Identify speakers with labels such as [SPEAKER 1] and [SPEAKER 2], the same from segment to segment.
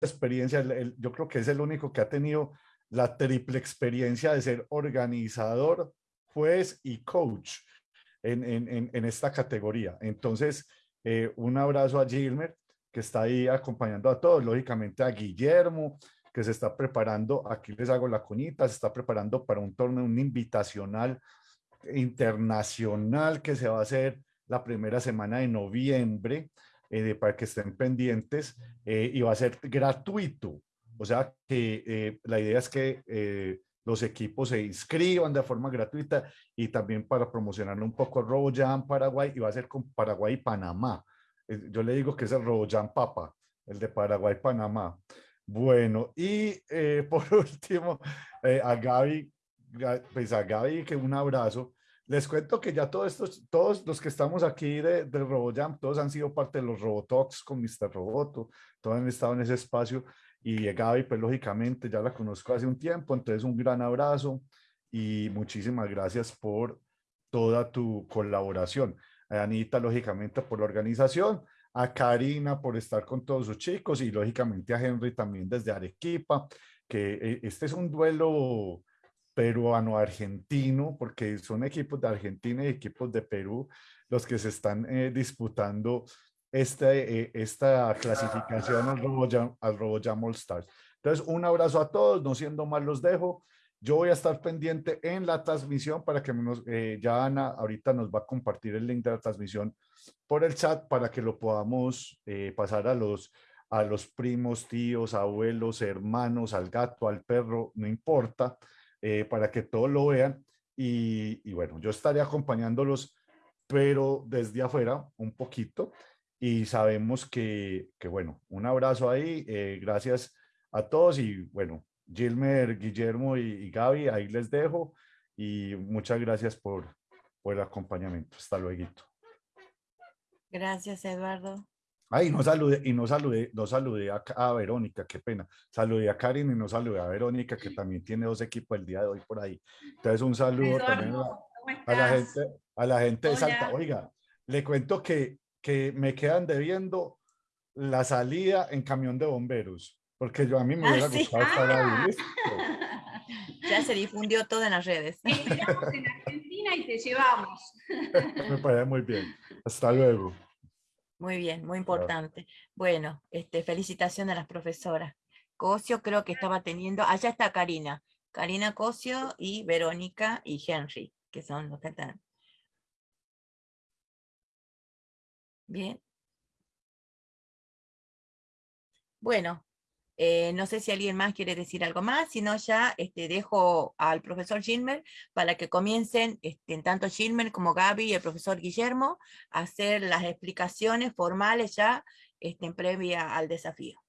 [SPEAKER 1] experiencia, yo creo que es el único que ha tenido la triple experiencia de ser organizador, juez y coach en, en, en esta categoría. Entonces, eh, un abrazo a Gilmer, que está ahí acompañando a todos, lógicamente a Guillermo, que se está preparando, aquí les hago la cuñita, se está preparando para un torneo, un invitacional internacional que se va a hacer la primera semana de noviembre, eh, para que estén pendientes, eh, y va a ser gratuito. O sea que eh, la idea es que los equipos se inscriban de forma gratuita y también para promocionar un poco RoboJam Paraguay y va a ser con Paraguay y Panamá. Yo le digo que es el RoboJam Papa, el de Paraguay Panamá. Bueno, y por último, a Gaby, pues a Gaby que un abrazo. Les cuento que ya todos estos, todos los que estamos aquí de, de RoboJam, todos han sido parte de los Robotalks con Mr. Roboto, todos han estado en ese espacio y Gaby, pues lógicamente ya la conozco hace un tiempo, entonces un gran abrazo y muchísimas gracias por toda tu colaboración. A Anita, lógicamente, por la organización, a Karina por estar con todos sus chicos y lógicamente a Henry también desde Arequipa, que eh, este es un duelo peruano-argentino, porque son equipos de Argentina y equipos de Perú los que se están eh, disputando este, eh, esta clasificación al RoboJam, al RoboJam All Stars. Entonces, un abrazo a todos, no siendo más los dejo. Yo voy a estar pendiente en la transmisión para que nos, eh, ya Ana ahorita nos va a compartir el link de la transmisión por el chat para que lo podamos pasar a los, a los primos, tíos, abuelos, hermanos, al gato, al perro, no importa eh, para que todos lo vean. Y, bueno, yo estaré acompañándolos, pero desde afuera un poquito. Y sabemos que, que bueno, un abrazo ahí. Eh, gracias a todos y bueno, Gilmer, Guillermo y, y, Gaby, ahí les dejo. Y muchas gracias por, por el acompañamiento. Hasta luego.
[SPEAKER 2] Gracias, Eduardo.
[SPEAKER 1] Ay, no saludé, y no saludé, no saludé a, Verónica, qué pena. Saludé a Karin y no saludé a Verónica, que también tiene dos equipos el día de hoy por ahí. Entonces, un saludo también a, la gente, a la gente de Salta. Oiga, le cuento que, que me quedan debiendo la salida en camión de bomberos, porque yo a mí me hubiera ah, gustado estar ahí.
[SPEAKER 2] Ya se difundió todo en las redes.
[SPEAKER 3] En Argentina y te llevamos.
[SPEAKER 1] Me parece muy bien. Hasta luego.
[SPEAKER 2] Muy bien, muy importante. Bueno, este, felicitaciones a las profesoras. Cosio creo que estaba teniendo, allá está Karina, Karina Cosio y Verónica y Henry, que son los que están. Bien. Bueno, eh, no sé si alguien más quiere decir algo más, si no ya este, dejo al profesor Gilmer para que comiencen, este, tanto Gilmer como Gaby y el profesor Guillermo, a hacer las explicaciones formales ya este, en previa al desafío.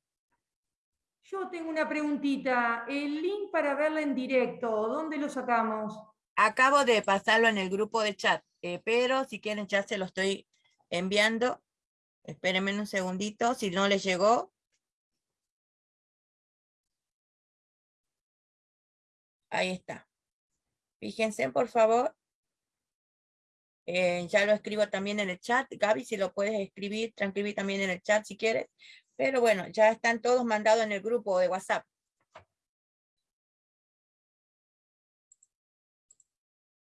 [SPEAKER 3] Yo tengo una preguntita. El link para verla en directo, ¿dónde lo sacamos?
[SPEAKER 2] Acabo de pasarlo en el grupo de chat, eh, pero si quieren ya se lo estoy enviando. Espérenme un segundito, si no les llegó, Ahí está. Fíjense, por favor. Eh, ya lo escribo también en el chat. Gaby, si lo puedes escribir, transcribir también en el chat si quieres. Pero bueno, ya están todos mandados en el grupo de WhatsApp.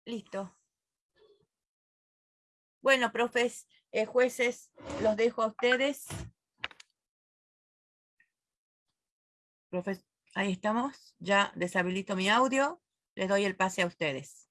[SPEAKER 2] Listo. Bueno, profes, eh, jueces, los dejo a ustedes. Profes Ahí estamos. Ya deshabilito mi audio. Les doy el pase a ustedes.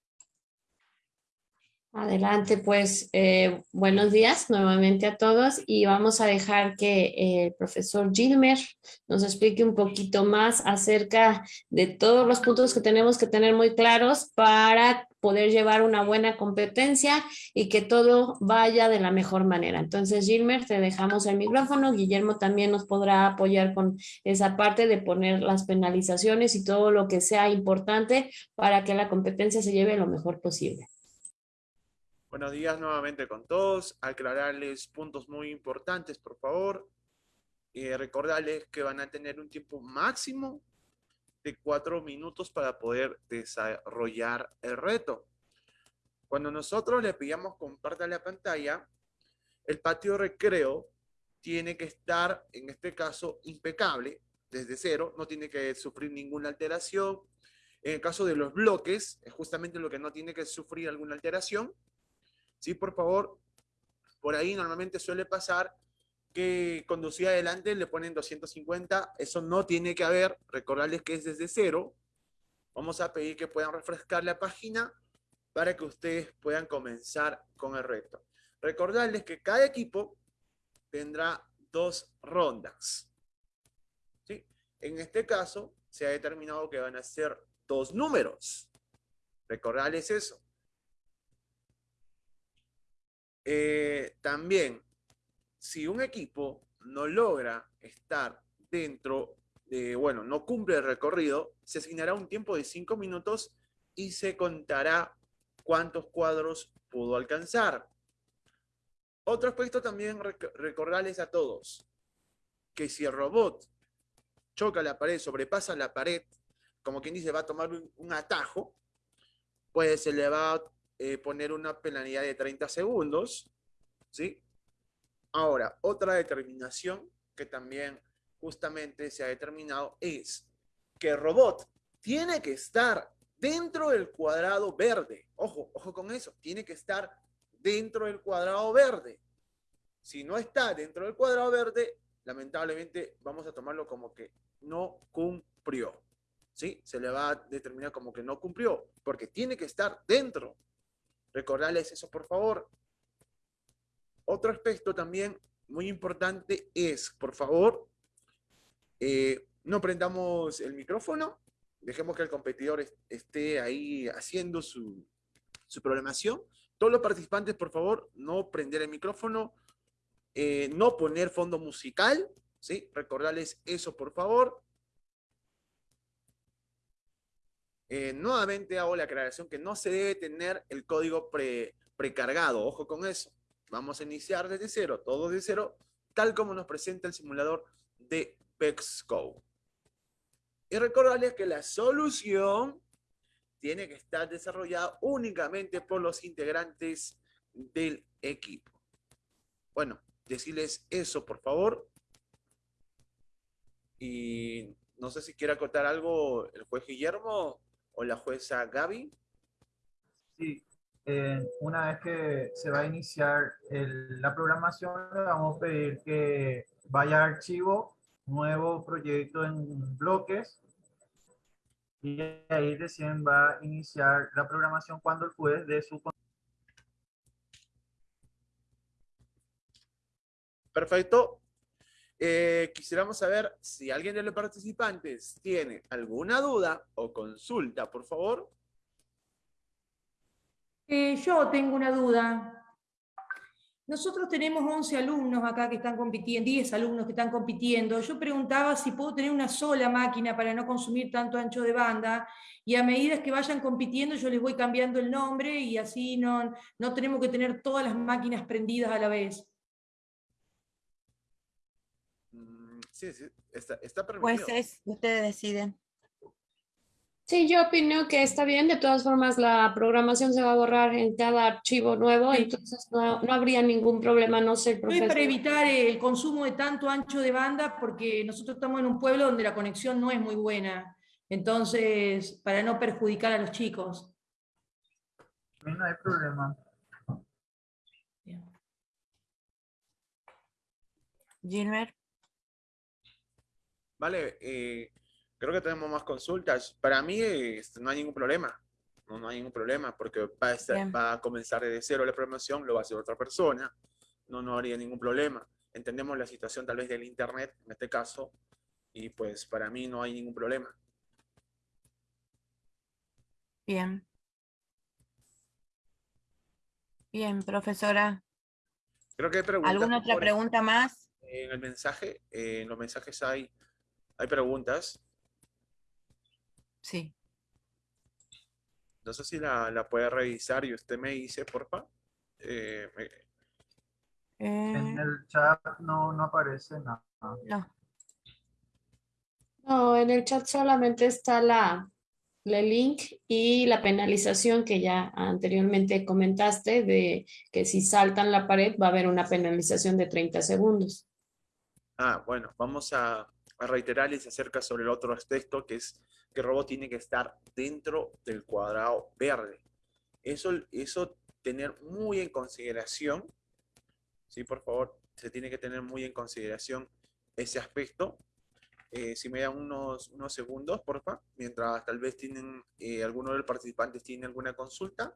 [SPEAKER 4] Adelante, pues eh, buenos días nuevamente a todos y vamos a dejar que el profesor Gilmer nos explique un poquito más acerca de todos los puntos que tenemos que tener muy claros para poder llevar una buena competencia y que todo vaya de la mejor manera. Entonces, Gilmer, te dejamos el micrófono. Guillermo también nos podrá apoyar con esa parte de poner las penalizaciones y todo lo que sea importante para que la competencia se lleve lo mejor posible.
[SPEAKER 5] Buenos días nuevamente con todos. Aclararles puntos muy importantes, por favor. Eh, recordarles que van a tener un tiempo máximo de cuatro minutos para poder desarrollar el reto. Cuando nosotros le pidamos comparta la pantalla, el patio recreo tiene que estar, en este caso, impecable, desde cero, no tiene que sufrir ninguna alteración. En el caso de los bloques, es justamente lo que no tiene que sufrir alguna alteración. Sí, por favor, por ahí normalmente suele pasar que conducía adelante le ponen 250, eso no tiene que haber, recordarles que es desde cero. Vamos a pedir que puedan refrescar la página para que ustedes puedan comenzar con el reto. Recordarles que cada equipo tendrá dos rondas. ¿Sí? En este caso, se ha determinado que van a ser dos números. Recordarles eso. Eh, también, si un equipo no logra estar dentro de, bueno, no cumple el recorrido, se asignará un tiempo de cinco minutos y se contará cuántos cuadros pudo alcanzar. Otro aspecto también recordarles a todos, que si el robot choca la pared, sobrepasa la pared, como quien dice, va a tomar un, atajo, pues se le va a eh, poner una penalidad de 30 segundos, ¿sí? Ahora, otra determinación que también justamente se ha determinado es que el robot tiene que estar dentro del cuadrado verde. Ojo, ojo con eso, tiene que estar dentro del cuadrado verde. Si no está dentro del cuadrado verde, lamentablemente vamos a tomarlo como que no cumplió. ¿Sí? Se le va a determinar como que no cumplió, porque tiene que estar dentro. Recordarles eso, por favor. Otro aspecto también muy importante es, por favor, eh, no prendamos el micrófono, dejemos que el competidor esté ahí haciendo su, su programación. Todos los participantes, por favor, no prender el micrófono, eh, no poner fondo musical, ¿sí? Recordarles eso, por favor. Eh, nuevamente hago la aclaración que no se debe tener el código precargado, ojo con eso. Vamos a iniciar desde cero, todo de cero, tal como nos presenta el simulador de PEXCO. Y recordarles que la solución tiene que estar desarrollada únicamente por los integrantes del equipo. Bueno, decirles eso, por favor. Y no sé si quiere acotar algo el juez Guillermo o la jueza Gaby.
[SPEAKER 6] Sí, eh, una vez que se va a iniciar la programación, le vamos a pedir que vaya a archivo, nuevo proyecto en bloques, y ahí recién va a iniciar la programación cuando el juez dé su...
[SPEAKER 5] Perfecto. Eh, quisiéramos saber si alguien de los participantes tiene alguna duda o consulta, por favor.
[SPEAKER 3] Eh, yo tengo una duda. Nosotros tenemos 11 alumnos acá que están compitiendo, 10 alumnos que están compitiendo. Yo preguntaba si puedo tener una sola máquina para no consumir tanto ancho de banda y a medida que vayan compitiendo yo les voy cambiando el nombre y así no, no tenemos que tener todas las máquinas prendidas a la vez.
[SPEAKER 5] Mm, sí, sí, está, está permitido.
[SPEAKER 2] Pues es, ustedes deciden.
[SPEAKER 4] Sí, yo opino que está bien. De todas formas, la programación se va a borrar en cada archivo nuevo, entonces no, no, habría ningún problema, no sé,
[SPEAKER 3] profesor. Es para evitar el consumo de tanto ancho de banda, porque nosotros estamos en un pueblo donde la conexión no es muy buena. Entonces, para no perjudicar a los chicos.
[SPEAKER 6] No hay problema.
[SPEAKER 2] Gilmer.
[SPEAKER 5] Vale, eh, creo que tenemos más consultas. Para mí este, no hay ningún problema. No, no hay ningún problema porque va a, va a comenzar desde cero la programación, lo va a hacer otra persona. No, no habría ningún problema. Entendemos la situación tal vez del internet en este caso y pues para mí no hay ningún problema.
[SPEAKER 2] Bien. Bien, profesora.
[SPEAKER 5] Creo que hay preguntas.
[SPEAKER 2] ¿Alguna otra pregunta más?
[SPEAKER 5] En el mensaje, en los mensajes hay, hay preguntas.
[SPEAKER 2] Sí.
[SPEAKER 5] No sé si la, la puede revisar y usted me dice, porfa. Eh,
[SPEAKER 6] En el chat no, no aparece nada.
[SPEAKER 2] No.
[SPEAKER 4] No, en el chat solamente está la, el link y la penalización que ya anteriormente comentaste de que si saltan la pared va a haber una penalización de 30 segundos.
[SPEAKER 5] Ah, bueno, vamos a, a reiterarles acerca sobre el otro aspecto, que es que el robot tiene que estar dentro del cuadrado verde. Eso, eso tener muy en consideración, ¿sí? Por favor, se tiene que tener muy en consideración ese aspecto. Eh, si me dan unos, unos segundos, porfa, mientras tal vez tienen, eh, alguno de los participantes tiene alguna consulta,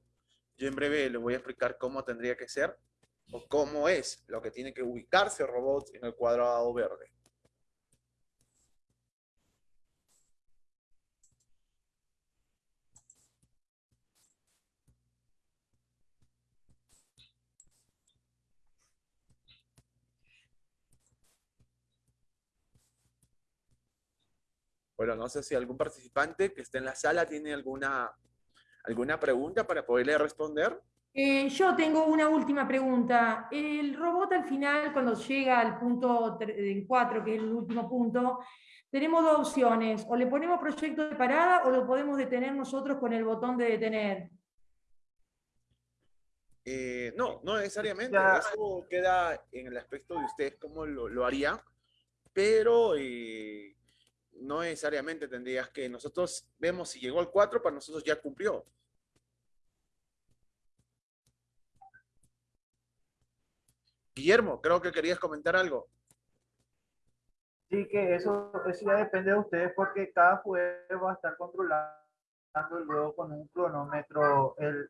[SPEAKER 5] yo en breve les voy a explicar cómo tendría que ser o cómo es lo que tiene que ubicarse el robot en el cuadrado verde. Bueno, no sé si algún participante que esté en la sala tiene alguna, alguna pregunta para poderle responder.
[SPEAKER 3] Eh, yo tengo una última pregunta. El robot al final, cuando llega al punto 4, que es el último punto, tenemos dos opciones. O le ponemos proyecto de parada o lo podemos detener nosotros con el botón de detener.
[SPEAKER 5] Eh, no, no necesariamente. Eso queda en el aspecto de usted cómo lo, lo haría. Pero eh, no necesariamente tendrías que, nosotros vemos si llegó al 4, para nosotros ya cumplió. Guillermo, creo que querías comentar algo.
[SPEAKER 6] Sí, que eso, eso ya depende de ustedes porque cada juego va a estar controlando luego con un cronómetro el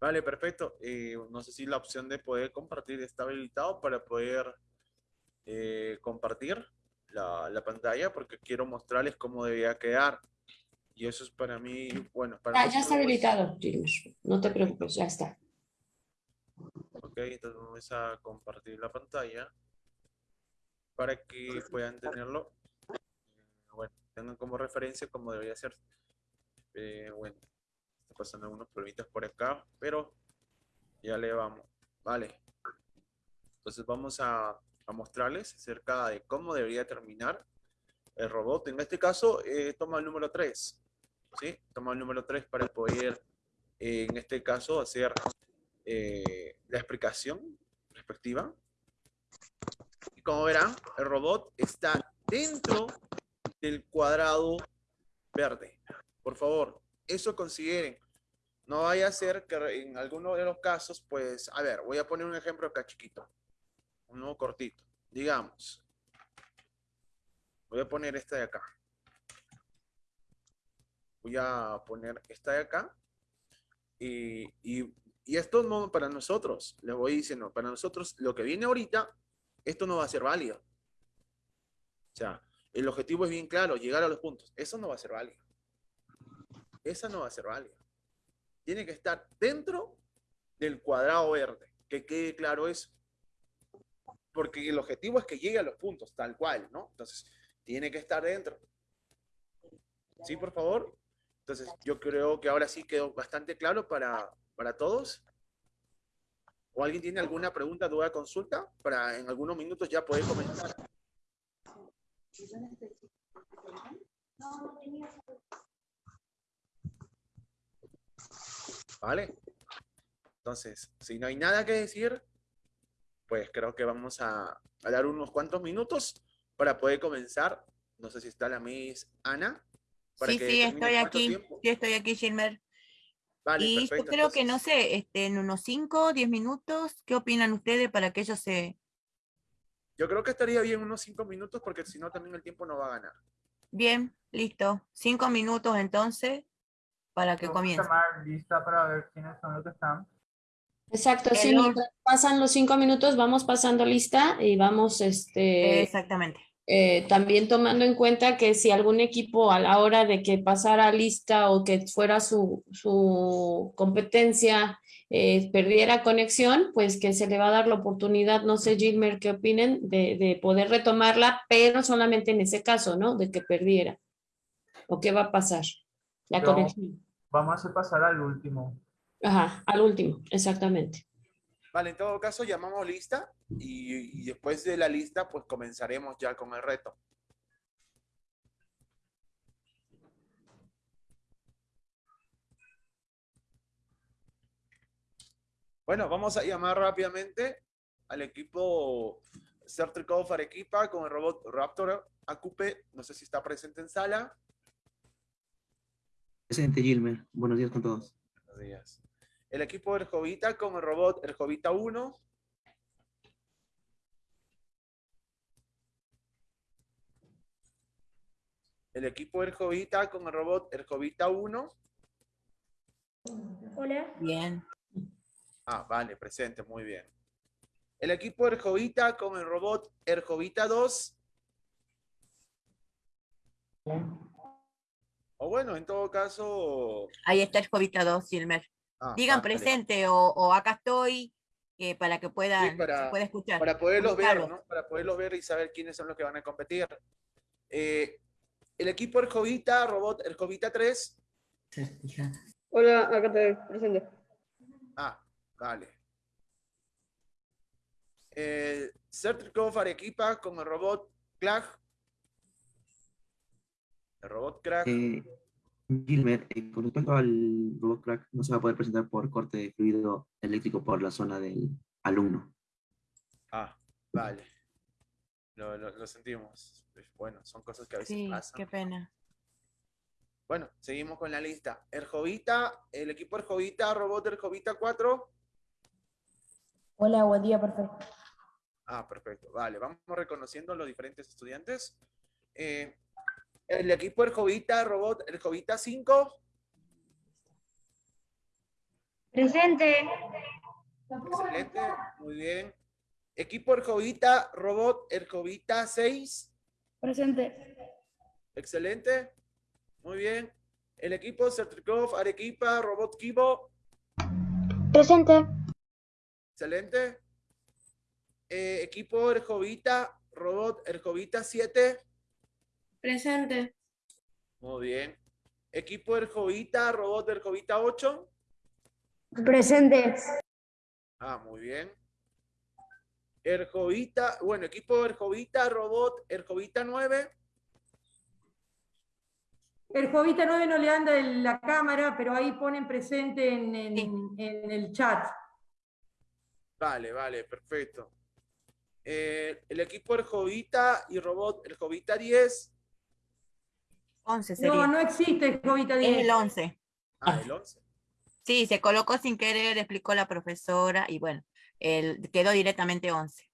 [SPEAKER 5] Vale, perfecto. Eh, no sé si la opción de poder compartir está habilitado para poder eh, compartir la, la, pantalla porque quiero mostrarles cómo debía quedar. Y eso es para mí, bueno, para
[SPEAKER 4] ah, ya está habilitado, no te preocupes, ya está.
[SPEAKER 5] Ok, entonces vamos a compartir la pantalla para que puedan tenerlo. Bueno, tengan como referencia cómo debería ser. Eh, bueno, pasando algunos problemitas por acá, pero ya le vamos. Vale. Entonces vamos a, a mostrarles acerca de cómo debería terminar el robot. En este caso, eh, toma el número 3. ¿sí? Toma el número 3 para poder, eh, en este caso, hacer eh, la explicación respectiva. Y como verán, el robot está dentro del cuadrado verde. Por favor, eso consideren. No vaya a ser que en alguno de los casos, pues, a ver, voy a poner un ejemplo acá chiquito. Uno cortito. Digamos. Voy a poner esta de acá. Voy a poner esta de acá. Y, y, esto no para nosotros. Les voy diciendo, para nosotros lo que viene ahorita, esto no va a ser válido. O sea, el objetivo es bien claro, llegar a los puntos. Eso no va a ser válido. Esa no va a ser válida tiene que estar dentro del cuadrado verde. Que quede claro eso. Porque el objetivo es que llegue a los puntos, tal cual, ¿no? Entonces, tiene que estar dentro. ¿Sí, por favor? Entonces, yo creo que ahora sí quedó bastante claro para, para todos. ¿O alguien tiene alguna pregunta, duda, consulta? Para en algunos minutos ya poder comentar. ¿Vale? Entonces, si no hay nada que decir, pues creo que vamos a, dar unos cuantos minutos para poder comenzar. No sé si está la Miss Ana.
[SPEAKER 2] sí, sí, estoy aquí. Sí, estoy aquí, Gilmer. Vale, y yo creo que, no sé, este, en unos 5, 10 minutos, ¿qué opinan ustedes para que ellos se...
[SPEAKER 5] Yo creo que estaría bien unos 5 minutos porque si no también el tiempo no va a ganar.
[SPEAKER 2] Bien, listo. 5 minutos entonces para que comience.
[SPEAKER 6] lista para ver quiénes son los que están.
[SPEAKER 4] Exacto, sí, mientras pasan los cinco minutos vamos pasando lista y vamos este
[SPEAKER 2] exactamente
[SPEAKER 4] eh, también tomando en cuenta que si algún equipo a la hora de que pasara lista o que fuera su, su competencia eh, perdiera conexión, pues que se le va a dar la oportunidad, no sé Gilmer qué opinen, de, de poder retomarla, pero solamente en ese caso, ¿no? De que perdiera. ¿O qué va a pasar? La conexión.
[SPEAKER 6] Vamos a hacer pasar al último.
[SPEAKER 4] Ajá, al último, exactamente.
[SPEAKER 5] Vale, en todo caso llamamos lista y, y después de la lista pues comenzaremos ya con el reto. Bueno, vamos a llamar rápidamente al equipo Certricov Arequipa con el robot Raptor AQP. No sé si está presente en sala.
[SPEAKER 7] Presente, Gilmer. Buenos días con todos.
[SPEAKER 5] Buenos días. El equipo Erjovita con el robot Erjovita 1. El equipo Erjovita con el robot Erjovita 1.
[SPEAKER 8] Hola.
[SPEAKER 2] Bien.
[SPEAKER 5] Ah, vale, presente, muy bien. El equipo Erjovita con el robot Erjovita 2. O bueno, en todo caso...
[SPEAKER 2] Ahí está el Jovita 2, Silmer.
[SPEAKER 5] ah,
[SPEAKER 2] Digan presente o, o acá estoy eh, para que puedan,
[SPEAKER 5] para-
[SPEAKER 2] se pueda escuchar.
[SPEAKER 5] Para poderlos ver. ¿no? Para poderlos ver y saber quiénes son los que van a competir. Eh, el equipo Erjovita, robot Erjovita 3.
[SPEAKER 8] Hola, acá te presente.
[SPEAKER 5] Ah, vale. Eh, Certricov Arequipa con el robot Clag. El robot Crack.
[SPEAKER 7] Eh, Gilmer, eh, con respecto al robot crack, no se va a poder presentar por corte de fluido eléctrico por la zona del alumno.
[SPEAKER 5] Ah, vale. Lo, lo- lo sentimos. Bueno, son cosas que a veces
[SPEAKER 2] Sí,
[SPEAKER 5] pasan.
[SPEAKER 2] qué pena.
[SPEAKER 5] Bueno, seguimos con la lista. Erjovita, el equipo Erjovita, robot Erjovita 4.
[SPEAKER 8] Hola, buen día, perfecto.
[SPEAKER 5] Ah, perfecto. Vale, vamos reconociendo los diferentes estudiantes. Eh, el equipo Erjovita, robot Erjovita 5.
[SPEAKER 8] Presente.
[SPEAKER 5] Excelente, muy bien. Equipo Erjovita, robot Erjovita 6.
[SPEAKER 8] Presente.
[SPEAKER 5] Excelente, muy bien. El equipo Certricov Arequipa, robot Kibo.
[SPEAKER 8] Presente.
[SPEAKER 5] Excelente. Eh, equipo Erjovita, robot Erjovita 7.
[SPEAKER 8] Presente.
[SPEAKER 5] Muy bien. Equipo Erjovita, robot Erjovita 8.
[SPEAKER 8] Presente.
[SPEAKER 5] Ah, muy bien. Erjovita, bueno, equipo Erjovita, robot Erjovita 9.
[SPEAKER 3] El Jovita 9 no le anda en la cámara, pero ahí ponen presente en, en-
[SPEAKER 2] Sí.
[SPEAKER 3] en el chat.
[SPEAKER 5] Vale, vale, perfecto. Eh, el equipo Erjovita y robot Erjovita 10.
[SPEAKER 2] 11 sería.
[SPEAKER 3] No, no existe el Jovita
[SPEAKER 2] es
[SPEAKER 3] 10.
[SPEAKER 2] el 11.
[SPEAKER 5] Ah, el 11.
[SPEAKER 2] Sí, se colocó sin querer, explicó la profesora y bueno, el, quedó directamente 11.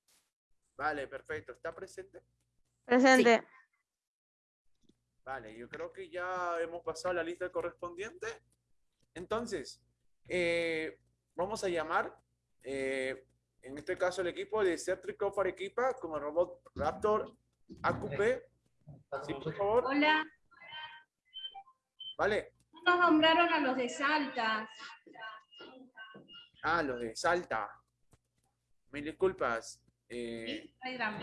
[SPEAKER 5] Vale, perfecto. ¿Está presente?
[SPEAKER 8] Presente.
[SPEAKER 5] Vale, yo creo que ya hemos pasado la lista correspondiente. Entonces, eh, vamos a llamar, eh, en este caso, el equipo de Certricov Arequipa con el robot Raptor AQP. Sí, por favor.
[SPEAKER 9] Hola,
[SPEAKER 5] Vale.
[SPEAKER 9] nos nombraron a los de Salta.
[SPEAKER 5] Ah, los de Salta. Mil disculpas. Eh,
[SPEAKER 9] Ay, drama.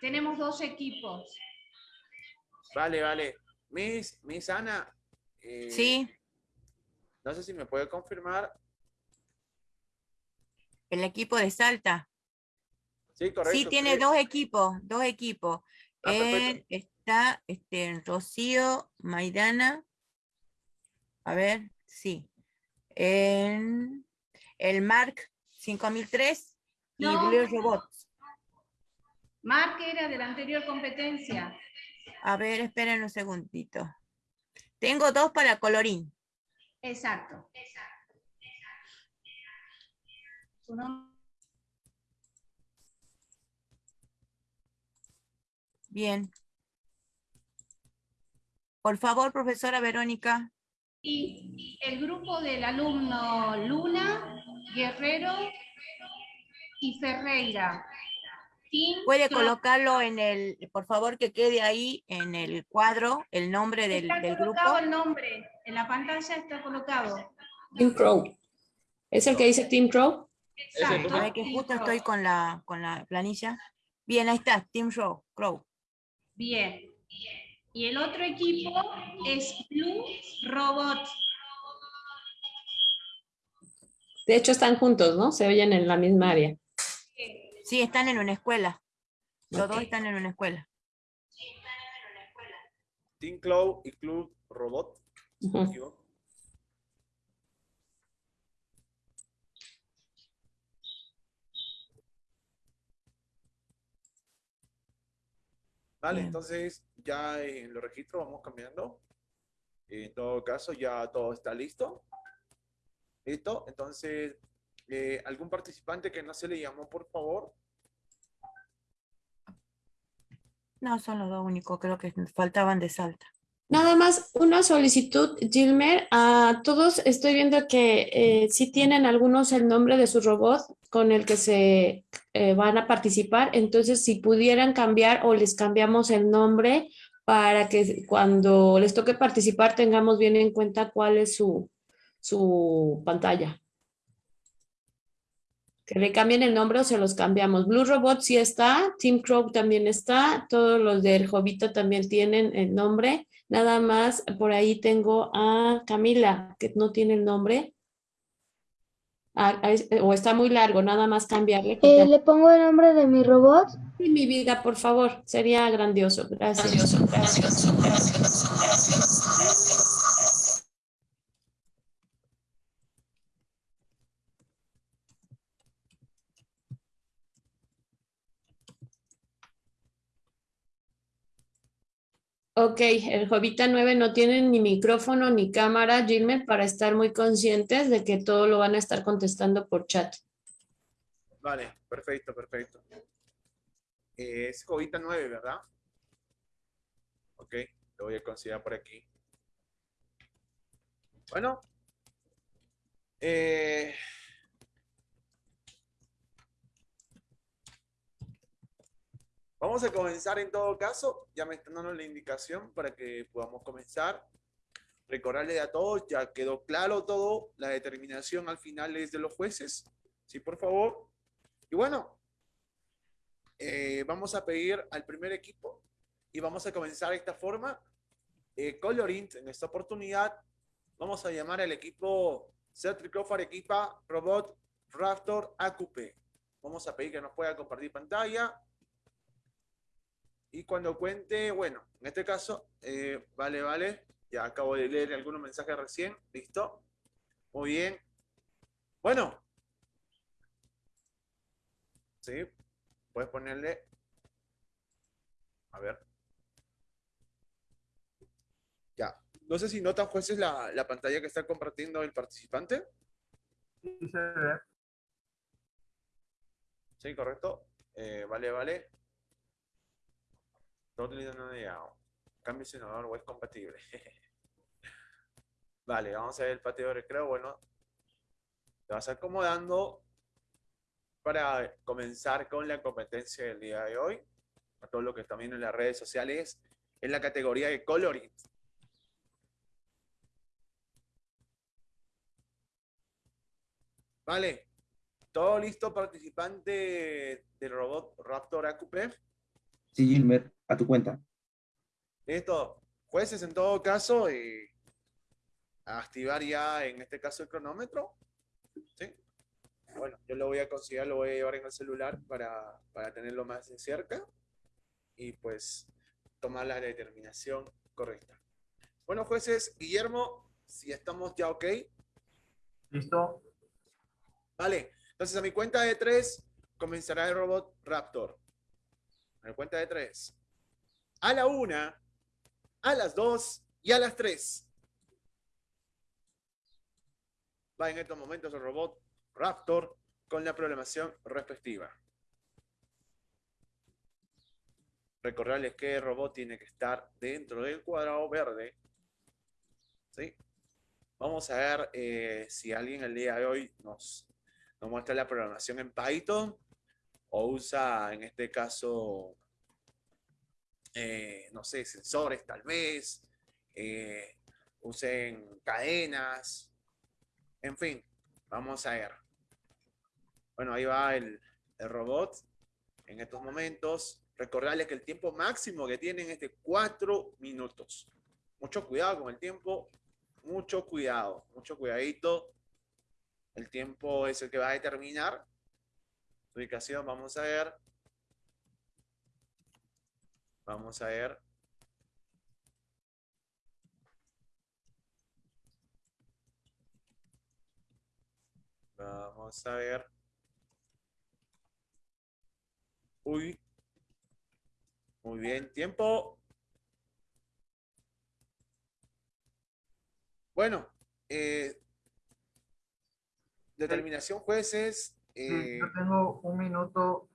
[SPEAKER 9] Tenemos dos equipos.
[SPEAKER 5] vale, vale. Miss, Miss Ana. eh,
[SPEAKER 2] Sí,
[SPEAKER 5] No sé si me puede confirmar.
[SPEAKER 2] el equipo de Salta.
[SPEAKER 5] Sí, correcto.
[SPEAKER 2] Sí, tiene dos equipos, dos equipos.
[SPEAKER 5] Ah.
[SPEAKER 2] Está este, Rocío, Maidana. A ver, sí. En el Mark 5003 y
[SPEAKER 9] No.
[SPEAKER 2] Blue Robots.
[SPEAKER 9] Mark era de la anterior competencia.
[SPEAKER 2] A ver, esperen un segundito. Tengo dos para colorín.
[SPEAKER 9] Exacto. Su nombre
[SPEAKER 2] Bien. Por favor, profesora Verónica.
[SPEAKER 9] y el grupo del alumno Luna, Guerrero y Ferreira. Team
[SPEAKER 2] Puede colocarlo en el, por favor, que quede ahí en el cuadro el nombre del,
[SPEAKER 9] Está
[SPEAKER 2] del grupo.
[SPEAKER 9] colocado el nombre, en la pantalla está colocado.
[SPEAKER 4] Team Crow. ¿Es el que dice Team Crow?
[SPEAKER 9] Exacto.
[SPEAKER 2] A ver, que justo estoy con la, con la planilla. Bien, ahí está, Team Show, Crow.
[SPEAKER 9] Bien. Y el otro equipo es Blue Robot.
[SPEAKER 4] De hecho, están juntos, ¿no? Se oyen en la misma área.
[SPEAKER 2] Sí, están en una escuela. Los dos
[SPEAKER 4] Ok.
[SPEAKER 2] están en una escuela.
[SPEAKER 5] Team Cloud y Club Robot. no me
[SPEAKER 4] Ujú.
[SPEAKER 5] equivoco. Vale,
[SPEAKER 2] Bien.
[SPEAKER 5] entonces ya en los registros vamos cambiando. En todo caso, ya todo está listo. ¿Listo? Entonces, eh, ¿algún participante que no se le llamó, por favor?
[SPEAKER 2] No, son los dos únicos, creo que faltaban de Salta.
[SPEAKER 4] Nada más una solicitud, Gilmer. A todos estoy viendo que eh, sí tienen algunos el nombre de su robot con el que se eh, van a participar. Entonces, si pudieran cambiar o les cambiamos el nombre para que cuando les toque participar tengamos bien en cuenta cuál es su, su pantalla. Que le cambien el nombre o se los cambiamos. Blue Robot sí está, Team Crow también está, todos los del Jovito también tienen el nombre. Nada más, por ahí tengo a Camila, que no tiene el nombre. O está muy largo, nada más cambiarle.
[SPEAKER 8] Eh, ¿Le pongo el nombre de mi robot?
[SPEAKER 4] Sí, mi vida, por favor, sería grandioso. Gracias. Ok, el Jovita 9 no tiene ni micrófono ni cámara, Gilmer, para estar muy conscientes de que todo lo van a estar contestando por chat.
[SPEAKER 5] Vale, perfecto, perfecto. Eh, es Jovita 9, ¿verdad? Ok, lo voy a considerar por aquí. Bueno. Eh, vamos a comenzar en todo caso. Ya me están dando la indicación para que podamos comenzar. Recordarle a todos, ya quedó claro todo. La determinación al final es de los jueces. Sí, por favor. Y bueno, eh, vamos a pedir al primer equipo y vamos a comenzar de esta forma. Eh, Colorint, en esta oportunidad, vamos a llamar al equipo Celtic Arequipa Robot Raptor AQP. Vamos a pedir que nos pueda compartir pantalla. Y cuando cuente, bueno, en este caso, eh, vale, vale, ya acabo de leer algunos mensajes recién, listo. Muy bien. Bueno, Sí, puedes ponerle. A ver. Ya. No sé si notan, jueces, la, la pantalla que está compartiendo el participante.
[SPEAKER 6] Sí, se ve.
[SPEAKER 5] Sí, correcto. Eh, vale, vale. Totally no negado. Cambio senador o es compatible. vale, vamos a ver el patio de recreo. Bueno, te vas acomodando para comenzar con la competencia del día de hoy. A todo lo que están viendo en las redes sociales, en la categoría de coloring. Vale. ¿Todo listo, participante del robot Raptor AQP?
[SPEAKER 7] Sí, Gilmer, a tu cuenta.
[SPEAKER 5] Listo. Jueces, en todo caso, eh, a activar ya, en este caso, el cronómetro. ¿Sí? Bueno, yo lo voy a considerar, lo voy a llevar en el celular para, para tenerlo más de cerca y pues tomar la determinación correcta. Bueno, jueces, Guillermo, si estamos ya ok.
[SPEAKER 6] ¿Listo?
[SPEAKER 5] Vale, entonces a mi cuenta de tres comenzará el robot Raptor. A mi cuenta de tres. A la una, a las dos y a las tres. Va en estos momentos el robot Raptor con la programación respectiva. Recordarles que el robot tiene que estar dentro del cuadrado verde. ¿Sí? Vamos a ver eh, si alguien el día de hoy nos, nos muestra la programación en Python o usa en este caso, eh, no sé, sensores tal vez, eh, usen cadenas, en fin, vamos a ver. Bueno, ahí va el, el robot en estos momentos. Recordarles que el tiempo máximo que tienen es de 4 minutos. Mucho cuidado con el tiempo, mucho cuidado, mucho cuidadito. El tiempo es el que va a determinar ubicación. Vamos a ver. Vamos a ver. Vamos a ver. Uy. Muy Muy bien, tiempo. Bueno, eh, determinación jueces.
[SPEAKER 6] Sí,
[SPEAKER 5] eh,
[SPEAKER 6] yo tengo un minuto,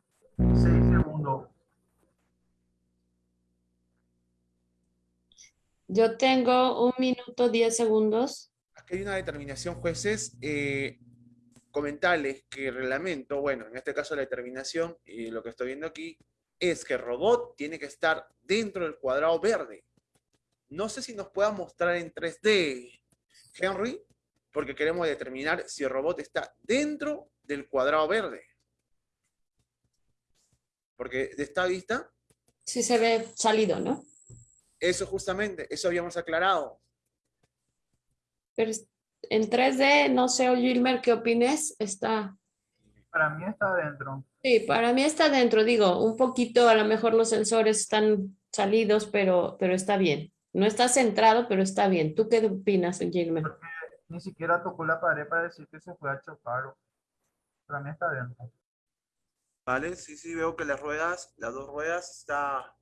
[SPEAKER 6] seis segundos.
[SPEAKER 4] Yo tengo un minuto, diez segundos.
[SPEAKER 5] Aquí hay una determinación, jueces. eh, comentarles que el reglamento, bueno, en este caso la determinación, y lo que estoy viendo aquí, es que el robot tiene que estar dentro del cuadrado verde. No sé si nos pueda mostrar en 3D, Henry, porque queremos determinar si el robot está dentro del cuadrado verde. Porque de esta vista,
[SPEAKER 4] Sí se ve salido, ¿no?
[SPEAKER 5] eso justamente, eso habíamos aclarado.
[SPEAKER 4] Pero en 3D, no sé, Gilmer, ¿qué opines? Está...
[SPEAKER 6] Para mí está adentro.
[SPEAKER 4] Sí, para mí está dentro, digo, un poquito, a lo mejor los sensores están salidos, pero, pero está bien. No está centrado, pero está bien. ¿Tú qué opinas, Gilmer?
[SPEAKER 6] Ni siquiera tocó la pared para decir que se fue a chocar. Para está adentro.
[SPEAKER 5] ¿Vale? Sí, sí, veo que las ruedas, las dos ruedas está,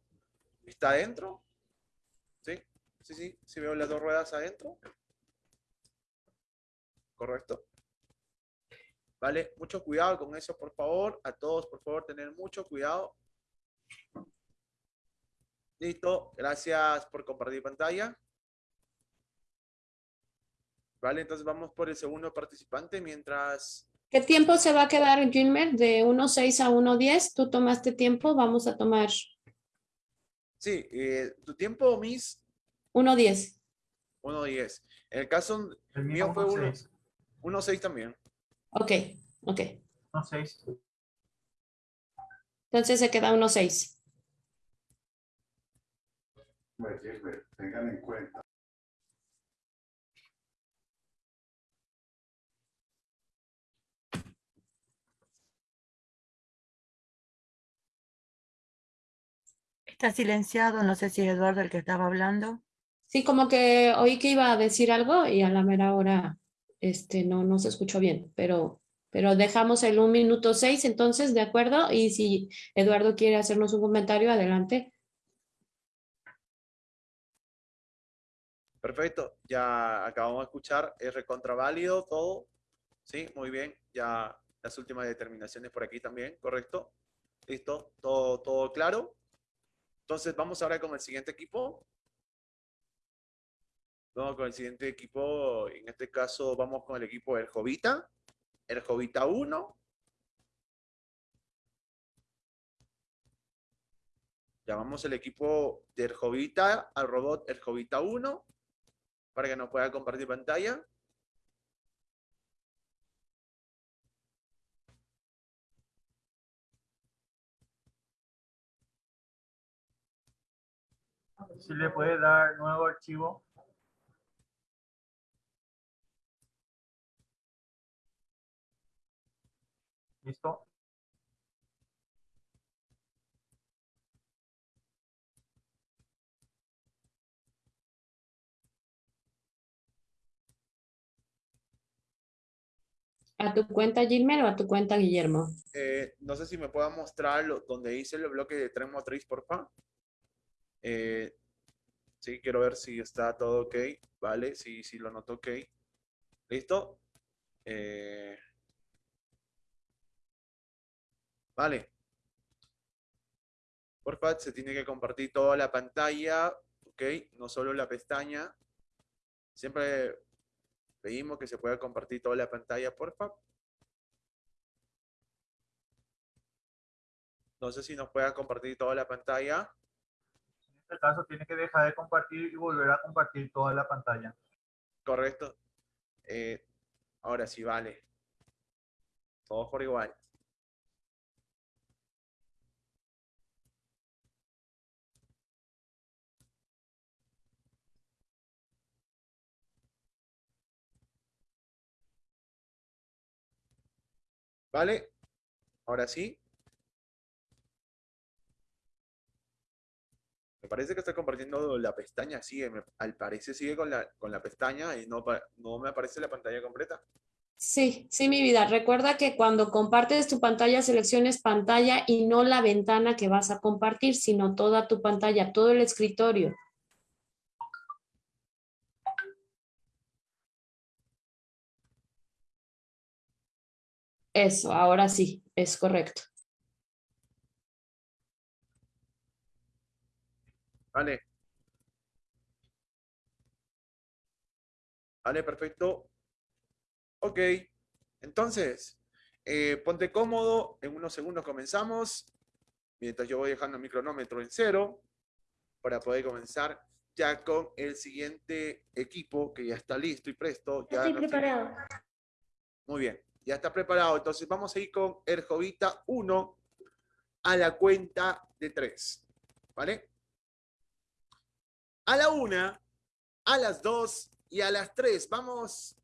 [SPEAKER 5] está adentro. Sí, sí, sí, sí veo las dos ruedas adentro. Correcto. Vale, mucho cuidado con eso, por favor. A todos, por favor, tener mucho cuidado. Listo, gracias por compartir pantalla. Vale, entonces vamos por el segundo participante mientras
[SPEAKER 4] ¿Qué tiempo se va a quedar, Gilmer? De 1.6 a 1.10. ¿Tú tomaste tiempo? Vamos a tomar
[SPEAKER 5] Sí, eh, tu tiempo, Miss,
[SPEAKER 4] 1.10.
[SPEAKER 5] 1.10. En el caso
[SPEAKER 6] El
[SPEAKER 5] mío fue 1
[SPEAKER 6] 1.6.
[SPEAKER 5] 1.6 también.
[SPEAKER 4] Ok, ok.
[SPEAKER 6] 1.6.
[SPEAKER 4] Entonces se queda 1.6.
[SPEAKER 1] Pues, Gilbert, tengan en cuenta.
[SPEAKER 2] Está silenciado, no sé si es Eduardo el que estaba hablando.
[SPEAKER 4] Sí, como que oí que iba a decir algo y a la mera hora este, no, no se escuchó bien, pero, pero dejamos el 1 minuto 6 entonces, ¿de acuerdo? Y si Eduardo quiere hacernos un comentario, adelante.
[SPEAKER 5] Perfecto, ya acabamos de escuchar, es recontraválido todo. Sí, muy bien, ya las últimas determinaciones por aquí también, correcto. Listo, todo, todo claro. Entonces vamos ahora con el siguiente equipo. Vamos con el siguiente equipo, en este caso vamos con el equipo del Jovita, el Jovita 1. Llamamos el equipo del Jovita al robot el Jovita 1 para que nos pueda compartir pantalla.
[SPEAKER 6] Si le puede dar nuevo archivo. ¿Listo?
[SPEAKER 4] ¿A tu cuenta, Gilmer, o a tu cuenta, Guillermo?
[SPEAKER 5] Eh, no sé si me pueda mostrar lo- donde hice el bloque de tren motriz, por favor. Eh, sí, quiero ver si está todo ok. Vale, sí, sí lo noto ok. ¿Listo? Eh, vale. Porfa, se tiene que compartir toda la pantalla, ok, no solo la pestaña. Siempre pedimos que se pueda compartir toda la pantalla, porfa. No sé si nos pueda compartir toda la pantalla.
[SPEAKER 6] Este caso tiene que dejar de compartir y volver a compartir toda la pantalla.
[SPEAKER 5] Correcto. Eh, ahora sí, vale. Todos por igual. ¿Vale? Ahora sí. Parece que está compartiendo la pestaña, sigue, al parecer sigue con la, con la pestaña y no, no me aparece la pantalla completa.
[SPEAKER 4] Sí, sí, mi vida. Recuerda que cuando compartes tu pantalla, selecciones pantalla y no la ventana que vas a compartir, sino toda tu pantalla, todo el escritorio. Eso, ahora sí, es correcto.
[SPEAKER 5] Vale. Vale, perfecto. Ok. Entonces, eh, ponte cómodo. En unos segundos comenzamos. Mientras yo voy dejando el cronómetro en cero. Para poder comenzar ya con el siguiente equipo que ya está listo y presto. Ya
[SPEAKER 8] Estoy
[SPEAKER 5] tiene-
[SPEAKER 8] preparado.
[SPEAKER 5] Muy bien, ya está preparado. Entonces vamos a ir con el Jovita 1 a la cuenta de 3. ¿Vale? A la 1, a las 2 y a las 3. Vamos.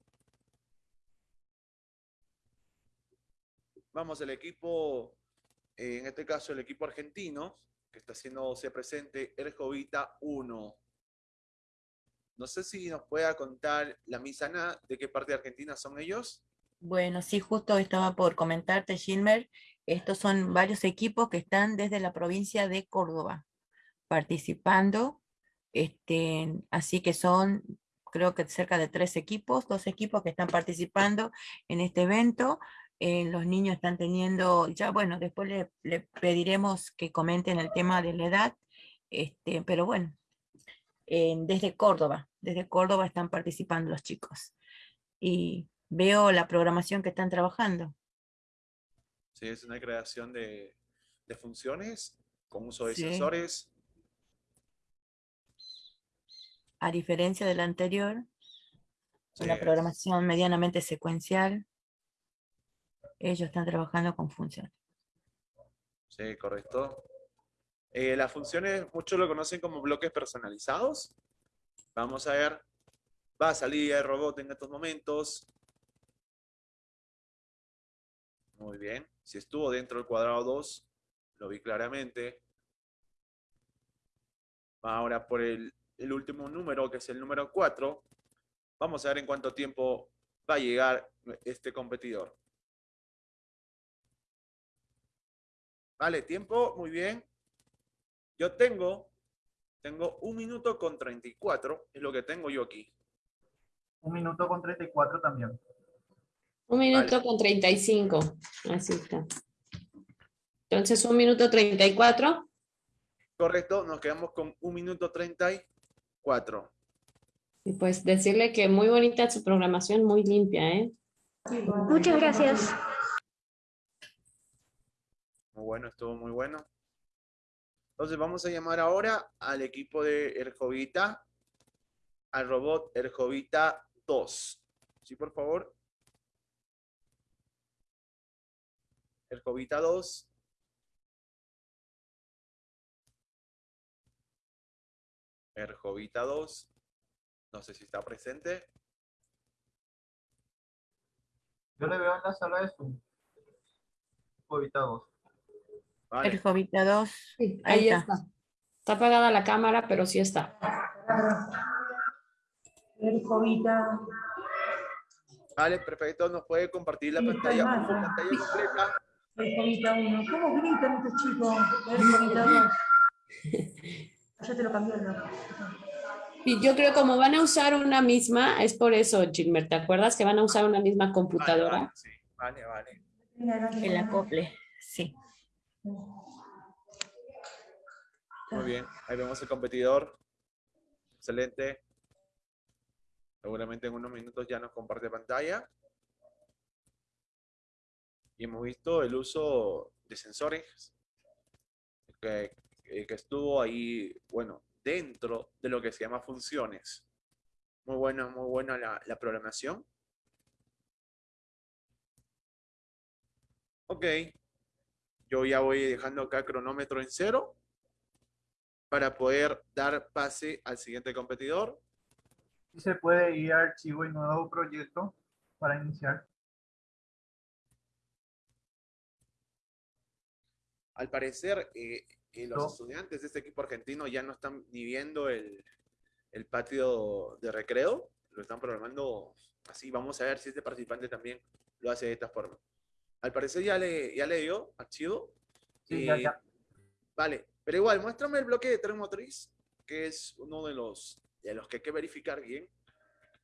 [SPEAKER 5] Vamos el equipo, eh, en este caso el equipo argentino, que está haciéndose presente el Jovita 1. No sé si nos pueda contar la misana de qué parte de Argentina son ellos.
[SPEAKER 2] Bueno, sí, justo estaba por comentarte, Gilmer. Estos son varios equipos que están desde la provincia de Córdoba participando. Este, así que son, creo que cerca de tres equipos, dos equipos que están participando en este evento. Eh, los niños están teniendo, ya bueno, después le, le pediremos que comenten el tema de la edad, este, pero bueno, eh, desde Córdoba, desde Córdoba están participando los chicos. Y veo la programación que están trabajando.
[SPEAKER 5] Sí, es una creación de, de funciones con uso de
[SPEAKER 2] Sí.
[SPEAKER 5] sensores.
[SPEAKER 2] A diferencia de la anterior, una programación medianamente secuencial. Ellos están trabajando con funciones.
[SPEAKER 5] Sí, correcto. Eh, las funciones, muchos lo conocen como bloques personalizados. Vamos a ver. Va a salir el robot en estos momentos. Muy bien. Si estuvo dentro del cuadrado 2, lo vi claramente. Va ahora por el, el último número, que es el número 4. Vamos a ver en cuánto tiempo va a llegar este competidor. Vale, tiempo, muy bien. Yo tengo, tengo un minuto con 34, es lo que tengo yo aquí.
[SPEAKER 6] Un minuto con 34 también.
[SPEAKER 4] Un minuto con 35. Así está. Entonces, un minuto 34.
[SPEAKER 5] Correcto, nos quedamos con un minuto 34.
[SPEAKER 4] Y pues decirle que muy bonita su programación, muy limpia, ¿eh?
[SPEAKER 8] Muchas gracias.
[SPEAKER 5] Muy bueno, estuvo muy bueno. Entonces vamos a llamar ahora al equipo de Erjovita, al robot Erjovita 2. ¿Sí, por favor? Erjovita 2. Erjovita 2. No sé si está presente.
[SPEAKER 6] Yo le veo en la sala de Zoom. Ubicado.
[SPEAKER 5] Vale.
[SPEAKER 2] El Jovita 2.
[SPEAKER 4] Sí,
[SPEAKER 2] Ahí
[SPEAKER 4] ahí
[SPEAKER 2] está.
[SPEAKER 4] está. Está apagada la cámara, pero sí está.
[SPEAKER 3] El Jovita.
[SPEAKER 5] Vale, perfecto. Nos puede compartir la
[SPEAKER 3] Sí,
[SPEAKER 5] pantalla, la pantalla
[SPEAKER 3] sí.
[SPEAKER 5] completa.
[SPEAKER 3] El Jovita 1. ¿Cómo gritan estos chicos? El Jovita 2. Ya te lo cambié, ¿no?
[SPEAKER 4] Y yo creo como van a usar una misma, es por eso, Gilmer, ¿te acuerdas que van a usar una misma
[SPEAKER 5] Vale,
[SPEAKER 4] computadora?
[SPEAKER 5] vale, sí. Vale, vale.
[SPEAKER 2] El acople. Sí.
[SPEAKER 5] Muy bien, ahí vemos el competidor. Excelente. Seguramente en unos minutos ya nos comparte pantalla. Y hemos visto el uso de sensores que, que estuvo ahí, bueno, dentro de lo que se llama funciones. Muy buena, muy buena la, la programación. Ok. Yo ya voy dejando acá cronómetro en cero para poder dar pase al siguiente competidor.
[SPEAKER 6] Y se puede ir a archivo y nuevo proyecto para iniciar.
[SPEAKER 5] Al parecer, eh, eh, los
[SPEAKER 6] No.
[SPEAKER 5] estudiantes de este equipo argentino ya no están ni viendo el, el patio de recreo, lo están programando Así vamos a ver si este participante también lo hace de esta forma. Al parecer ya le, ya le dio archivo.
[SPEAKER 6] Sí, ya,
[SPEAKER 5] Eh,
[SPEAKER 6] ya.
[SPEAKER 5] Vale, pero igual, muéstrame el bloque de tren motriz, que es uno de los, de los que hay que verificar bien.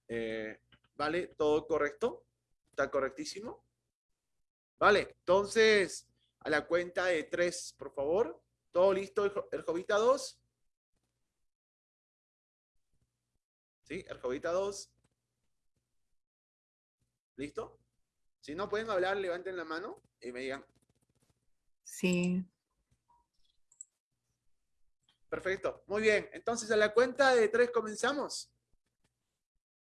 [SPEAKER 5] Eh, vale, todo correcto. Está correctísimo. Vale, entonces, a la cuenta de tres, por favor. ¿Todo listo, el, jo- el Jovita 2? ¿Sí? El Jovita 2. ¿Listo? Si no pueden hablar, levanten la mano y me digan,
[SPEAKER 2] Sí.
[SPEAKER 5] Perfecto, muy bien. Entonces a la cuenta de tres comenzamos.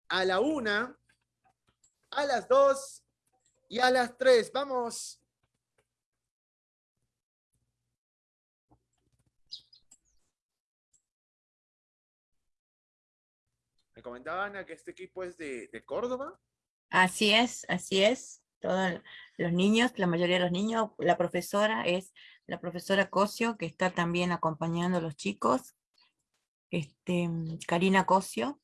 [SPEAKER 5] A la una, a las dos y a las tres. Vamos. Comentaba Ana que este equipo es de, de Córdoba.
[SPEAKER 2] Así es, así es. Todos los niños, la mayoría de los niños, la profesora es la profesora Cosio, que está también acompañando a los chicos. Este, Karina Cosio.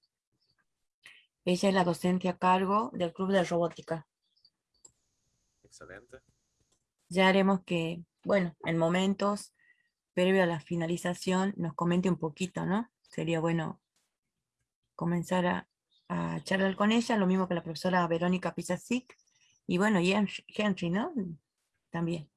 [SPEAKER 2] Ella es la docente a cargo del Club de Robótica.
[SPEAKER 5] Excelente.
[SPEAKER 2] Ya haremos que, bueno, en momentos previo a la finalización nos comente un poquito, ¿no? Sería bueno comenzar a, a charlar con ella, lo mismo que la profesora Verónica Pisasic, y bueno, y Henry, ¿no? También.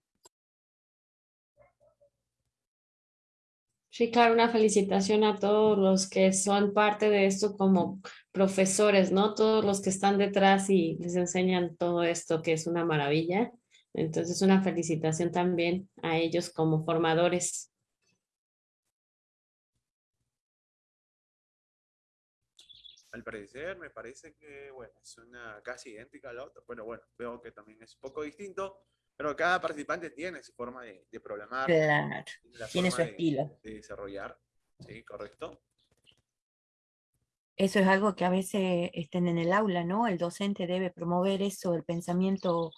[SPEAKER 4] Sí, claro, una felicitación a todos los que son parte de esto como profesores, ¿no? Todos los que están detrás y les enseñan todo esto, que es una maravilla. Entonces, una felicitación también a ellos como formadores.
[SPEAKER 5] Al parecer, me parece que, bueno, es una casi idéntica a la otra, pero bueno, veo que también es un poco distinto, pero cada participante tiene su forma de, de programar,
[SPEAKER 2] Claro, tiene su
[SPEAKER 5] de-
[SPEAKER 2] estilo.
[SPEAKER 5] de desarrollar, sí, correcto.
[SPEAKER 2] Eso es algo que a veces estén en el aula, ¿no? El docente debe promover eso, el pensamiento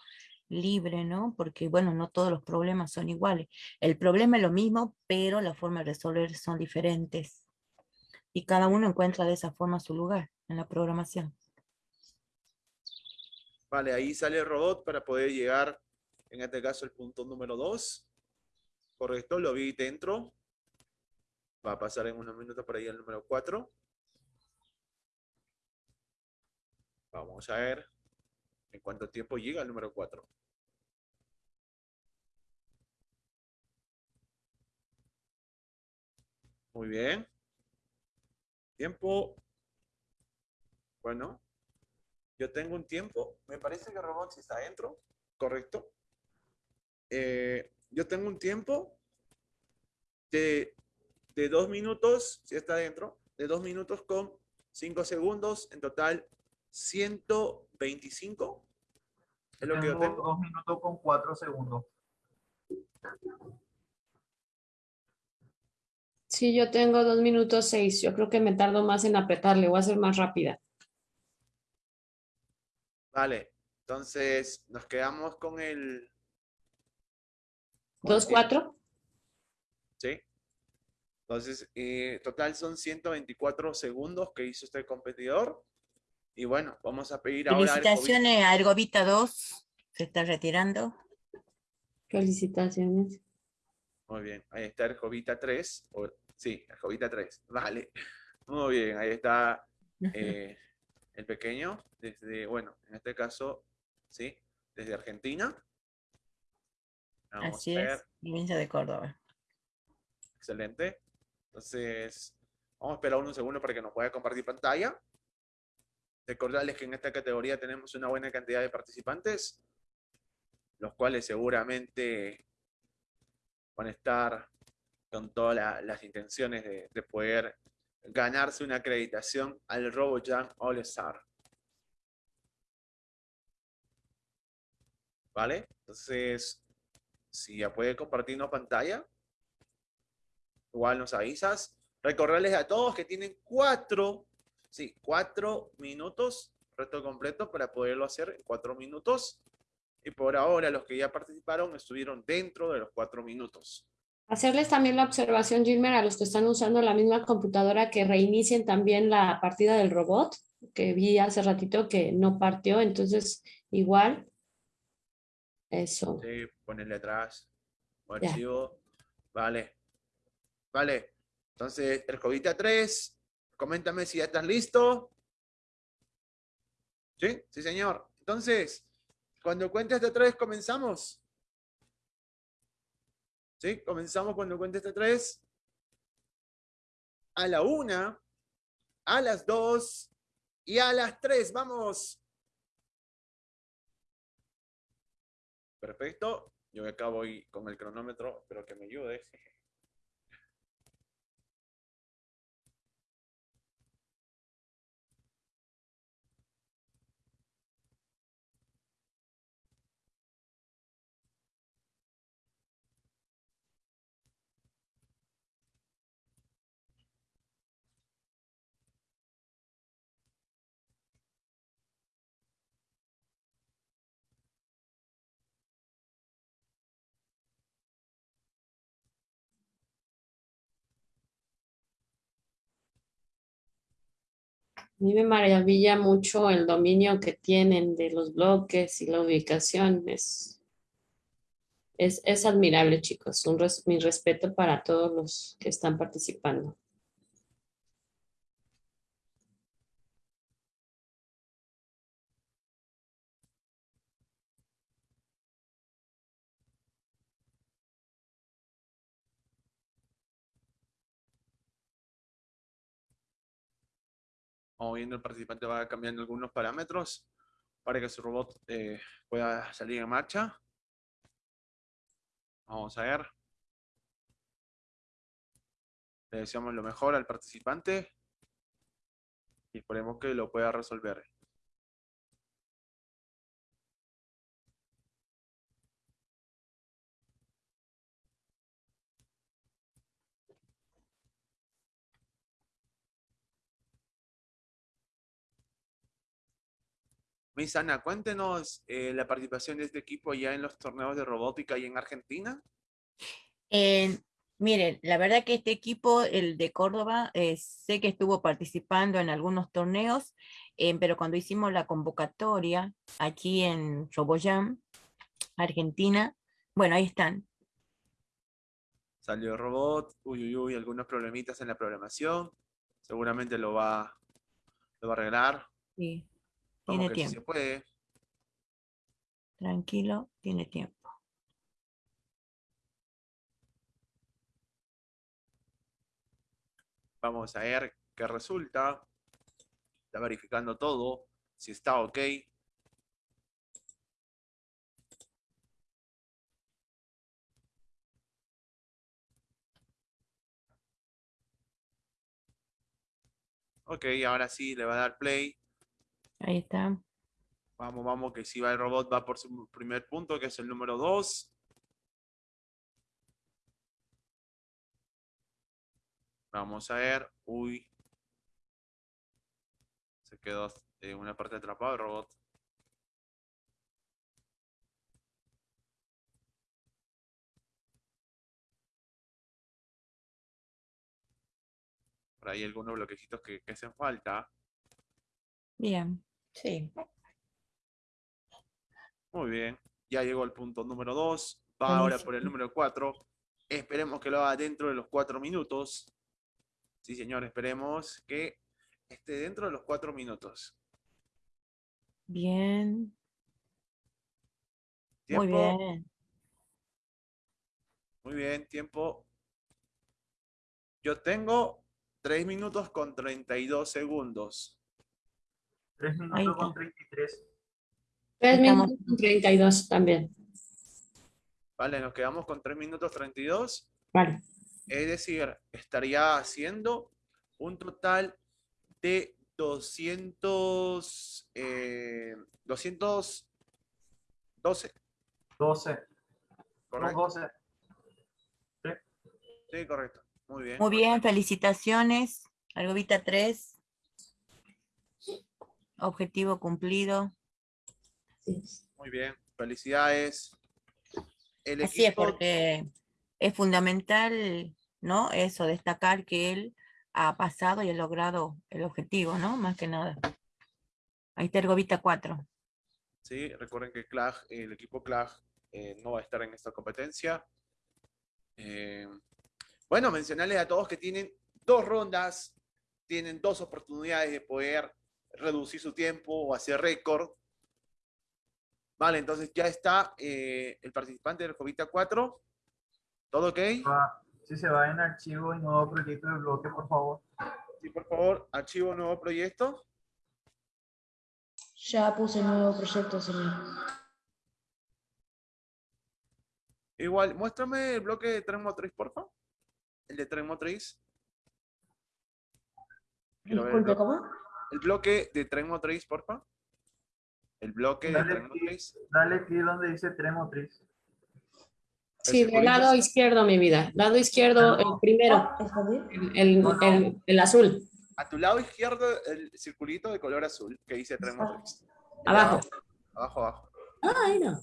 [SPEAKER 2] libre, ¿no? Porque, bueno, no todos los problemas son iguales. El problema es lo mismo, pero la forma de resolver son diferentes. Y cada uno encuentra de esa forma su lugar en la programación.
[SPEAKER 5] Vale, ahí sale el robot para poder llegar, en este caso, el punto número 2. Correcto, lo vi dentro. Va a pasar en unos minutos por ahí el número 4. Vamos a ver en cuánto tiempo llega el número 4. Muy bien. Tiempo. Bueno, yo tengo un tiempo. Me parece que Robot sí está adentro. Correcto. Eh, yo tengo un tiempo de, de dos minutos, si está adentro, de dos minutos con cinco segundos. En total, 125. Es lo que yo
[SPEAKER 6] tengo. dos minutos con cuatro segundos.
[SPEAKER 4] Sí, yo tengo dos minutos seis. Yo creo que me tardo más en apretarle. Voy a ser más rápida.
[SPEAKER 5] Vale. Entonces, nos quedamos con el.
[SPEAKER 4] ¿Dos, cuatro?
[SPEAKER 5] Sí. Entonces, eh, total son 124 segundos que hizo este competidor. Y bueno, vamos a pedir ahora.
[SPEAKER 2] Felicitaciones a Ergovita 2, se está retirando.
[SPEAKER 4] Felicitaciones.
[SPEAKER 5] Muy bien, ahí está el Jovita 3. Sí, el Jovita 3. Vale. Muy bien, ahí está eh, el pequeño. Desde, bueno, en este caso, sí, desde Argentina. Vamos
[SPEAKER 2] Así es, provincia de Córdoba.
[SPEAKER 5] Excelente. Entonces, vamos a esperar unos segundos para que nos pueda compartir pantalla. Recordarles que en esta categoría tenemos una buena cantidad de participantes, los cuales seguramente van a estar con todas la- las intenciones de, de poder ganarse una acreditación al RoboJam All Star. ¿Vale? Entonces, si ya puede compartirnos pantalla, igual nos avisas. Recordarles a todos que tienen cuatro, sí, cuatro minutos, reto completo para poderlo hacer en cuatro minutos. Y por ahora los que ya participaron estuvieron dentro de los cuatro minutos.
[SPEAKER 4] Hacerles también la observación, Gilmer, a los que están usando la misma computadora que reinicien también la partida del robot. que vi hace ratito que no partió, entonces igual, eso.
[SPEAKER 5] Sí, ponerle atrás. Archivo. Vale. Vale. Entonces, el Jovita 3, coméntame si ya estás listo. ¿Sí? Sí, señor. Entonces, cuando cuentes de tres, comenzamos. ¿Sí? Comenzamos cuando cuentes de tres. A la una, a las dos y a las tres. Vamos. Perfecto. Yo acá voy con el cronómetro, espero que me ayude.
[SPEAKER 4] Mí me maravilla mucho el dominio que tienen de los bloques y la ubicación. Es, es, es admirable, chicos. Un res- mi respeto para todos los que están participando.
[SPEAKER 5] Viendo el participante va cambiando algunos parámetros para que su robot eh, pueda salir en marcha. Vamos a ver. Le deseamos lo mejor al participante y esperemos que lo pueda resolver. Miss Ana, cuéntenos eh, la participación de este equipo ya en los torneos de robótica y en Argentina.
[SPEAKER 2] Eh, miren, la verdad que este equipo, el de Córdoba, eh, sé que estuvo participando en algunos torneos, eh, pero cuando hicimos la convocatoria aquí en Roboyam, Argentina, bueno, ahí están.
[SPEAKER 5] Salió el robot, uy, uy, uy, algunos problemitas en la programación. Seguramente lo va, lo va a arreglar.
[SPEAKER 2] Sí,
[SPEAKER 5] Vamos
[SPEAKER 2] tiene
[SPEAKER 5] que sí se
[SPEAKER 2] tiempo.
[SPEAKER 5] puede.
[SPEAKER 2] Tranquilo, tiene tiempo.
[SPEAKER 5] Vamos a ver qué resulta. Está verificando todo, si está ok. Ok, ahora sí le va a dar play.
[SPEAKER 2] Ahí está.
[SPEAKER 5] Vamos, vamos, que si va el robot va por su primer punto, que es el número 2. Vamos a ver. Uy. Se quedó en una parte atrapado el robot. Por ahí algunos bloquecitos que, que hacen falta.
[SPEAKER 2] Bien, sí.
[SPEAKER 5] Muy bien. Ya llegó al punto número 2. Va ahora por el número 4. Esperemos que lo haga dentro de los 4 minutos. Sí, señor, esperemos que esté dentro de los 4 minutos.
[SPEAKER 2] Bien, muy
[SPEAKER 5] Tiempo.
[SPEAKER 2] bien.
[SPEAKER 5] Muy bien, tiempo. Yo tengo 3 minutos con 32 segundos.
[SPEAKER 6] 3
[SPEAKER 2] Ahí
[SPEAKER 6] minutos con 33.
[SPEAKER 4] Tres
[SPEAKER 2] Estamos-
[SPEAKER 4] minutos con 32 también.
[SPEAKER 5] Vale, nos quedamos con 3 minutos 32.
[SPEAKER 4] Vale.
[SPEAKER 5] Es decir, estaría haciendo un total de 200, eh, 212.
[SPEAKER 6] 12. No,
[SPEAKER 5] ¿Correcto?
[SPEAKER 6] 12.
[SPEAKER 5] Sí, correcto. Muy bien.
[SPEAKER 2] Muy bien, felicitaciones. Algovita 3. Objetivo cumplido.
[SPEAKER 5] Muy bien. Felicidades. El
[SPEAKER 2] Así es, porque es fundamental, ¿no? Eso, destacar que él ha pasado y ha logrado el objetivo, ¿no? Más que nada. Ahí está Ergovita 4.
[SPEAKER 5] ¿sí? Recuerden que CLAG, el equipo CLAG eh, no va a estar en esta competencia. Eh, bueno, mencionarles a todos que tienen dos rondas, tienen dos oportunidades de poder reducir su tiempo o hacer récord. Vale, entonces ya está eh, el participante del Jovita 4. ¿Todo ok?
[SPEAKER 6] Va- Si se va en archivo y nuevo proyecto de bloque, por favor.
[SPEAKER 5] Sí, por favor, archivo nuevo proyecto.
[SPEAKER 8] Ya puse nuevo proyecto, señor.
[SPEAKER 5] Igual, muéstrame el bloque de tren motriz, por favor. El de tren motriz. Quiero
[SPEAKER 8] Disculpe. ¿cómo?
[SPEAKER 5] El bloque de tren motriz, por favor. El bloque de
[SPEAKER 6] Dale
[SPEAKER 5] tren
[SPEAKER 6] clic,
[SPEAKER 5] motriz.
[SPEAKER 6] dale clic donde dice tren motriz.
[SPEAKER 4] Sí, del
[SPEAKER 5] circulito.
[SPEAKER 4] lado izquierdo, mi vida. Lado izquierdo, el primero, el, el, el- el azul.
[SPEAKER 5] A tu lado izquierdo, el circulito de color azul que dice tren motriz.
[SPEAKER 4] Abajo.
[SPEAKER 5] Abajo, abajo.
[SPEAKER 4] Ay, no.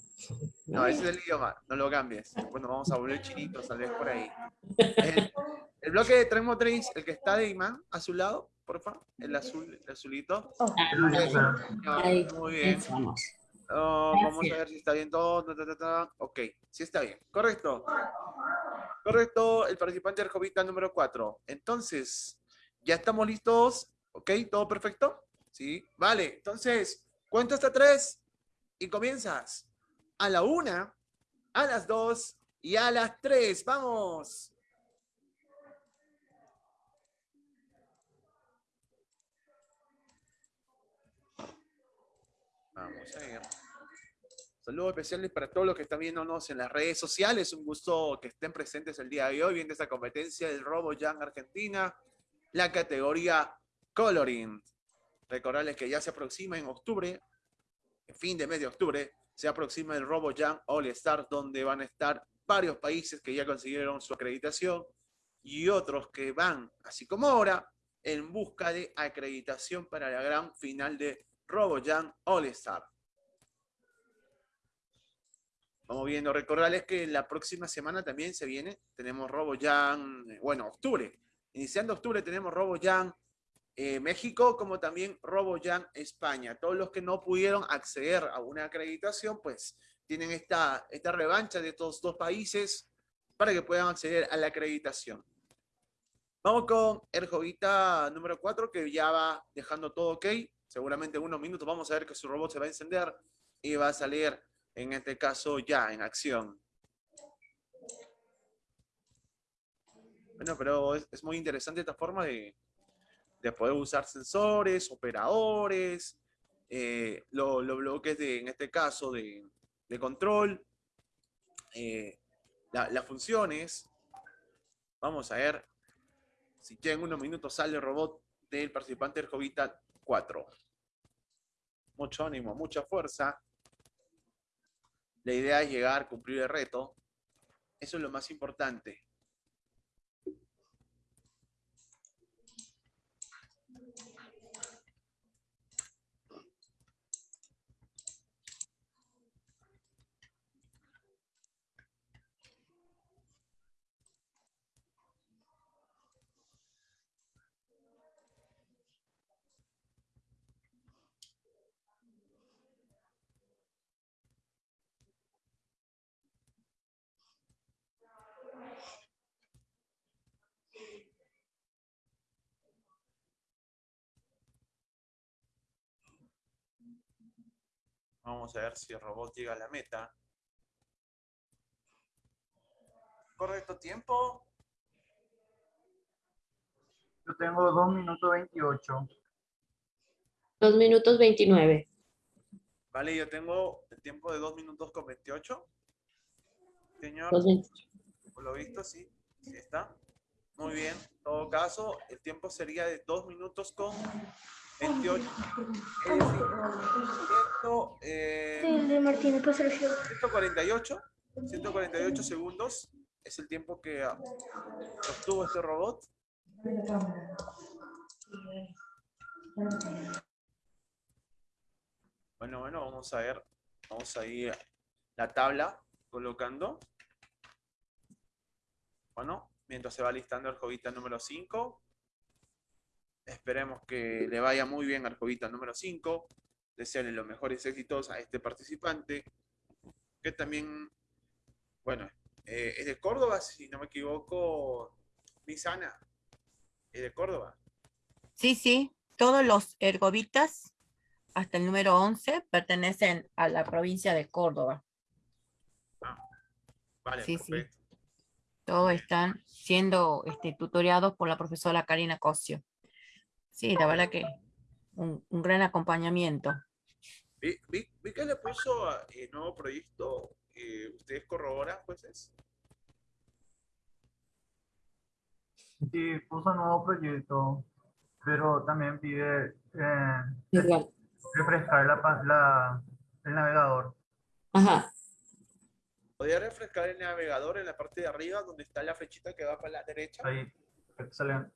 [SPEAKER 5] No, ese es el idioma, no lo cambies. Bueno, vamos a volver chinitos, tal vez por ahí. El, el bloque de tren motriz, el que está de imán a su lado, por favor. El azul, el azulito. Ah,
[SPEAKER 4] Ahí,
[SPEAKER 5] Muy bien.
[SPEAKER 4] Vamos.
[SPEAKER 5] Oh, vamos a ver si está bien todo. ta, ta, ta, ta. Ok, sí está bien. Correcto. Correcto, el participante del Jovita número 4. Entonces, ¿ya estamos listos? ¿Ok? ¿Todo perfecto? Sí. Vale, entonces, cuento hasta tres y comienzas. A la una, a las dos y a las tres. ¡Vamos! Vamos a ver. Saludos especiales para todos los que están viéndonos en las redes sociales. Un gusto que estén presentes el día de hoy viendo esta competencia del Robo Young Argentina, la categoría Coloring. Recordarles que ya se aproxima en octubre, en fin de mes de octubre, se aproxima el Robo Young All Star, donde van a estar varios países que ya consiguieron su acreditación y otros que van, así como ahora, en busca de acreditación para la gran final de RoboJam All Star. Vamos viendo, recordarles que la próxima semana también se viene, tenemos RoboJam, eh, bueno, octubre, iniciando octubre tenemos RoboJam eh, México, como también RoboJam España. Todos los que no pudieron acceder a una acreditación, pues tienen esta, esta revancha de estos dos países para que puedan acceder a la acreditación. Vamos con el Jovita número 4, que ya va dejando todo ok. Seguramente en unos minutos vamos a ver que su robot se va a encender y va a salir, en este caso, ya en acción. Bueno, pero es, muy interesante esta forma de, de poder usar sensores, operadores, eh, lo- los bloques de, en este caso, de, de control, eh, la- las funciones. Vamos a ver si ya en unos minutos sale el robot del participante del Jovita 4. Mucho ánimo, mucha fuerza. La idea es llegar, cumplir el reto. Eso es lo más importante. Vamos a ver si el robot llega a la meta. Correcto tiempo.
[SPEAKER 6] Yo tengo 2 minutos 28.
[SPEAKER 4] Dos minutos 29.
[SPEAKER 5] Vale, yo tengo el tiempo de 2 minutos con 28. Señor,
[SPEAKER 4] Dos veinte-
[SPEAKER 5] por lo visto, sí. Sí está. Muy bien. En todo caso, el tiempo sería de 2 minutos con 28. Es decir, ciento, eh,
[SPEAKER 8] El de Martínez, pues el
[SPEAKER 5] 148, 148 segundos es el tiempo que ah, obtuvo este robot. Bueno, bueno, vamos a ver, vamos a ir la tabla colocando. Bueno, mientras se va listando el jovita número 5. Esperemos que le vaya muy bien al jovita número 5. desearle los mejores éxitos a este participante, que también, bueno, eh, es de Córdoba, si no me equivoco, Miss Ana, es de Córdoba.
[SPEAKER 2] Sí, sí, todos los ergovitas hasta el número 11 pertenecen a la provincia de Córdoba.
[SPEAKER 5] Vale,
[SPEAKER 2] Sí, sí.
[SPEAKER 5] perfecto.
[SPEAKER 2] Todos están siendo este, tutoriados por la profesora Karina Cosio. Sí, la verdad que un, un gran acompañamiento.
[SPEAKER 5] Vi, vi- vi que le puso a- eh, nuevo proyecto, eh, ¿ustedes corroboran, jueces?
[SPEAKER 6] Sí, puso nuevo proyecto, pero también pide eh, refrescar la, la- el navegador.
[SPEAKER 4] Ajá.
[SPEAKER 5] ¿Podría refrescar el navegador en la parte de arriba donde está la flechita que va para la derecha?
[SPEAKER 6] Ahí, excelente.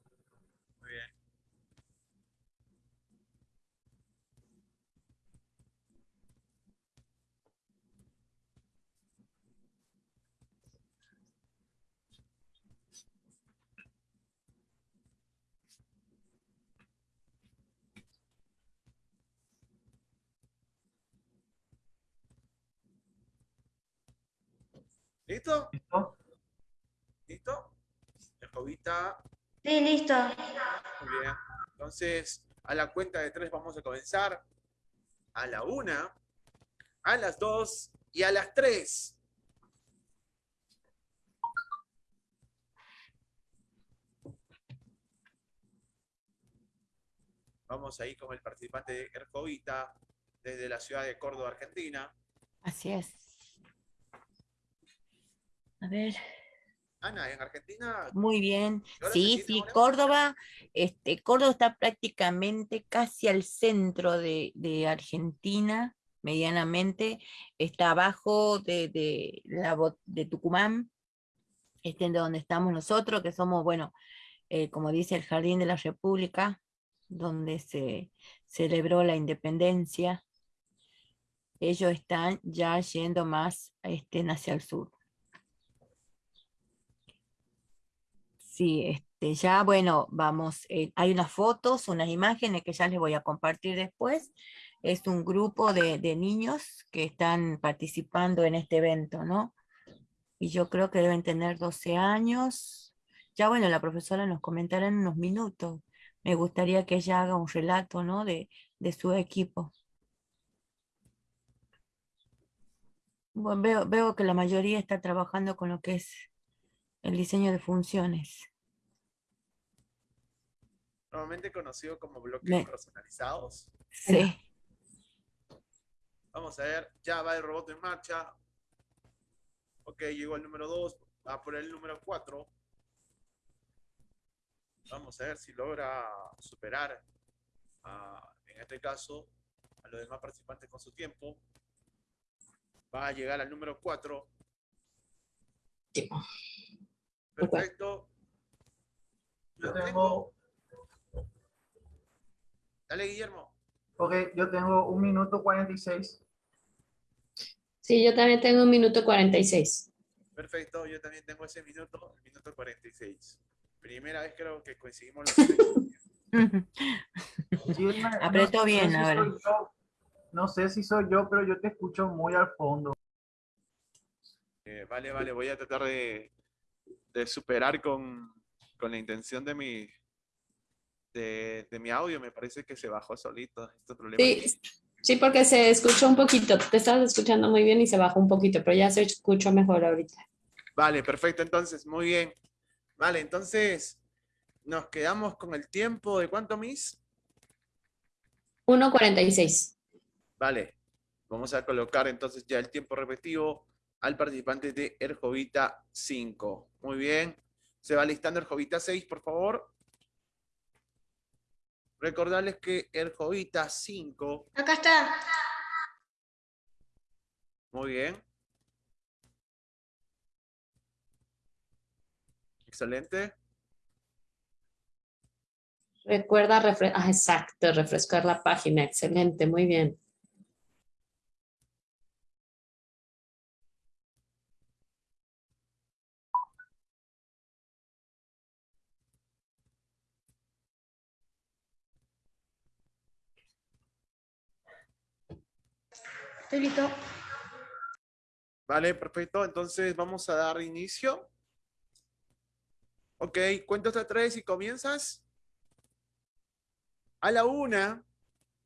[SPEAKER 5] ¿Listo?
[SPEAKER 6] ¿Listo?
[SPEAKER 5] ¿Listo?
[SPEAKER 8] Sí, listo.
[SPEAKER 5] Muy bien. Entonces, a la cuenta de tres vamos a comenzar. A la una, a las dos y a las tres. Vamos ahí con el participante de Ercovita desde la ciudad de Córdoba, Argentina.
[SPEAKER 2] Así es. A ver.
[SPEAKER 5] Ana, en Argentina,
[SPEAKER 2] Muy bien.
[SPEAKER 5] ¿Y ahora
[SPEAKER 2] Sí, sí? Córdoba, este, Córdoba está prácticamente casi al centro de, de Argentina, medianamente. Está abajo de, de, la, de Tucumán, este, de donde estamos nosotros, que somos, bueno, eh, como dice el Jardín de la República, donde se celebró la independencia. Ellos están ya yendo más este, hacia el sur. Sí, este, ya bueno, vamos, eh, hay unas fotos, unas imágenes que ya les voy a compartir después. Es un grupo de, de niños que están participando en este evento, ¿no? Y yo creo que deben tener 12 años. Ya bueno, la profesora nos comentará en unos minutos. Me gustaría que ella haga un relato, ¿no? De, de su equipo. Bueno, veo, veo que la mayoría está trabajando con lo que es el diseño de funciones.
[SPEAKER 5] normalmente conocido como bloques
[SPEAKER 2] Me-
[SPEAKER 5] personalizados.
[SPEAKER 2] Sí.
[SPEAKER 5] Vamos a ver, ya va el robot en marcha. Ok, llegó el número 2, va por el número 4. Vamos a ver si logra superar, a, en este caso, a los demás participantes con su tiempo. Va a llegar al número 4. Perfecto.
[SPEAKER 6] Yo tengo,
[SPEAKER 5] Dale, Guillermo.
[SPEAKER 6] ok, yo tengo un minuto 46.
[SPEAKER 4] Sí, yo también tengo un minuto 46.
[SPEAKER 5] Perfecto, yo también tengo ese minuto, el minuto 46. Primera vez creo que coincidimos los
[SPEAKER 2] Apretó
[SPEAKER 6] sé
[SPEAKER 2] bien,
[SPEAKER 6] si
[SPEAKER 2] a ver.
[SPEAKER 6] soy yo, no sé si soy yo, pero yo te escucho muy al fondo.
[SPEAKER 5] Eh, vale, vale, voy a tratar de, de superar con, con la intención de mi, de, de mi audio. Me parece que se bajó solito este problema.
[SPEAKER 4] Sí, sí, porque se escuchó un poquito. Te estabas escuchando muy bien y se bajó un poquito, pero ya se escuchó mejor ahorita.
[SPEAKER 5] Vale, perfecto, entonces, muy bien. Vale, entonces, nos quedamos con el tiempo de cuánto, Miss?
[SPEAKER 4] 1.46.
[SPEAKER 5] Vale, vamos a colocar entonces ya el tiempo repetido al participante de Erjovita 5. Muy bien. Se va listando Erjovita 6, por favor. Recordarles que Erjovita 5,
[SPEAKER 8] Acá está.
[SPEAKER 5] muy bien. Excelente.
[SPEAKER 4] Recuerda, refre- ah, exacto, refrescar la página. Excelente, muy bien.
[SPEAKER 8] Estoy listo.
[SPEAKER 5] Vale, perfecto. Entonces vamos a dar inicio. Ok, cuento hasta tres y comienzas. A la una,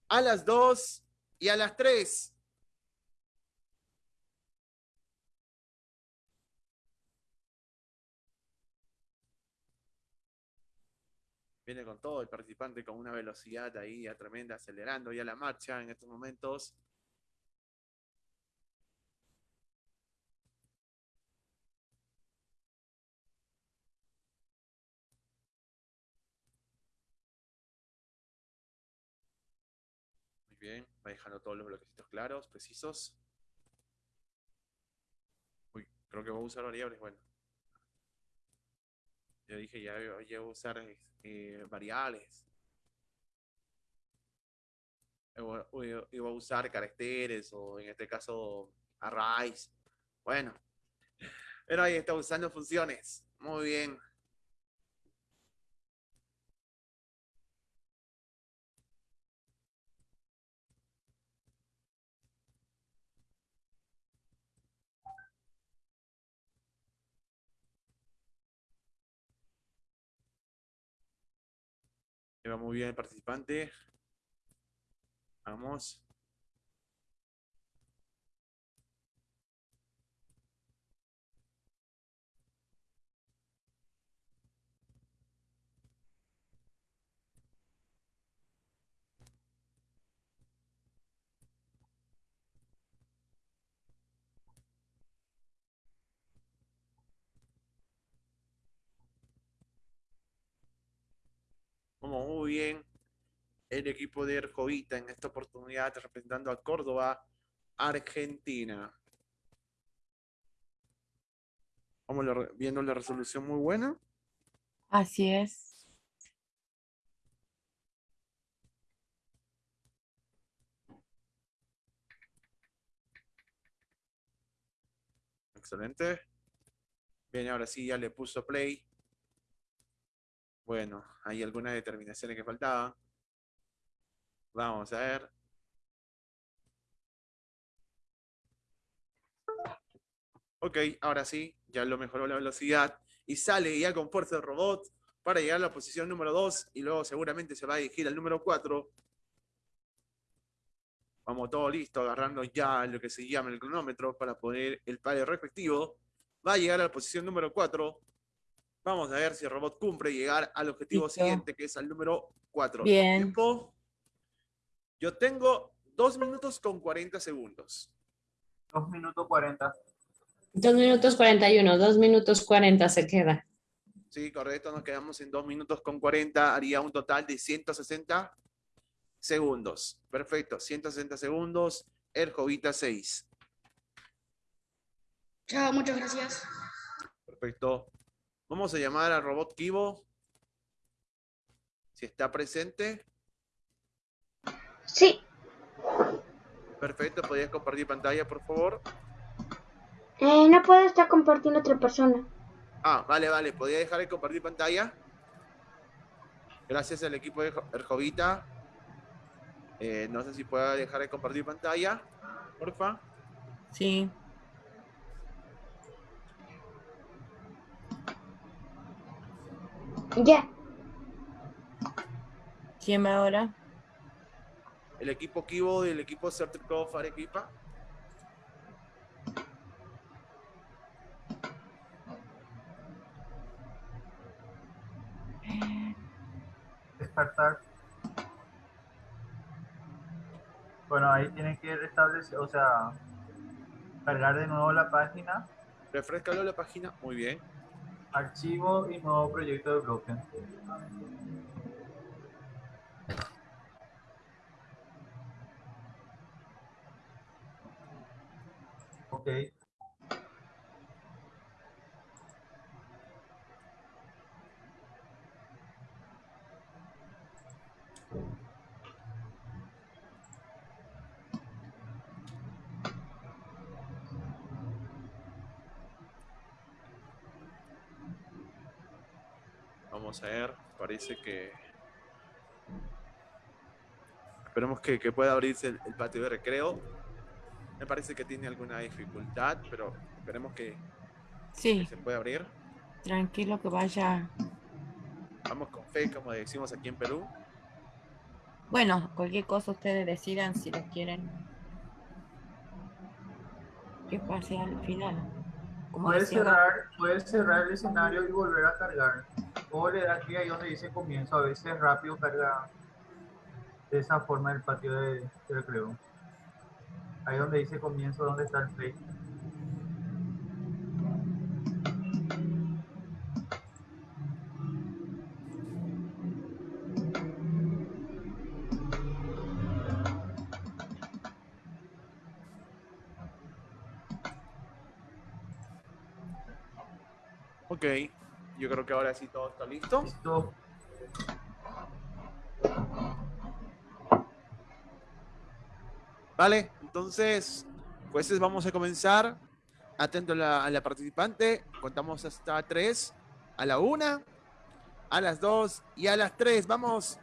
[SPEAKER 5] a las dos y a las tres. Viene con todo el participante con una velocidad ahí a tremenda, acelerando ya la marcha en estos momentos. Va dejando todos los bloquecitos claros, precisos. Uy, creo que voy a usar variables, bueno. Yo dije, ya, ya voy a usar eh, variables. Iba a usar caracteres o en este caso arrays. Bueno, pero ahí está usando funciones. Muy bien. Muy bien el participante. Vamos. Vamos muy bien. El equipo de Erjovita en esta oportunidad representando a Córdoba, Argentina. Vamos viendo la resolución muy buena.
[SPEAKER 2] Así es.
[SPEAKER 5] Excelente. Bien, ahora sí ya le puso play. Bueno, hay algunas determinaciones que faltaban. Vamos a ver. Ok, ahora sí, ya lo mejoró la velocidad y sale ya con fuerza el robot para llegar a la posición número 2 y luego seguramente se va a dirigir al número 4. Vamos todo listo, agarrando ya lo que se llama el cronómetro para poner el palo respectivo. Va a llegar a la posición número 4. Vamos a ver si el robot cumple llegar al objetivo
[SPEAKER 2] Listo.
[SPEAKER 5] siguiente, que es al número 4.
[SPEAKER 2] Bien.
[SPEAKER 5] Tiempo. Yo tengo 2 minutos con 40 segundos.
[SPEAKER 6] 2 minutos 40.
[SPEAKER 4] Dos minutos 41, dos minutos 40 se queda.
[SPEAKER 5] Sí, correcto, nos quedamos en 2 minutos con 40, haría un total de 160 segundos. Perfecto, 160 segundos, el Jovita 6.
[SPEAKER 8] Chao, muchas gracias.
[SPEAKER 5] Perfecto. Vamos a llamar al robot Kibo. Si está presente.
[SPEAKER 8] Sí,
[SPEAKER 5] Perfecto, ¿podrías compartir pantalla, por favor?
[SPEAKER 8] eh, no puedo estar compartiendo otra persona.
[SPEAKER 5] Ah, vale, vale. ¿Podría dejar de compartir pantalla? Gracias al equipo de Jo- Erjovita. Eh, no sé si pueda dejar de compartir pantalla. Porfa.
[SPEAKER 2] Sí.
[SPEAKER 8] Ya,
[SPEAKER 2] ¿Quién va ahora?
[SPEAKER 5] El equipo Kibo y el equipo Certicov Arequipa.
[SPEAKER 6] Despertar. Bueno, ahí tienen que restablecer, o sea, cargar de nuevo la página,
[SPEAKER 5] Refrescalo la página. Muy bien.
[SPEAKER 6] Archivo y nuevo proyecto de bloque. Ok.
[SPEAKER 5] Vamos a ver. Parece que. Esperemos que, que pueda abrirse el, el patio de recreo. Me parece que tiene alguna dificultad, pero esperemos que,
[SPEAKER 2] Sí,
[SPEAKER 5] que se pueda abrir.
[SPEAKER 2] tranquilo que vaya.
[SPEAKER 5] Vamos con fe, como decimos aquí en Perú.
[SPEAKER 2] Bueno, cualquier cosa ustedes decidan si lo quieren. Que pase al final. Como
[SPEAKER 6] Puedes cerrar, puedes cerrar el escenario y volver a cargar. Le das clic ahí donde dice comienzo. A veces rápido carga de esa forma el patio de, de recreo. Ahí donde dice comienzo, donde está el play.
[SPEAKER 5] Ok, creo que ahora sí todo está listo.
[SPEAKER 6] Listo.
[SPEAKER 5] Vale, entonces, pues vamos a comenzar. Atento a la, a la participante. Contamos hasta tres. A la una, a las dos y a las tres. Vamos.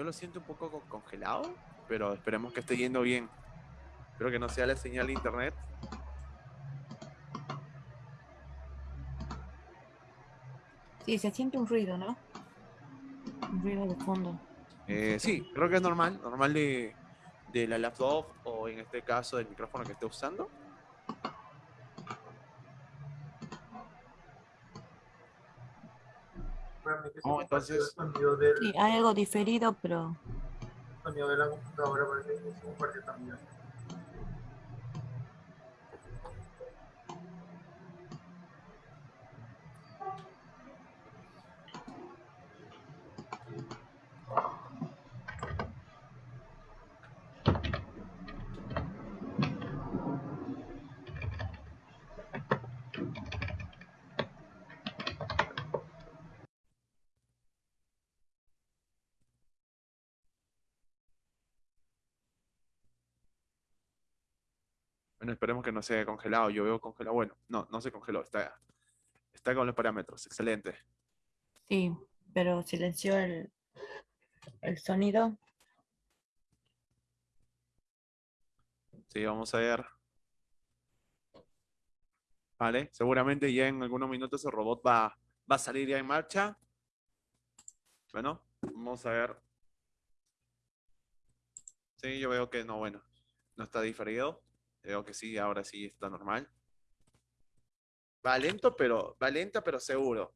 [SPEAKER 5] Yo lo siento un poco co- congelado, pero esperemos que esté yendo bien. Espero que no sea la señal de internet.
[SPEAKER 2] Sí, se siente un ruido, ¿no? Un ruido de fondo.
[SPEAKER 5] Eh, sí, creo que es normal, normal de, de la laptop o en este caso del micrófono que esté usando.
[SPEAKER 6] Que
[SPEAKER 5] Oh,
[SPEAKER 6] compartió
[SPEAKER 5] entonces-
[SPEAKER 6] el del,
[SPEAKER 2] Sí, hay algo diferido, pero
[SPEAKER 6] sonido de la computadora parece que se compartió también.
[SPEAKER 5] Bueno, esperemos que no se haya congelado. Yo veo congelado. Bueno, no, no se congeló. Está, está con los parámetros. Excelente.
[SPEAKER 2] sí, pero silenció el, el sonido.
[SPEAKER 5] Sí, vamos a ver. Vale, seguramente ya en algunos minutos el robot va, va a salir ya en marcha. Bueno, vamos a ver. Sí, yo veo que no, bueno, no está diferido. Veo que sí, ahora sí está normal. Va lento, pero va lenta, pero seguro.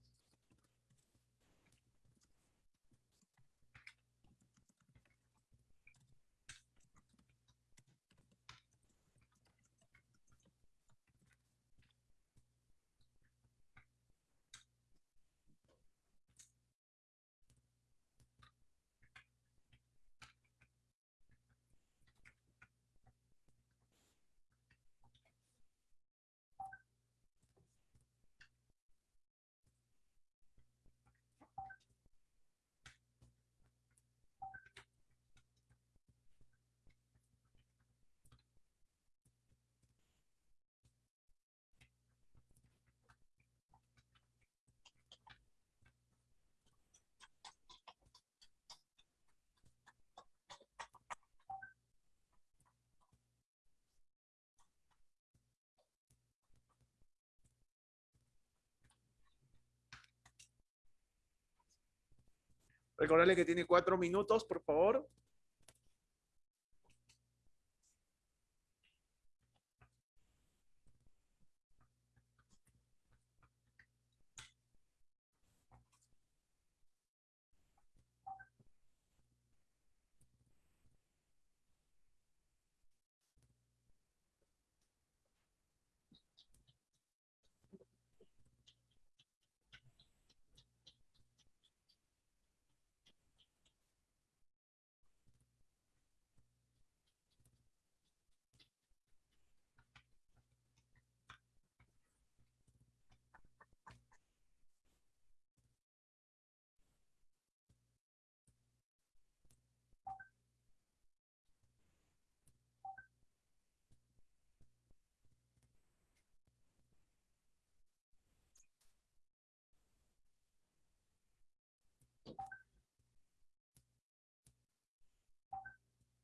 [SPEAKER 5] Recordarle que tiene cuatro minutos, por favor.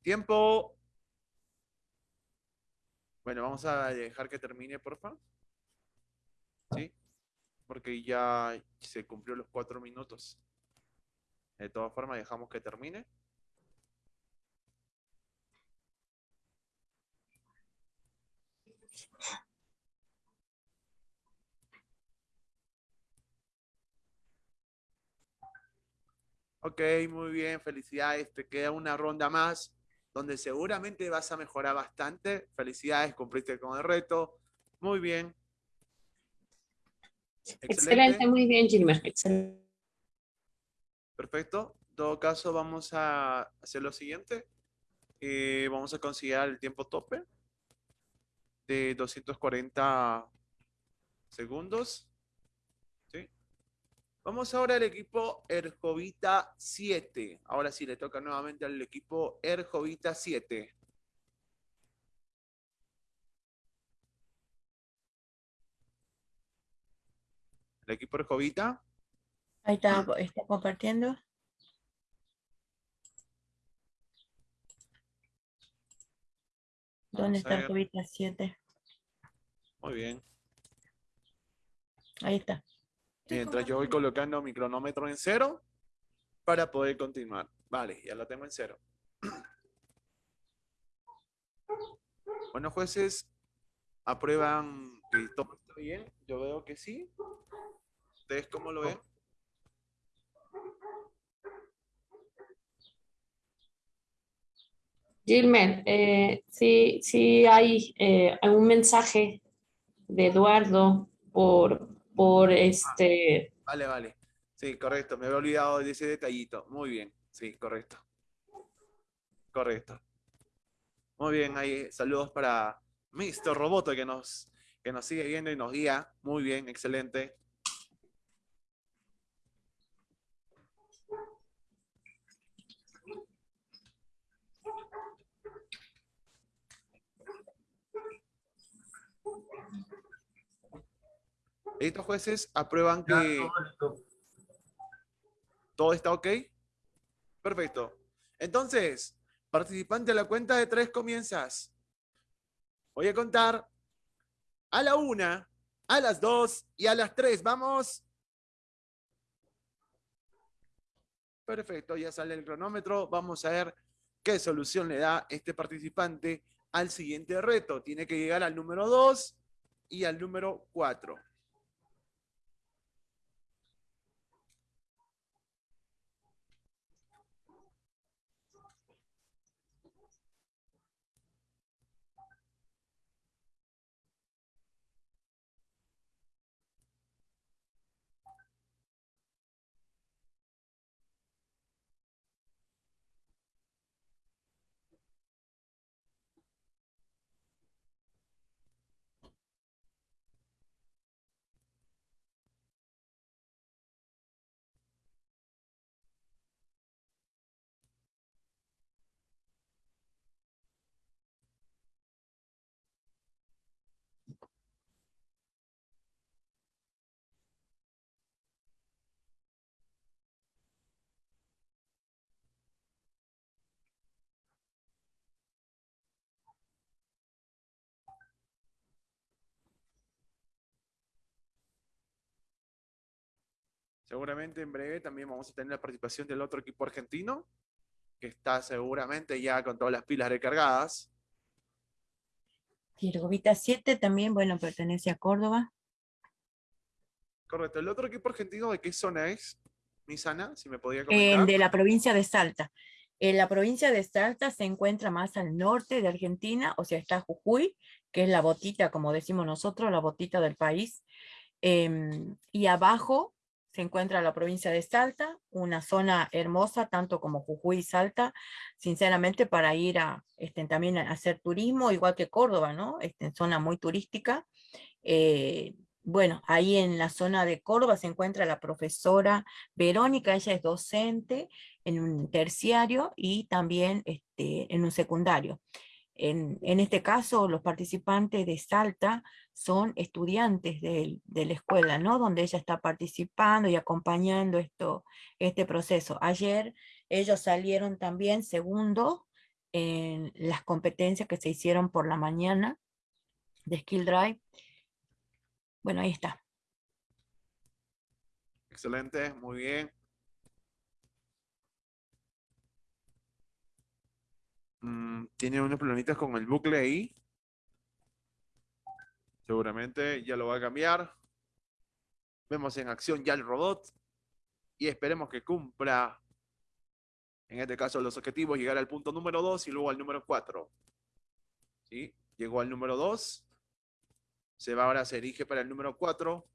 [SPEAKER 5] Tiempo. Bueno, vamos a dejar que termine, por favor. ¿Sí? Porque ya se cumplió los cuatro minutos. De todas formas, dejamos que termine. Ok, muy bien, felicidades. Te queda una ronda más donde seguramente vas a mejorar bastante. Felicidades, cumpliste con el reto. Muy bien.
[SPEAKER 4] Excelente, muy bien, Gilmer. Excelente.
[SPEAKER 5] Perfecto. En todo caso, vamos a hacer lo siguiente. Eh, vamos a considerar el tiempo tope de 240 segundos. Vamos ahora al equipo Erjovita 7. Ahora sí, le toca nuevamente al equipo Erjovita 7. El equipo Erjovita.
[SPEAKER 2] Ahí está, está compartiendo. ¿Dónde está
[SPEAKER 5] ver.
[SPEAKER 2] Jovita 7?
[SPEAKER 5] Muy bien.
[SPEAKER 2] Ahí está.
[SPEAKER 5] Mientras yo voy colocando mi cronómetro en cero para poder continuar. Vale, ya lo tengo en cero. Bueno, jueces, ¿aprueban que todo está bien? Yo veo que sí. ¿Ustedes cómo lo ven?
[SPEAKER 4] Gilmer, eh, sí, sí hay eh, un mensaje de Eduardo por, por este,
[SPEAKER 5] Vale, vale. Sí, correcto. Me había olvidado de ese detallito. Muy bien. Sí, correcto. Correcto. Muy bien, ahí saludos para Mr. Roboto que nos, que nos sigue viendo y nos guía. Muy bien, excelente. Estos jueces aprueban
[SPEAKER 6] Ya,
[SPEAKER 5] que
[SPEAKER 6] todo
[SPEAKER 5] está ok. Perfecto. Entonces, participante a la cuenta de tres comienzas. Voy a contar a la una, a las dos y a las tres. Vamos. Perfecto, ya sale el cronómetro. Vamos a ver qué solución le da este participante al siguiente reto. Tiene que llegar al número dos y al número cuatro. Seguramente en breve también vamos a tener la participación del otro equipo argentino, que está seguramente ya con todas las pilas recargadas.
[SPEAKER 2] Y el Jovita 7 también, bueno, pertenece a Córdoba.
[SPEAKER 5] Correcto. ¿El otro equipo argentino de qué zona es? Misana, si me podía comentar.
[SPEAKER 2] de la provincia de Salta. En la provincia de Salta se encuentra más al norte de Argentina, o sea, está Jujuy, que es la botita, como decimos nosotros, la botita del país. Em, y abajo se encuentra la provincia de Salta, una zona hermosa, tanto como Jujuy y Salta, sinceramente para ir a, este, también a hacer turismo, igual que Córdoba, ¿no? Este, zona muy turística. Eh, bueno, ahí en la zona de Córdoba se encuentra la profesora Verónica, ella es docente en un terciario y también este, en un secundario. En, este caso, los participantes de Salta son estudiantes del- de, la escuela, ¿no? Donde ella está participando y acompañando esto, este proceso. Ayer ellos salieron también segundo en las competencias que se hicieron por la mañana de Skill Drive. Bueno, ahí está.
[SPEAKER 5] Excelente, muy bien. Mm, Tiene unos problemitas con el bucle ahí. Seguramente ya lo va a cambiar. Vemos en acción ya el robot. Y esperemos que cumpla, en este caso, los objetivos, llegar al punto número 2 y luego al número 4. ¿Sí? Llegó al número 2. Se va ahora, se erige para el número 4.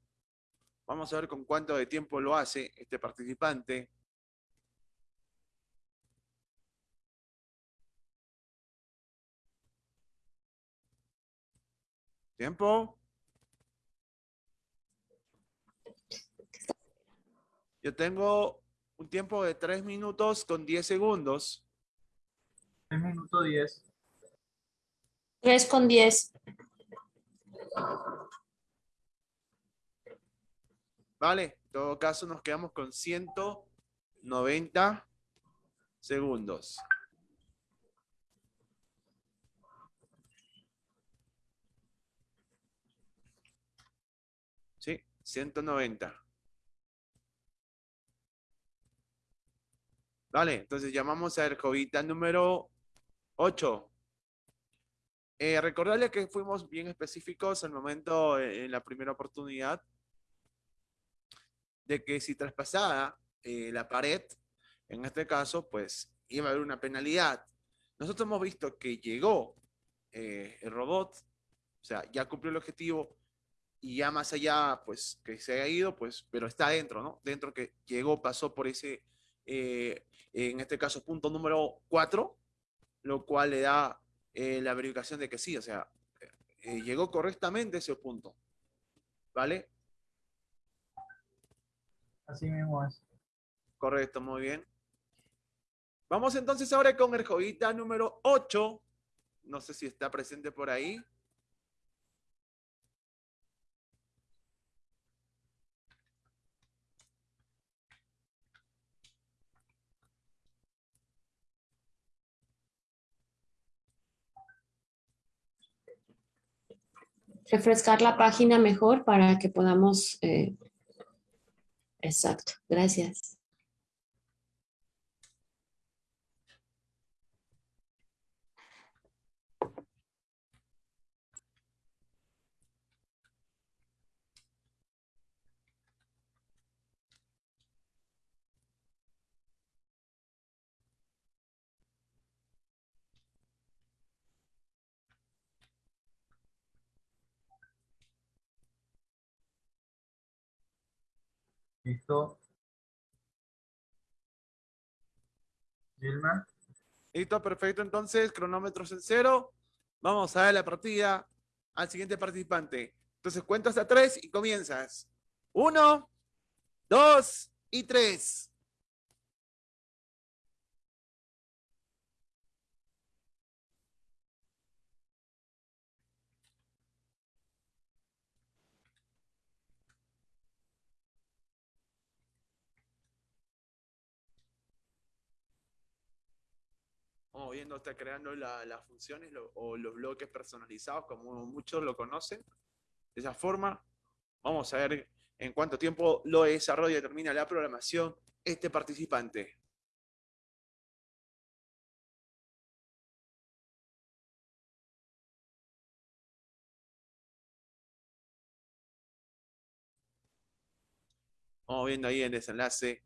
[SPEAKER 5] Vamos a ver con cuánto de tiempo lo hace este participante. ¿Tiempo? Yo tengo un tiempo de 3 minutos con 10 segundos.
[SPEAKER 6] 3 minutos 10.
[SPEAKER 4] 3 con 10.
[SPEAKER 5] Vale, en todo caso nos quedamos con 190 segundos. Sí, 190. Vale, entonces llamamos a Ercovita número 8. Eh, recordarle que fuimos bien específicos al momento, eh, en la primera oportunidad, de que si traspasaba eh, la pared, en este caso, pues iba a haber una penalidad. Nosotros hemos visto que llegó el robot, o sea, ya cumplió el objetivo y ya más allá, pues que se haya ido, pues, pero está dentro, ¿no? Dentro que llegó, pasó por ese, eh, en este caso, punto número 4, lo cual le da eh, la verificación de que sí, o sea, eh, llegó correctamente ese punto. ¿Vale?
[SPEAKER 6] Así mismo es.
[SPEAKER 5] Correcto, muy bien. Vamos entonces ahora con el joguita número 8. No sé si está presente por ahí.
[SPEAKER 4] Refrescar la página mejor para que podamos... eh, Exacto, gracias.
[SPEAKER 6] Listo.
[SPEAKER 5] Listo, perfecto. Entonces, cronómetros en cero. Vamos a dar la partida al siguiente participante. Entonces, cuento hasta tres y comienzas. Uno, dos y tres. Vamos viendo, está creando la- las funciones o los bloques personalizados, como muchos lo conocen. De esa forma, vamos a ver en cuánto tiempo lo desarrolla y termina la programación este participante. Vamos viendo ahí el desenlace.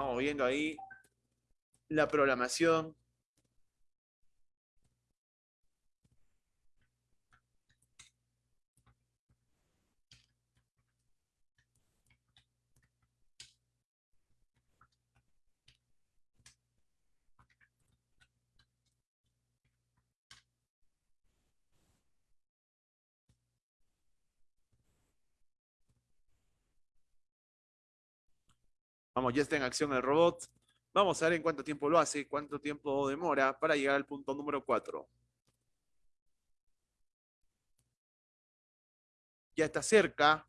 [SPEAKER 5] Vamos viendo ahí la programación. Vamos, ya está en acción el robot. Vamos a ver en cuánto tiempo lo hace, cuánto tiempo demora para llegar al punto número 4. Ya está cerca.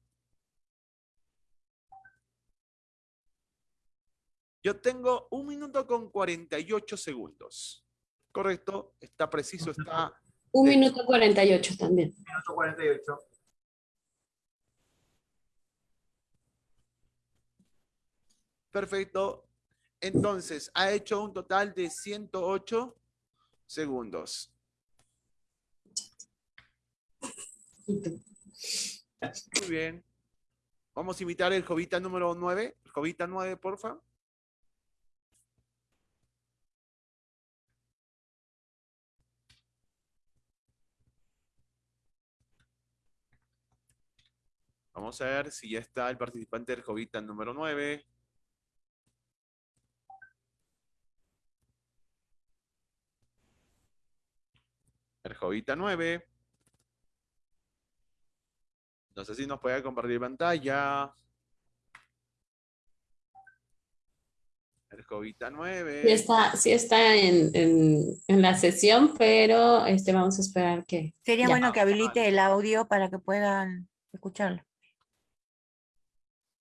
[SPEAKER 5] Yo tengo un minuto con 48 segundos. Correcto, está preciso, está...
[SPEAKER 4] Un minuto 48 también.
[SPEAKER 6] Minuto 48.
[SPEAKER 5] Perfecto. Entonces, ha hecho un total de 108 segundos. Muy bien. Vamos a invitar el Jovita número 9. El Jovita 9, porfa. Vamos a ver si ya está el participante del Jovita número 9. Jovita 9. No sé si nos puede compartir pantalla. El Jovita 9.
[SPEAKER 4] Sí está, sí está en, en, en la sesión, pero este, vamos a esperar que...
[SPEAKER 2] Sería
[SPEAKER 4] ya.
[SPEAKER 2] bueno que habilite el audio para que puedan escucharlo.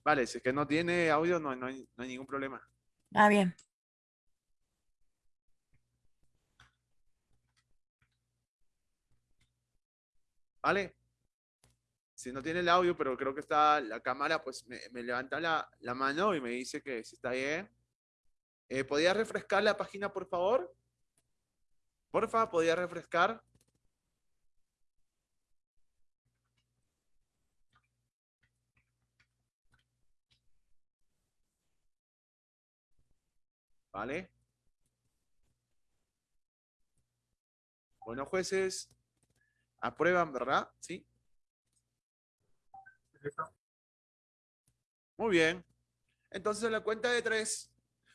[SPEAKER 5] Vale, si es que no tiene audio, no, no hay, no hay ningún problema.
[SPEAKER 2] Ah, bien.
[SPEAKER 5] ¿Vale? Si no tiene el audio, pero creo que está la cámara, pues me, levanta la, la mano y me dice que si está bien. Eh, ¿Podría refrescar la página, por favor? Porfa, ¿podría refrescar? ¿Vale? Bueno, jueces, aprueban, ¿verdad? ¿Sí? Muy bien. Entonces, a la cuenta de tres,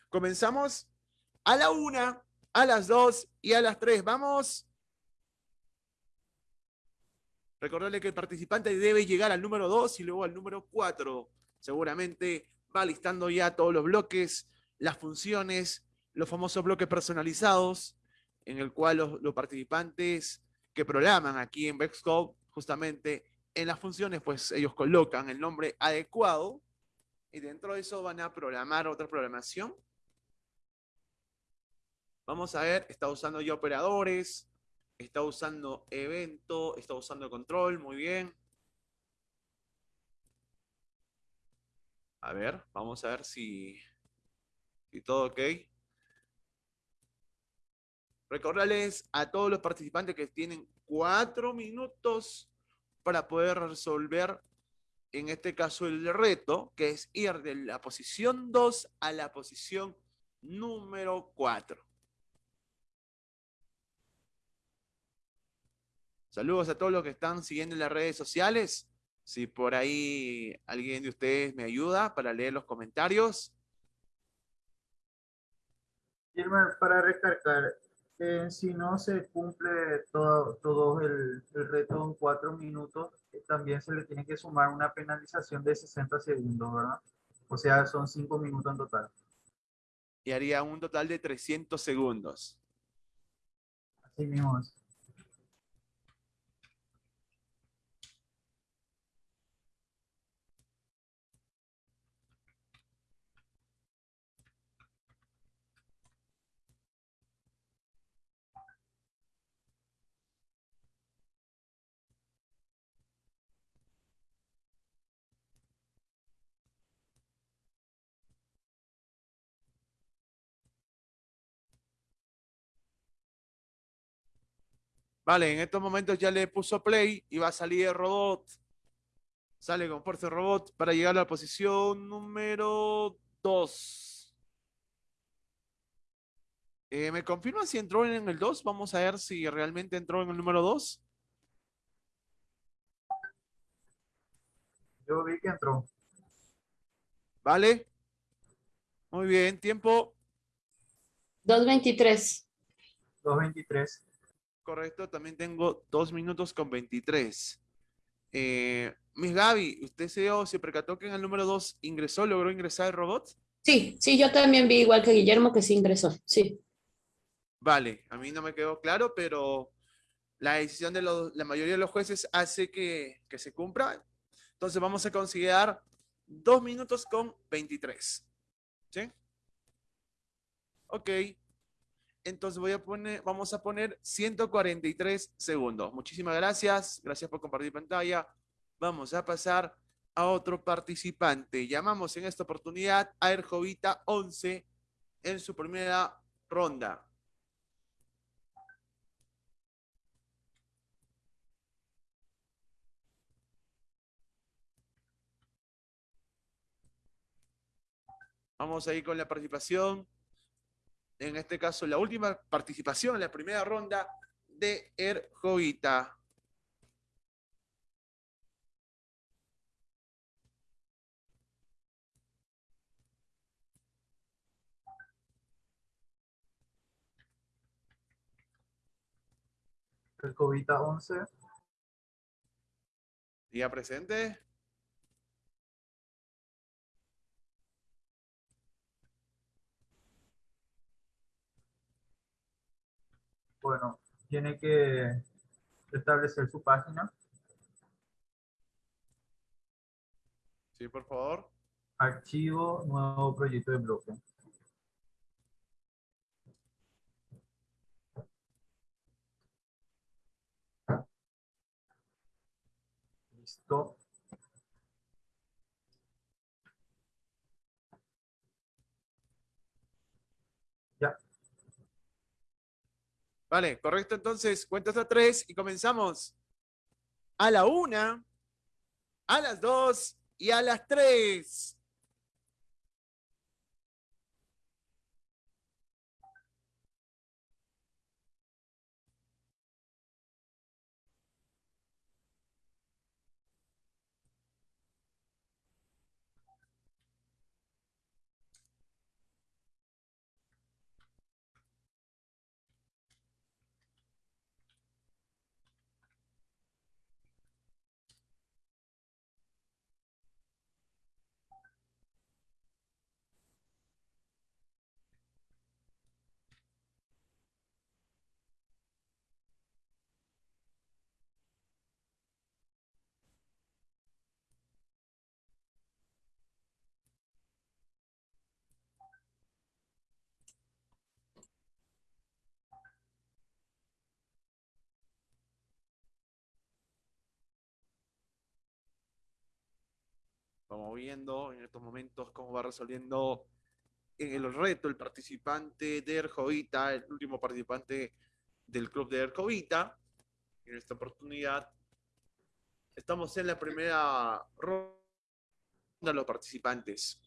[SPEAKER 5] comenzamos a la una, a las dos y a las tres. ¡Vamos! Recordarle que el participante debe llegar al número dos y luego al número cuatro. Seguramente va listando ya todos los bloques, las funciones, los famosos bloques personalizados, en el cual los, los participantes que programan aquí en Vexcode, justamente en las funciones, pues ellos colocan el nombre adecuado y dentro de eso van a programar otra programación. Vamos a ver, está usando ya operadores, está usando evento, está usando control, muy bien. A ver, vamos a ver si, si todo ok. Recordarles a todos los participantes que tienen cuatro minutos para poder resolver, en este caso, el reto, que es ir de la posición 2 a la posición número 4. Saludos a todos los que están siguiendo en las redes sociales. Si por ahí alguien de ustedes me ayuda para leer los comentarios.
[SPEAKER 6] Para recargar, eh, si no se cumple todo, todo el, el reto en cuatro minutos, eh, también se le tiene que sumar una penalización de 60 segundos, ¿verdad? O sea, son cinco minutos en total.
[SPEAKER 5] Y haría un total de 300 segundos.
[SPEAKER 6] Así mismo es.
[SPEAKER 5] Vale, en estos momentos ya le puso play y va a salir el robot. Sale con fuerza el robot para llegar a la posición número 2. Eh, ¿Me confirman si entró en el 2? Vamos a ver si realmente entró en el número 2.
[SPEAKER 6] Yo vi que entró.
[SPEAKER 5] ¿Vale? Muy bien, tiempo.
[SPEAKER 4] 2.23.
[SPEAKER 6] 2.23.
[SPEAKER 5] Correcto, también tengo 2 minutos con 23. Eh, Miss Gaby, ¿usted se, dio- se percató que en el número 2 ingresó, logró ingresar el robot?
[SPEAKER 4] Sí, sí, yo también vi igual que Guillermo que sí ingresó, sí.
[SPEAKER 5] Vale, a mí no me quedó claro, pero la decisión de los- la mayoría de los jueces hace que, que se cumpla. Entonces vamos a considerar 2 minutos con 23. ¿Sí? Ok. Entonces voy a poner, vamos a poner 143 segundos. Muchísimas gracias. Gracias por compartir pantalla. Vamos a pasar a otro participante. Llamamos en esta oportunidad a Erjovita 11 en su primera ronda. Vamos a ir con la participación. En este caso, la última participación en la primera ronda de Erjovita.
[SPEAKER 6] El Covita 11.
[SPEAKER 5] Día presente.
[SPEAKER 6] Bueno, tiene que establecer su página.
[SPEAKER 5] Sí, por favor.
[SPEAKER 6] Archivo, nuevo proyecto de bloque. Listo.
[SPEAKER 5] Vale, correcto. Entonces, cuenta hasta tres y comenzamos. A la una, a las dos y a las tres. Vamos viendo en estos momentos cómo va resolviendo el reto el participante de Erjovita, el último participante del club de Erjovita. En esta oportunidad estamos en la primera ronda de los participantes.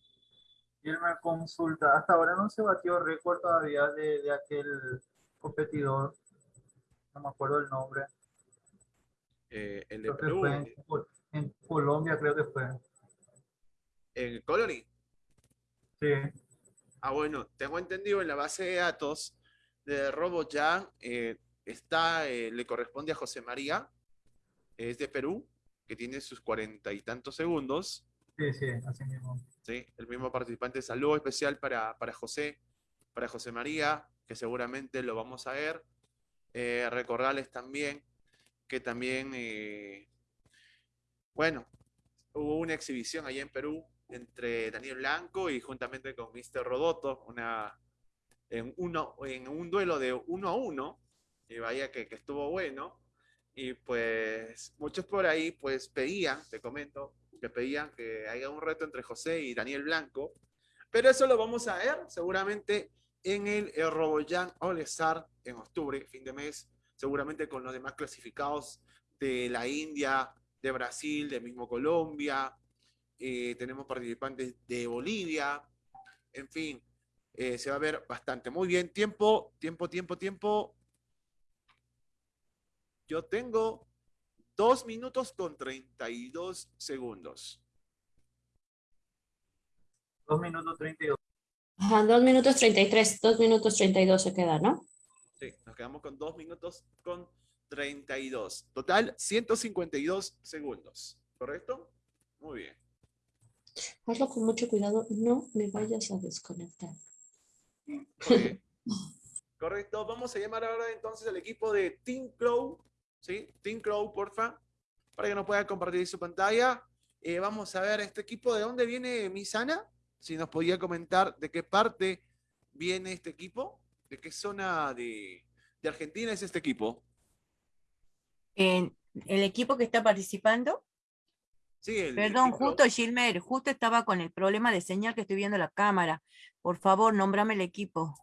[SPEAKER 6] Y me consulta, hasta ahora no se batió récord todavía de, de aquel competidor, no me acuerdo el nombre,
[SPEAKER 5] Eh, el de Perú,
[SPEAKER 6] fue en, en Colombia, creo que fue.
[SPEAKER 5] En Colony.
[SPEAKER 6] Sí,
[SPEAKER 5] Ah, bueno, tengo entendido en la base de datos de RoboJam eh, está, eh, le corresponde a José María, es de Perú, que tiene sus cuarenta y tantos segundos.
[SPEAKER 6] sí, sí, así mismo.
[SPEAKER 5] ¿sí? El mismo participante, saludo especial para, para José, para José María, que seguramente lo vamos a ver. Eh, recordarles también que también, eh, bueno, hubo una exhibición allá en Perú entre Daniel Blanco y juntamente con Mr. Rodoto, una, en, uno, en un duelo de uno a uno, y vaya que, que estuvo bueno. Y pues muchos por ahí pues pedían, te comento, que pedían que haya un reto entre José y Daniel Blanco. Pero eso lo vamos a ver seguramente en el, el RoboJam All Star en octubre, fin de mes, seguramente con los demás clasificados de la India, de Brasil, de mismo Colombia. Eh, tenemos participantes de Bolivia. En fin, eh, se va a ver bastante. Muy bien, tiempo, tiempo, tiempo, tiempo. Yo tengo dos minutos con 32 segundos.
[SPEAKER 6] Dos minutos 32.
[SPEAKER 4] Ajá, dos minutos 33, dos minutos 32 se queda, ¿no?
[SPEAKER 5] Sí, nos quedamos con dos minutos con 32. Total, 152 segundos. ¿Correcto? Muy bien.
[SPEAKER 4] Hazlo con mucho cuidado, no me vayas a desconectar.
[SPEAKER 5] Correcto, vamos a llamar ahora entonces al equipo de Team Crow, ¿sí? Team Crow, porfa, para que nos pueda compartir su pantalla. Eh, vamos a ver este equipo, ¿de dónde viene Misana? Si nos podía comentar de qué parte viene este equipo, de qué zona de, de Argentina es este equipo.
[SPEAKER 2] En el equipo que está participando,
[SPEAKER 5] Sí, el
[SPEAKER 2] perdón, justo. Gilmer, justo estaba con el problema de señal que estoy viendo la cámara. Por favor, nómbrame el equipo.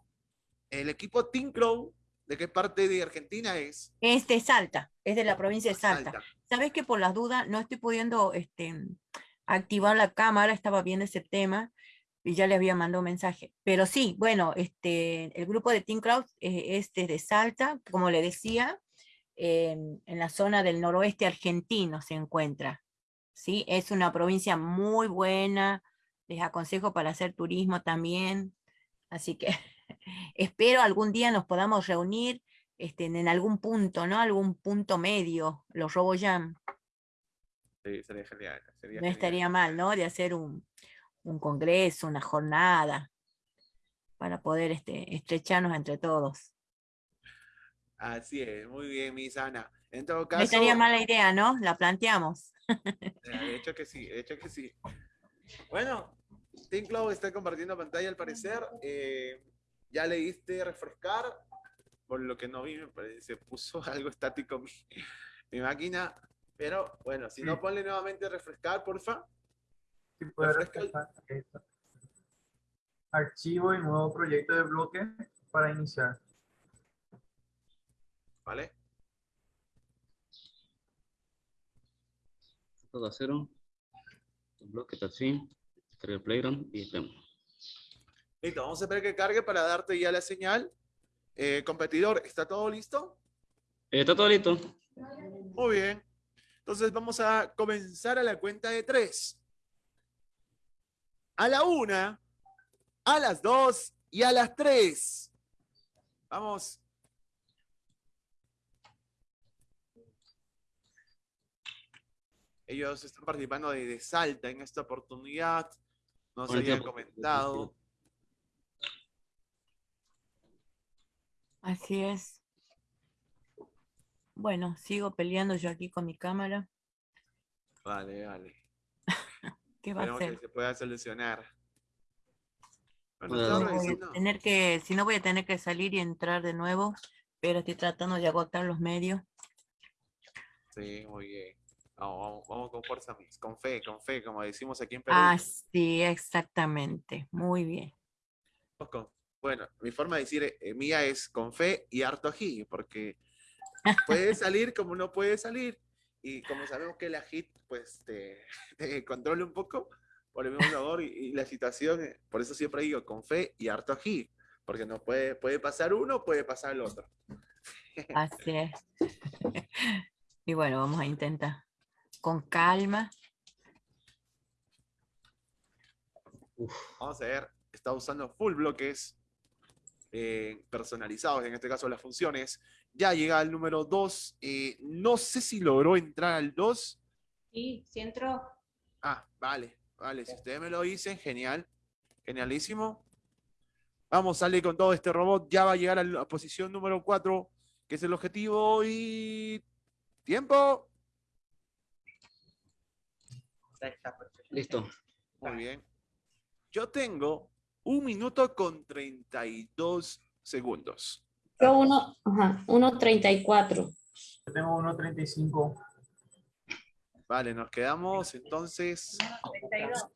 [SPEAKER 5] El equipo Team Crow, ¿de qué parte de Argentina es?
[SPEAKER 2] Es de Salta, es de la provincia de Salta.
[SPEAKER 5] Salta.
[SPEAKER 2] Sabes que por las dudas no estoy pudiendo este, activar la cámara, estaba viendo ese tema y ya le había mandado un mensaje. Pero sí, bueno, este, el grupo de Team Crowd eh, es desde Salta, como le decía, en, en la zona del noroeste argentino se encuentra. ¿Sí? Es una provincia muy buena, les aconsejo para hacer turismo también. Así que espero algún día nos podamos reunir este, en algún punto, ¿no? Algún punto medio, los RoboJam.
[SPEAKER 5] Sí, sería genial. sería
[SPEAKER 2] No
[SPEAKER 5] genial.
[SPEAKER 2] estaría mal, ¿no? De hacer un, un congreso, una jornada, para poder este, estrecharnos entre todos.
[SPEAKER 5] Así es, muy bien, Misana. En todo
[SPEAKER 2] No estaría mala idea, ¿no? La planteamos.
[SPEAKER 5] de hecho que sí, de hecho que sí. Bueno, Team Cloud está compartiendo pantalla al parecer. Eh, ya le diste refrescar, por lo que no vi, me parece, se puso algo estático mi, mi máquina. Pero bueno, si no,
[SPEAKER 6] Sí.
[SPEAKER 5] ponle nuevamente refrescar, porfa.
[SPEAKER 6] Si puede refrescar esto. Archivo y nuevo proyecto de bloque para iniciar.
[SPEAKER 5] ¿Vale?
[SPEAKER 10] Todo a cero. Bloque touchscreen. Carga el playground y esperamos.
[SPEAKER 5] Listo, vamos a esperar que cargue para darte ya la señal. Eh, competidor, ¿está todo listo?
[SPEAKER 10] Eh, está todo listo.
[SPEAKER 5] Muy bien. Entonces vamos a comenzar a la cuenta de tres. A la una, a las dos y a las tres. Vamos. Ellos están participando de, de Salta en esta oportunidad. Nos
[SPEAKER 10] Con el
[SPEAKER 5] habían comentado.
[SPEAKER 2] Así es. Bueno, sigo peleando yo aquí con mi cámara.
[SPEAKER 5] Vale, vale.
[SPEAKER 2] ¿Qué va a
[SPEAKER 5] Esperemos que
[SPEAKER 2] hacer?
[SPEAKER 5] se pueda solucionar. Bueno,
[SPEAKER 2] No voy a tener que, si no voy a tener que salir y entrar de nuevo, pero estoy tratando de agotar los medios.
[SPEAKER 5] Sí, muy bien. Vamos, vamos, vamos con fuerza. Con fe, con fe, como decimos aquí en Perú.
[SPEAKER 2] Ah, sí, exactamente. Muy bien.
[SPEAKER 5] Bueno, mi forma de decir eh, mía es con fe y harto ají, porque puede salir como no puede salir. Y como sabemos que la hit, pues, te, te controla un poco por el mismo sabor y, y la situación, eh, por eso siempre digo con fe y harto ají, porque no puede, puede pasar uno, puede pasar el otro.
[SPEAKER 2] Así es. Y bueno, vamos a intentar con calma.
[SPEAKER 5] Vamos a ver, está usando full bloques eh, personalizados, en este caso las funciones. Ya llega al número 2. no sé si logró entrar al 2.
[SPEAKER 9] Sí, sí entró.
[SPEAKER 5] Ah, vale, vale. Si ustedes me lo dicen, genial. Genialísimo. Vamos, sale con todo este robot. Ya va a llegar a la posición número 4, que es el objetivo. Y. ¡Tiempo!
[SPEAKER 10] Listo.
[SPEAKER 5] Muy bien. Yo tengo un minuto con 32 segundos.
[SPEAKER 4] Yo uno, ajá, 1.34.
[SPEAKER 6] Yo tengo 1.35.
[SPEAKER 5] Vale, nos quedamos entonces
[SPEAKER 9] 32.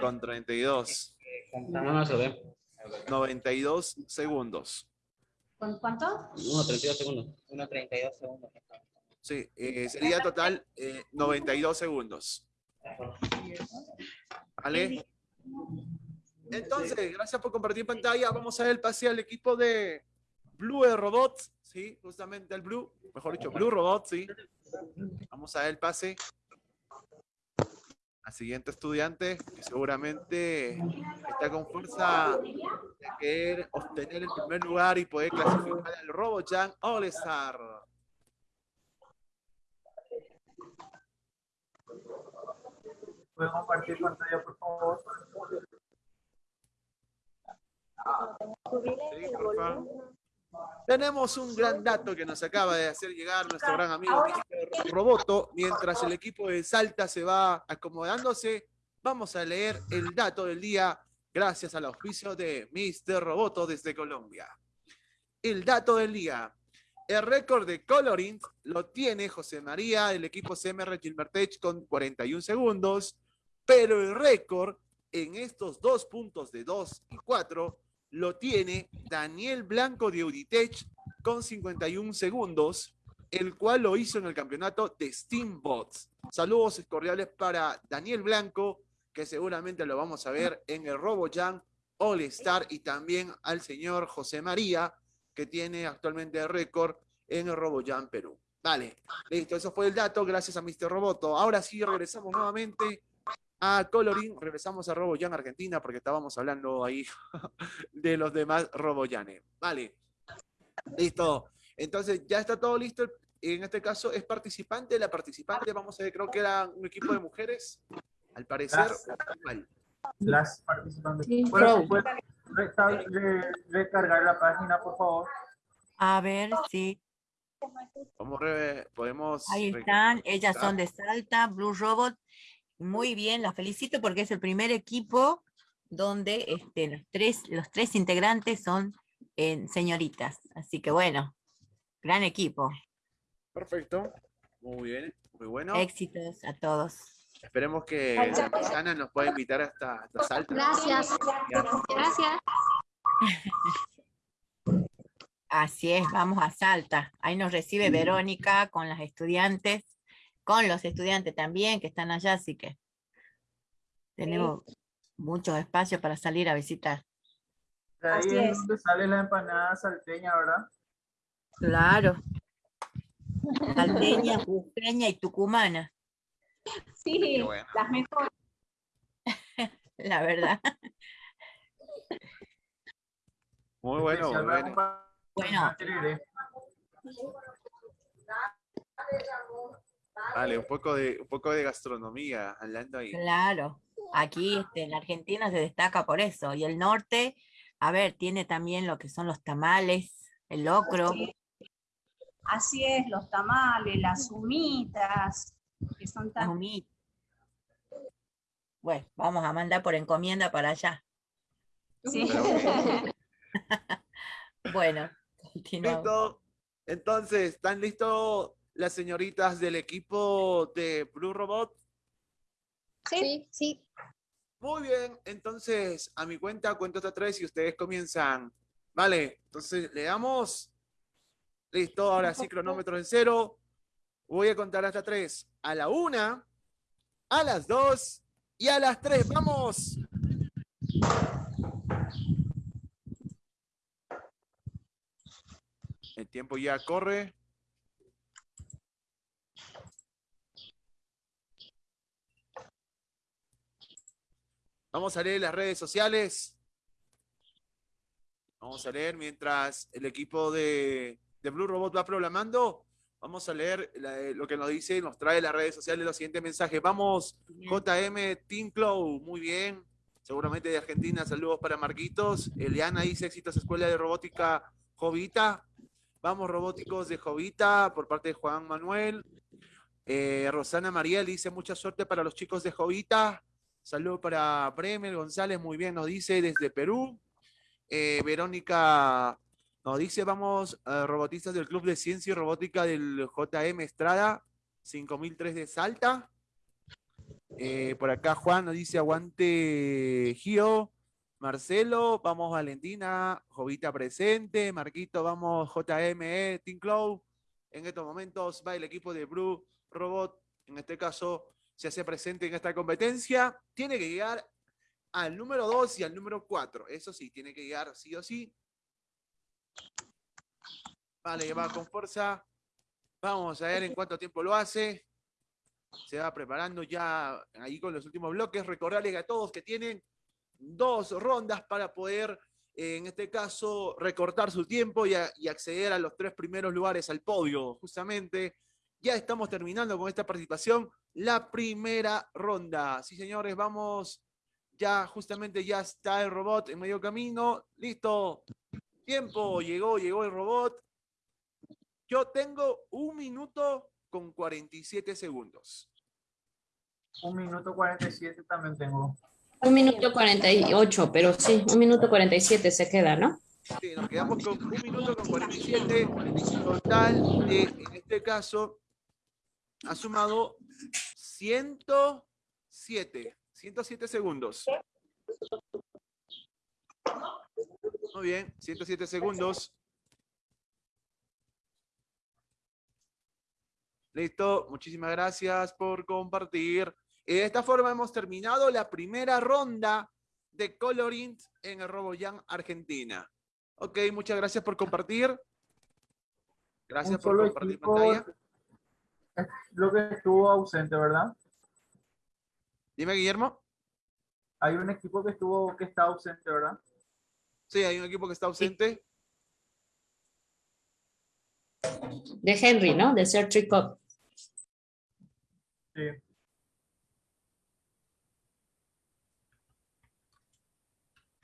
[SPEAKER 5] con 32.
[SPEAKER 10] No, no se ve.
[SPEAKER 5] 92 segundos.
[SPEAKER 9] ¿Con cuánto?
[SPEAKER 10] 1.32 segundos.
[SPEAKER 11] 1.32 segundos.
[SPEAKER 5] Sí, eh, sería total eh, 92 segundos. ¿Vale? Entonces, gracias por compartir pantalla. Vamos a ver el pase al equipo de Blue Robots. Sí, justamente el Blue. Mejor dicho, Blue Robots, sí. Vamos a ver el pase. Al siguiente estudiante, que seguramente está con fuerza de querer obtener el primer lugar y poder clasificar al RoboJam All Star.
[SPEAKER 6] Puede pueden compartir pantalla, por favor.
[SPEAKER 5] Sí. Tenemos un gran dato que nos acaba de hacer llegar nuestro gran amigo Mr. Roboto. Mientras el equipo de Salta se va acomodándose, vamos a leer el dato del día gracias al auspicio de Mr. Roboto desde Colombia. El dato del día. El récord de coloring lo tiene José María del equipo CMR Gilbertech con 41 segundos, pero el récord en estos dos puntos de 2 y 4 lo tiene Daniel Blanco de Uditech con 51 segundos, el cual lo hizo en el campeonato de Steambots. Saludos cordiales para Daniel Blanco, que seguramente lo vamos a ver en el RoboJam All Star, y también al señor José María, que tiene actualmente el récord en el RoboJam Perú. Vale, listo, eso fue el dato, gracias a Mr. Roboto. Ahora sí, regresamos nuevamente a Coloring, regresamos a RoboJam Argentina, porque estábamos hablando ahí de los demás RoboJanes. Vale, listo. Entonces, ya está todo listo. En este caso, es participante. La participante, vamos a ver, creo que era un equipo de mujeres. Al parecer,
[SPEAKER 6] Las-. Las participantes.
[SPEAKER 4] Sí,
[SPEAKER 6] ¿Pueden-
[SPEAKER 4] Pro.
[SPEAKER 6] pueden resta- re- recargar la página, por favor?
[SPEAKER 2] A ver, sí.
[SPEAKER 5] Vamos, podemos...
[SPEAKER 2] Ahí están, ellas son de Salta, Blue Robot. Muy bien, las felicito porque es el primer equipo donde este, los, tres, los tres integrantes son eh, señoritas. Así que bueno, gran equipo.
[SPEAKER 5] Perfecto. Muy bien, muy bueno.
[SPEAKER 2] Éxitos a todos.
[SPEAKER 5] Esperemos que la paisana nos pueda invitar hasta, hasta Salta.
[SPEAKER 8] Gracias. Gracias.
[SPEAKER 2] Así es, vamos a Salta. Ahí nos recibe Verónica con las estudiantes, con los estudiantes también que están allá, así que tenemos mucho espacio para salir a visitar.
[SPEAKER 6] De ahí
[SPEAKER 9] Así
[SPEAKER 6] es
[SPEAKER 9] es.
[SPEAKER 6] donde sale la empanada salteña, ¿verdad?
[SPEAKER 2] Claro. Salteña, jujeña y tucumana,
[SPEAKER 9] Sí,
[SPEAKER 5] bueno.
[SPEAKER 9] las mejores.
[SPEAKER 2] la verdad.
[SPEAKER 5] Muy bueno, muy bueno.
[SPEAKER 2] Bueno.
[SPEAKER 5] Vale, un poco de, un poco de gastronomía, hablando ahí.
[SPEAKER 2] Claro, aquí este, en Argentina se destaca por eso. Y el norte, a ver, tiene también lo que son los tamales, el locro.
[SPEAKER 9] Sí. Así es, los tamales, las humitas, que son
[SPEAKER 2] las
[SPEAKER 9] tan...
[SPEAKER 2] humitas. Bueno, vamos a mandar por encomienda para allá.
[SPEAKER 9] Sí.
[SPEAKER 2] Bueno, continuamos.
[SPEAKER 5] Listo. Entonces, ¿están listos las señoritas del equipo de Blue Robot?
[SPEAKER 8] Sí, sí.
[SPEAKER 5] Muy bien, entonces a mi cuenta cuento hasta tres y ustedes comienzan. Vale, entonces le damos. Listo, ahora sí, cronómetro en cero. Voy a contar hasta tres. A la una, a las dos y a las tres. ¡Vamos! El tiempo ya corre. Vamos a leer las redes sociales. Vamos a leer mientras el equipo de, de Blue Robot va programando. Vamos a leer la- lo que nos dice, nos trae las redes sociales los siguientes mensajes. Vamos, JM Team Clow, muy bien. Seguramente de Argentina, saludos para Marquitos. Eliana dice éxitos Escuela de Robótica Jovita. Vamos, robóticos de Jovita, por parte de Juan Manuel. Eh, Rosana Mariel dice mucha suerte para los chicos de Jovita. Saludos para Bremer González, muy bien, nos dice desde Perú. Eh, Verónica nos dice, vamos, eh, robotistas del Club de Ciencia y Robótica del JM Estrada, 5003 de Salta. Eh, por acá Juan nos dice, aguante Gio. Marcelo, vamos Valentina, Jovita presente, Marquito, vamos JME, Team Cloud. En estos momentos va el equipo de Blue Robot, en este caso se hace presente en esta competencia. Tiene que llegar al número 2 y al número 4. Eso sí, tiene que llegar sí o sí. Vale, va con fuerza. Vamos a ver en cuánto tiempo lo hace. Se va preparando ya ahí con los últimos bloques. Recordarles a todos que tienen dos rondas para poder, eh, en este caso, recortar su tiempo y, y acceder a los tres primeros lugares al podio, justamente. Ya estamos terminando con esta participación, la primera ronda. Sí, señores, vamos, ya justamente ya está el robot en medio camino, listo, tiempo, llegó, llegó el robot. Yo tengo un minuto con 47 segundos.
[SPEAKER 6] Un minuto 47 también tengo.
[SPEAKER 4] Un minuto 48, pero sí, un minuto 47 se queda, ¿no?
[SPEAKER 5] Sí, nos quedamos con un minuto con 47. Total, de, en este caso, ha sumado 107. 107 segundos. Muy bien, 107 segundos. Listo, muchísimas gracias por compartir. Y de esta forma hemos terminado la primera ronda de Colorint en el RoboJam Argentina. Ok, muchas gracias por compartir. Gracias por compartir
[SPEAKER 6] equipo
[SPEAKER 5] pantalla.
[SPEAKER 6] Es Lo que estuvo ausente, ¿verdad?
[SPEAKER 5] Dime, Guillermo.
[SPEAKER 6] Hay un equipo que estuvo que está ausente, ¿verdad?
[SPEAKER 5] Sí, hay un equipo que está ausente.
[SPEAKER 4] De Henry, ¿no? De Sir Tricop.
[SPEAKER 6] Sí.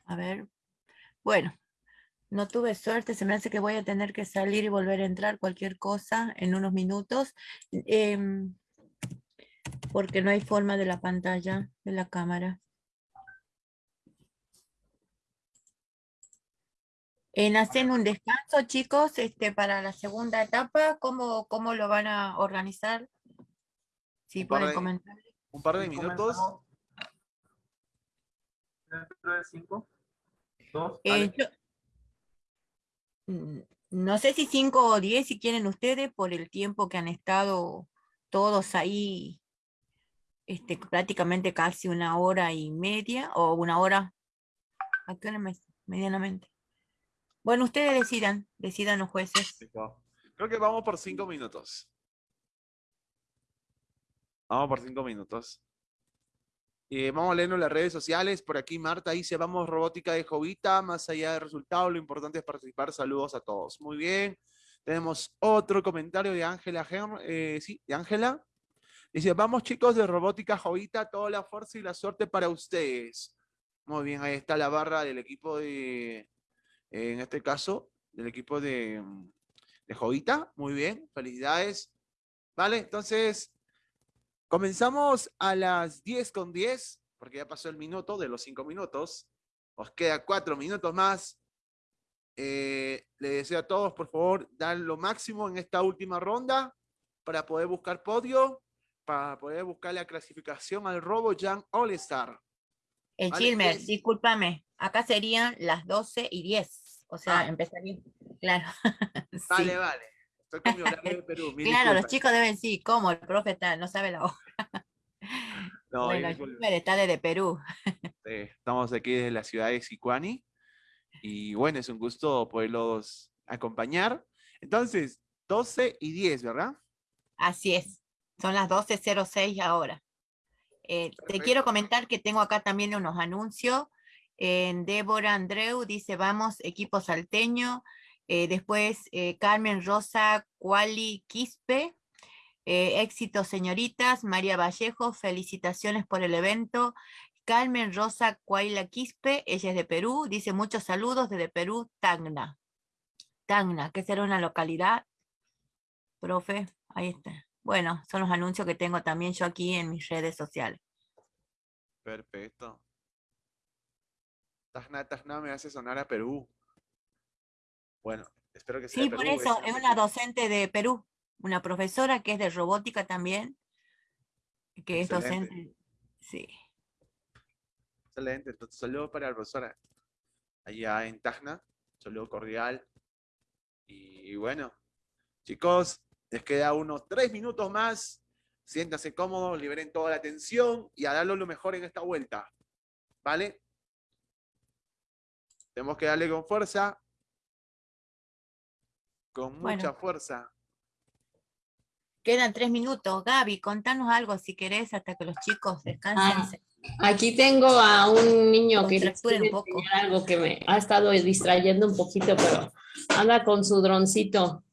[SPEAKER 2] A ver. Bueno, no tuve suerte, se me hace que voy a tener que salir y volver a entrar cualquier cosa en unos minutos. em, porque no hay forma de la pantalla, de la cámara. En hacen un descanso, chicos, este, para la segunda etapa, ¿cómo, cómo lo van a organizar?
[SPEAKER 5] Par
[SPEAKER 2] pueden
[SPEAKER 5] de-
[SPEAKER 2] comentar.
[SPEAKER 5] Un par de minutos.
[SPEAKER 6] comenzamos Dentro de cinco, dos,
[SPEAKER 2] Eh, yo- no sé si 5 o 10 si quieren ustedes por el tiempo que han estado todos ahí, este, prácticamente casi una hora y media o una hora, ¿a qué hora me- medianamente? Bueno, ustedes decidan, decidan los jueces.
[SPEAKER 5] Creo que vamos por cinco minutos. Vamos por cinco minutos. Eh, vamos a leernos las redes sociales. Por aquí Marta dice, vamos robótica de Jovita. Más allá del resultado, lo importante es participar. Saludos a todos. Muy bien. Tenemos otro comentario de Ángela. Eh, sí, de Ángela. Dice, vamos chicos de robótica Jovita. Toda la fuerza y la suerte para ustedes. Muy bien, ahí está la barra del equipo de, en este caso, del equipo de Jovita. Muy bien, felicidades. Vale, entonces comenzamos a las 10 con 10, porque ya pasó el minuto de los 5 minutos. Os queda 4 minutos más. Eh, le deseo a todos, por favor, dar lo máximo en esta última ronda para poder buscar podio, para poder buscar la clasificación al RoboJam All Star.
[SPEAKER 2] El
[SPEAKER 5] Vale,
[SPEAKER 2] discúlpame, acá serían las 12 y 10, o sea,
[SPEAKER 5] Ah.
[SPEAKER 2] empezaría, claro.
[SPEAKER 5] Vale,
[SPEAKER 2] sí.
[SPEAKER 5] vale. Estoy con mi horario de Perú.
[SPEAKER 2] Claro, los chicos deben sí, ¿cómo? El profe está- no sabe la hora.
[SPEAKER 5] No,
[SPEAKER 2] bueno. Gilmer está desde Perú.
[SPEAKER 5] Estamos aquí desde la ciudad de Sicuani y bueno, es un gusto poderlos acompañar. Entonces, 12 y 10, ¿verdad?
[SPEAKER 2] Así es, son las 12.06 ahora. Eh, te quiero comentar que tengo acá también unos anuncios. En Débora Andreu dice, vamos, equipo salteño. Eh, después, eh, Carmen Rosa Cuali Quispe. Eh, éxito, señoritas. María Vallejo, felicitaciones por el evento. Carmen Rosa Cuaila Quispe, ella es de Perú, dice muchos saludos desde Perú, Tacna. Tacna, que será una localidad, profe, ahí está. Bueno, son los anuncios que tengo también yo aquí en mis redes sociales.
[SPEAKER 5] Perfecto. Tajna, Tajna me hace sonar a Perú. Bueno, espero que sea
[SPEAKER 2] Sí,
[SPEAKER 5] Perú.
[SPEAKER 2] por eso, es una docente de Perú, una profesora que es de robótica también, que es
[SPEAKER 5] Excelente.
[SPEAKER 2] docente. Sí.
[SPEAKER 5] Excelente. Entonces, saludo para la profesora allá en Tacna. Saludo cordial. Y bueno, chicos, les queda unos tres minutos más. Siéntanse cómodos, liberen toda la tensión y a darlo lo mejor en esta vuelta. ¿Vale? Tenemos que darle con fuerza. Con
[SPEAKER 2] Bueno.
[SPEAKER 5] mucha fuerza.
[SPEAKER 2] Quedan tres minutos. Gaby, contanos algo si querés hasta que los chicos descansen.
[SPEAKER 4] Ah, Aquí tengo a un niño que
[SPEAKER 2] un poco.
[SPEAKER 4] enseñar algo que me ha estado distrayendo un poquito, pero anda con su droncito.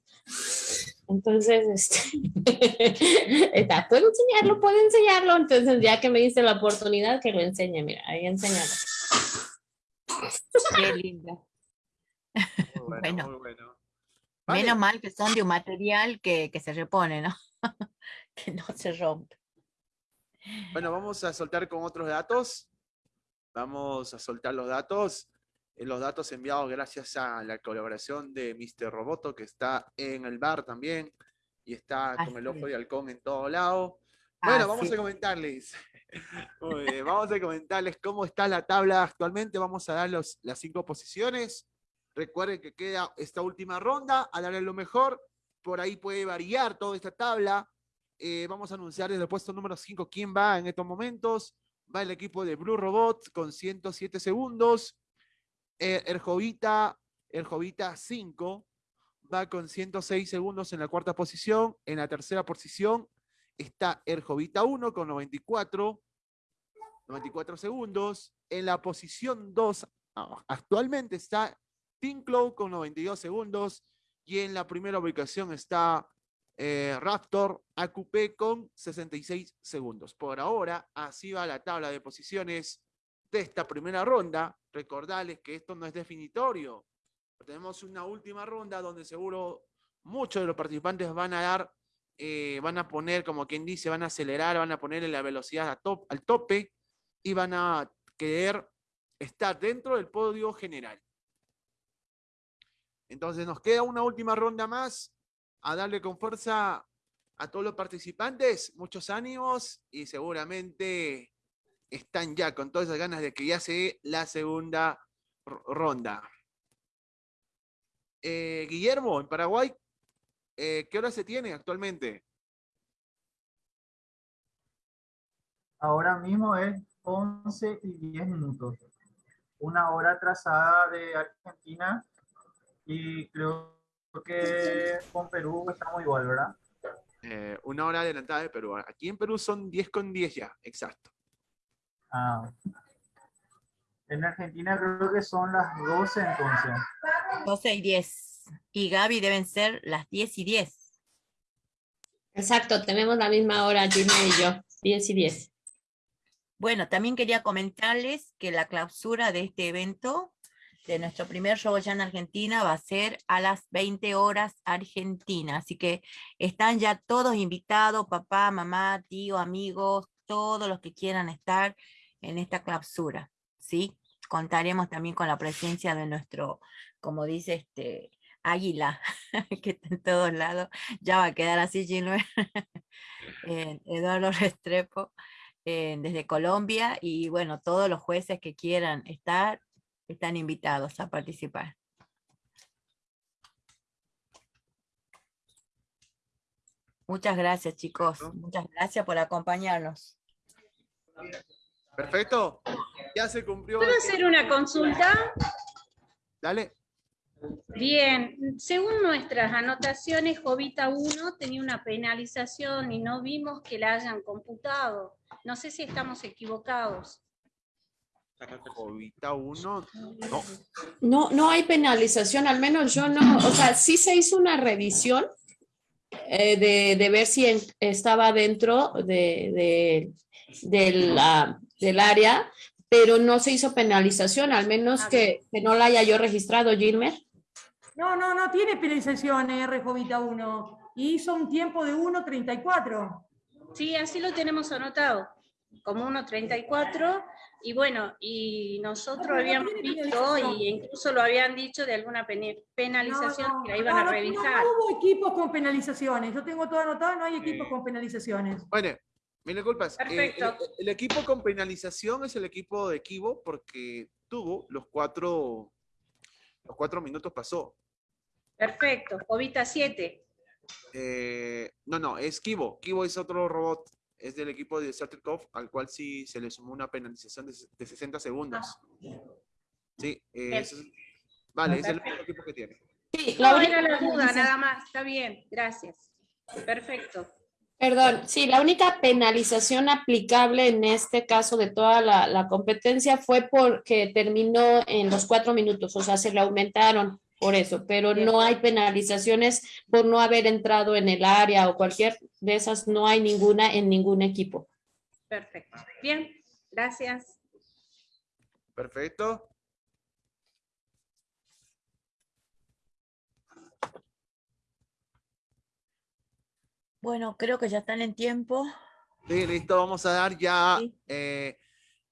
[SPEAKER 4] Entonces, este, está, puedo enseñarlo, puedo enseñarlo. Entonces, ya que me dice la oportunidad, que lo enseñe, mira, ahí enseñalo.
[SPEAKER 2] Qué linda.
[SPEAKER 5] Muy bueno,
[SPEAKER 2] Bueno.
[SPEAKER 5] muy bueno. Vale,
[SPEAKER 2] Menos mal que son de un material que, que se repone, ¿no? que no se rompe.
[SPEAKER 5] Bueno, vamos a soltar con otros datos. Vamos a soltar los datos. Eh, Los datos enviados gracias a la colaboración de Mr. Roboto, que está en el bar también y está con el
[SPEAKER 2] Así
[SPEAKER 5] ojo de halcón en todo lado. Bueno, vamos
[SPEAKER 2] Así
[SPEAKER 5] a comentarles. Muy bien, vamos a comentarles cómo está la tabla actualmente. Vamos a dar los- las cinco posiciones. Recuerden que queda esta última ronda, a darle lo mejor. Por ahí puede variar toda esta tabla. Eh, vamos a anunciar desde el puesto número 5 quién va en estos momentos. Va el equipo de Blue Robot con 107 segundos. Eh, el Jovita, el Jovita 5 va con 106 segundos en la cuarta posición. En la tercera posición está el Jovita 1 con 94, 94 segundos. En la posición 2 ah, actualmente está Tinclow con 92 segundos. Y en la primera ubicación está eh, Raptor AQP con 66 segundos. Por ahora, así va la tabla de posiciones de esta primera ronda. Recordarles que esto no es definitorio. Tenemos una última ronda donde seguro muchos de los participantes van a dar, eh, van a poner, como quien dice, van a acelerar, van a ponerle la velocidad al tope y van a querer estar dentro del podio general. Entonces nos queda una última ronda más a darle con fuerza a todos los participantes, muchos ánimos y seguramente están ya con todas esas ganas de que ya se dé la segunda ronda. Eh, Guillermo, en Paraguay, eh, ¿qué hora se tiene actualmente?
[SPEAKER 6] Ahora mismo es 11 y 10 minutos. Una hora atrasada de Argentina y creo que con Perú estamos igual, ¿verdad?
[SPEAKER 5] Eh, una hora adelantada de Perú. Aquí en Perú son 10 con 10 ya, exacto.
[SPEAKER 6] Ah. En Argentina creo que son las 12 entonces.
[SPEAKER 2] 12 y 10. Y Gaby deben ser las 10 y 10.
[SPEAKER 4] Exacto, tenemos la misma hora, Gilmer y yo, 10 y 10.
[SPEAKER 2] Bueno, también quería comentarles que la clausura de este evento, de nuestro primer RoboJam Argentina, va a ser a las 20 horas Argentina. Así que están ya todos invitados, papá, mamá, tío, amigos, todos los que quieran estar en esta clausura. ¿sí? Contaremos también con la presencia de nuestro, como dice este, águila, que está en todos lados. Ya va a quedar así, Gilbert. Eduardo Restrepo desde Colombia y bueno, todos los jueces que quieran estar están invitados a participar. Muchas gracias chicos, muchas gracias por acompañarnos.
[SPEAKER 5] Perfecto. Ya se cumplió.
[SPEAKER 9] ¿Puedo hacer una consulta?
[SPEAKER 5] Dale.
[SPEAKER 9] Bien, según nuestras anotaciones, Jovita 1 tenía una penalización y no vimos que la hayan computado. No sé si estamos equivocados.
[SPEAKER 5] Jovita 1. No.
[SPEAKER 4] No, no hay penalización, al menos yo no, o sea, sí se hizo una revisión eh, de, de ver si en- estaba dentro de, de- del, ah, del área, pero no se hizo penalización, al menos que, que no la haya yo registrado, Gilmer.
[SPEAKER 3] No, no, no tiene penalización R Jovita 1. Y hizo un tiempo de 1.34.
[SPEAKER 9] Sí, así lo tenemos anotado, como 1.34. Y bueno, y nosotros
[SPEAKER 3] No, no
[SPEAKER 9] habíamos visto, y incluso lo habían dicho de alguna penalización
[SPEAKER 3] No, no,
[SPEAKER 9] que la iban
[SPEAKER 3] no,
[SPEAKER 9] a revisar.
[SPEAKER 3] No, hubo equipos con penalizaciones. Yo tengo todo anotado, no hay equipos
[SPEAKER 5] Eh.
[SPEAKER 3] con penalizaciones.
[SPEAKER 5] Bueno, mil disculpas. Eh,
[SPEAKER 9] Perfecto.
[SPEAKER 5] el, el equipo con penalización es el equipo de Kibo porque tuvo los cuatro, los cuatro minutos pasó.
[SPEAKER 9] Perfecto, Jovita 7.
[SPEAKER 5] Eh, no, no, es Kibo. Kibo es otro robot. Es del equipo de Starterkov, al cual sí se le sumó una penalización de, de 60 segundos. Sí, eh,
[SPEAKER 9] Bien.
[SPEAKER 5] ese es- vale, es el único equipo que tiene.
[SPEAKER 4] Sí, la
[SPEAKER 9] No,
[SPEAKER 4] única
[SPEAKER 9] era la duda,
[SPEAKER 4] penalización-
[SPEAKER 9] nada más. Está bien, gracias. Perfecto.
[SPEAKER 4] Perdón, sí, la única penalización aplicable en este caso de toda la, la competencia fue porque terminó en los cuatro minutos, o sea, se le aumentaron por eso, pero no hay penalizaciones por no haber entrado en el área o cualquier de esas, no hay ninguna en ningún equipo.
[SPEAKER 9] Perfecto. Bien, gracias.
[SPEAKER 5] Perfecto.
[SPEAKER 2] Bueno, creo que ya están en tiempo.
[SPEAKER 5] Sí, listo, vamos a dar ya
[SPEAKER 2] Sí.
[SPEAKER 5] eh,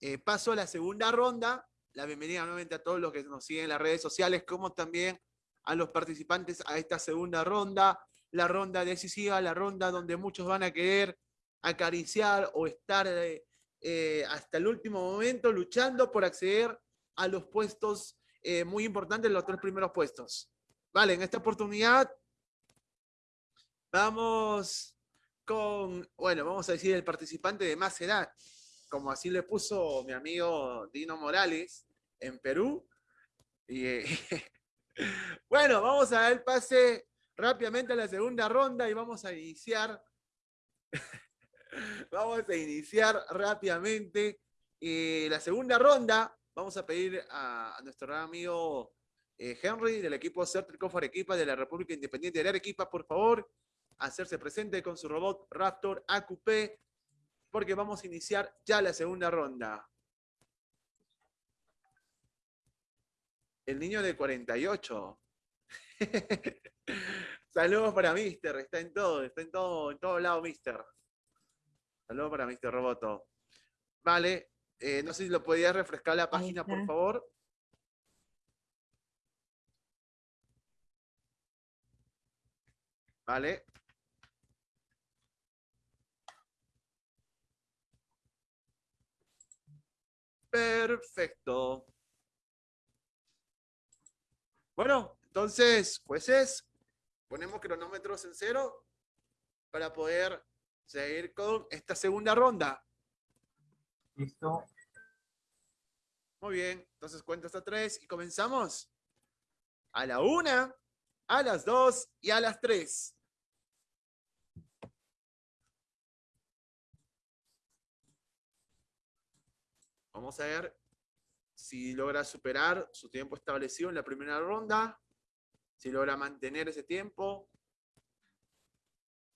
[SPEAKER 5] eh, paso a la segunda ronda. La bienvenida nuevamente a todos los que nos siguen en las redes sociales, como también a los participantes a esta segunda ronda, la ronda decisiva, la ronda donde muchos van a querer acariciar o estar eh, eh, hasta el último momento luchando por acceder a los puestos eh, muy importantes, los tres primeros puestos. Vale, en esta oportunidad vamos con, bueno, vamos a decir el participante de más edad, como así le puso mi amigo Dino Morales en Perú. Y, eh, bueno, vamos a dar pase rápidamente a la segunda ronda y vamos a iniciar. vamos a iniciar rápidamente eh, la segunda ronda. Vamos a pedir a, nuestro amigo eh, Henry del equipo Certrico Arequipa de la República Independiente de Arequipa, por favor, hacerse presente con su robot Raptor AQP, porque vamos a iniciar ya la segunda ronda. El niño de 48. Saludos para Mister, está en todo, está en todo, en todo lado Mister. Saludos para Mister Roboto. Vale, eh, no sé si lo podías refrescar la página, por favor. Vale. Perfecto. Bueno, entonces, jueces, ponemos cronómetros en cero para poder seguir con esta segunda ronda.
[SPEAKER 6] Listo.
[SPEAKER 5] Muy bien, entonces cuento hasta tres y comenzamos. A la una, a las dos y a las tres. Vamos a ver si logra superar su tiempo establecido en la primera ronda, si logra mantener ese tiempo.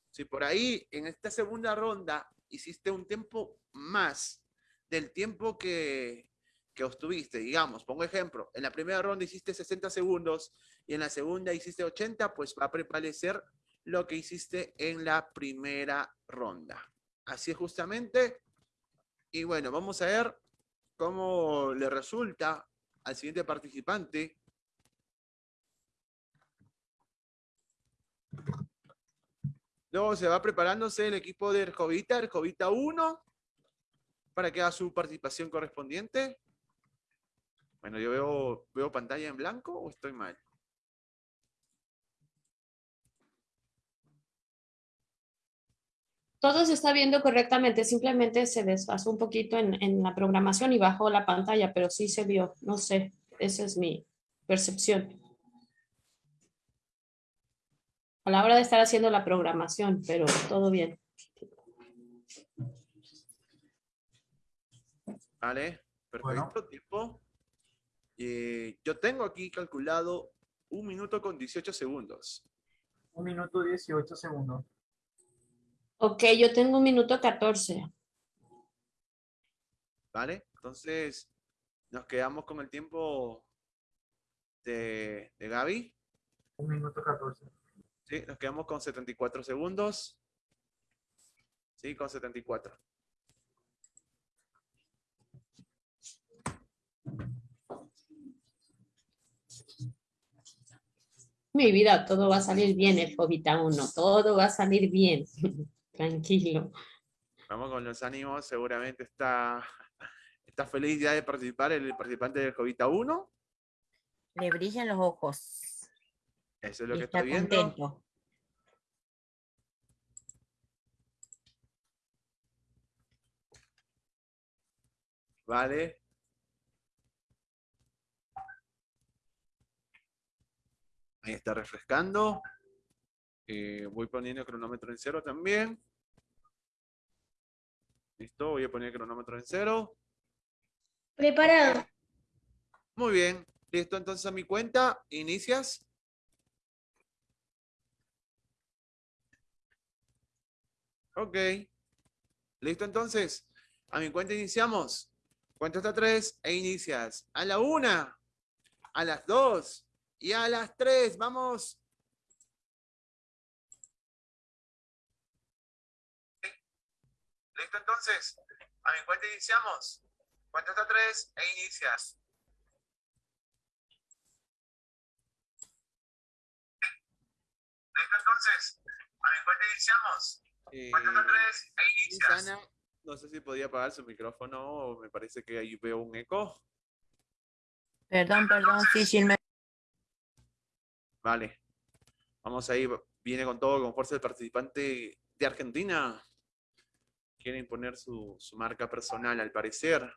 [SPEAKER 5] Si por ahí en esta segunda ronda hiciste un tiempo más del tiempo que, que obtuviste, digamos, pongo ejemplo, en la primera ronda hiciste 60 segundos y en la segunda hiciste 80, pues va a prevalecer lo que hiciste en la primera ronda. Así es justamente. Y bueno, vamos a ver cómo le resulta al siguiente participante. Luego se va preparándose el equipo de Erjovita, Erjovita 1, para que haga su participación correspondiente. Bueno, yo veo, veo pantalla en blanco o estoy mal.
[SPEAKER 4] Todo se está viendo correctamente, simplemente se desfasó un poquito en, en la programación y bajó la pantalla, pero sí se vio, no sé, esa es mi percepción. A la hora de estar haciendo la programación, pero todo bien.
[SPEAKER 5] Vale, perfecto,
[SPEAKER 6] Bueno.
[SPEAKER 5] tiempo. Eh, yo tengo aquí calculado un minuto con 18 segundos.
[SPEAKER 6] Un minuto 18 segundos.
[SPEAKER 4] Ok, yo tengo un minuto 14.
[SPEAKER 5] ¿Vale? Entonces, nos quedamos con el tiempo de, de Gaby.
[SPEAKER 6] Un minuto 14.
[SPEAKER 5] Sí, nos quedamos con 74 segundos. Sí, con 74.
[SPEAKER 4] Mi vida, todo va a salir bien, el Jovita 1, todo va a salir bien. Tranquilo.
[SPEAKER 5] Vamos con los ánimos. Seguramente está, está feliz ya de participar el participante del Jovita 1.
[SPEAKER 2] Le brillan los ojos.
[SPEAKER 5] Eso es lo
[SPEAKER 2] y
[SPEAKER 5] que
[SPEAKER 2] está
[SPEAKER 5] estoy viendo.
[SPEAKER 2] contento.
[SPEAKER 5] Vale. Ahí está refrescando. Eh, voy poniendo el cronómetro en cero también. Listo, voy a poner el cronómetro en cero.
[SPEAKER 8] Preparado.
[SPEAKER 5] Muy bien. Listo, entonces a mi cuenta, inicias. Ok. Listo, entonces. A mi cuenta iniciamos. Cuento hasta tres e inicias. A la una, a las dos y a las tres. Vamos. Listo, entonces. A mi cuenta iniciamos. Cuento hasta tres e inicias. Listo, entonces. A mi cuenta iniciamos. Cuento hasta tres e inicias. Sana, no sé si podía apagar su micrófono o me parece que ahí veo un eco.
[SPEAKER 2] Perdón, perdón, sí.
[SPEAKER 5] Vale. Vamos ahí. Viene con todo, con fuerza el participante de Argentina. Quiere imponer su, su marca personal, al parecer.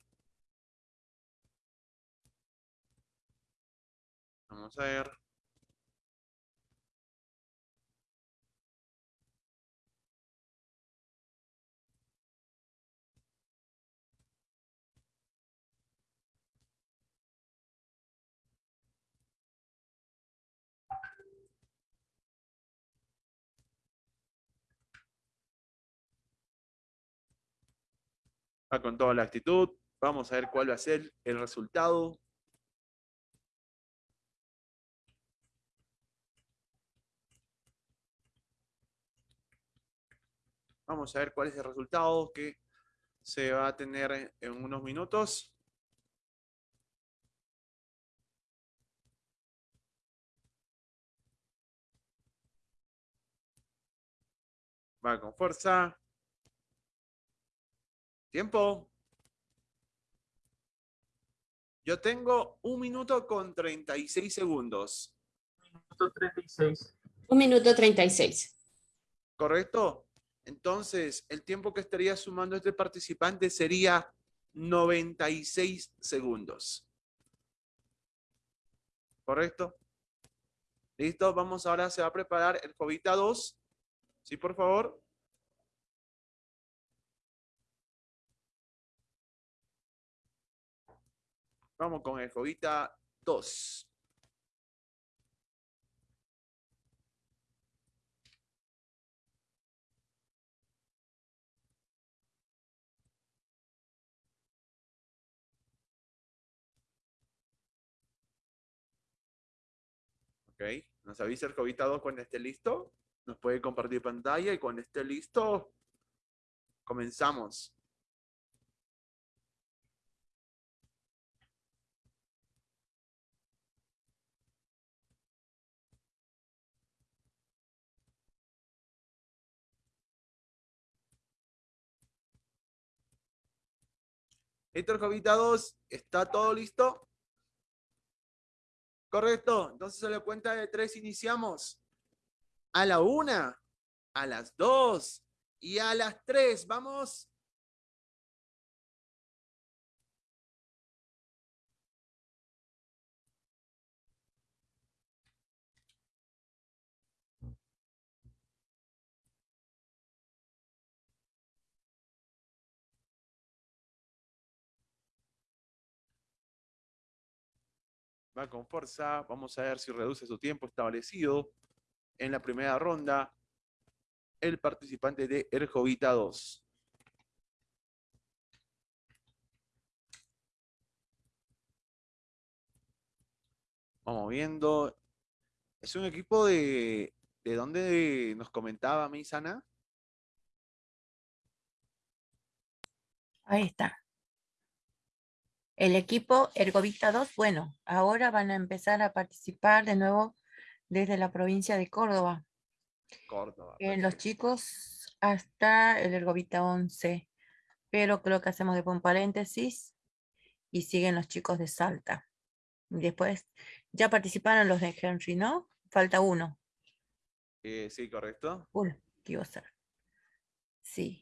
[SPEAKER 5] Vamos a ver. Va con toda la actitud. Vamos a ver cuál va a ser el resultado. Vamos a ver cuál es el resultado que se va a tener en unos minutos. Va con fuerza. Tiempo. Yo tengo un minuto con 36 segundos.
[SPEAKER 6] Minuto 36.
[SPEAKER 4] Un minuto 36.
[SPEAKER 5] ¿Correcto? Entonces, el tiempo que estaría sumando este participante sería 96 segundos. ¿Correcto? ¿Listo? Vamos ahora, se va a preparar el Jovita 2. ¿Sí, por favor? Vamos con el Jovita 2. Ok, nos avisa el Jovita 2 cuando esté listo. Nos puede compartir pantalla y cuando esté listo, comenzamos. Héctor Jovita 2, ¿está todo listo? Correcto. Entonces a la cuenta de tres iniciamos. A la una, a las dos y a las tres. Vamos. Va con fuerza. Vamos a ver si reduce su tiempo establecido en la primera ronda el participante de Erjovita 2. Vamos viendo. Es un equipo de... ¿De dónde nos comentaba Misana?
[SPEAKER 2] Ahí está. El equipo Ergovista 2, bueno, ahora van a empezar a participar de nuevo desde la provincia de Córdoba.
[SPEAKER 5] Córdoba.
[SPEAKER 2] Eh, los chicos hasta el Ergovita 11, pero creo que hacemos después un paréntesis y siguen los chicos de Salta. Después, ya participaron los de Henry, ¿no? Falta uno.
[SPEAKER 5] Eh, sí, correcto.
[SPEAKER 2] Uy, ¿qué iba a ser? Sí,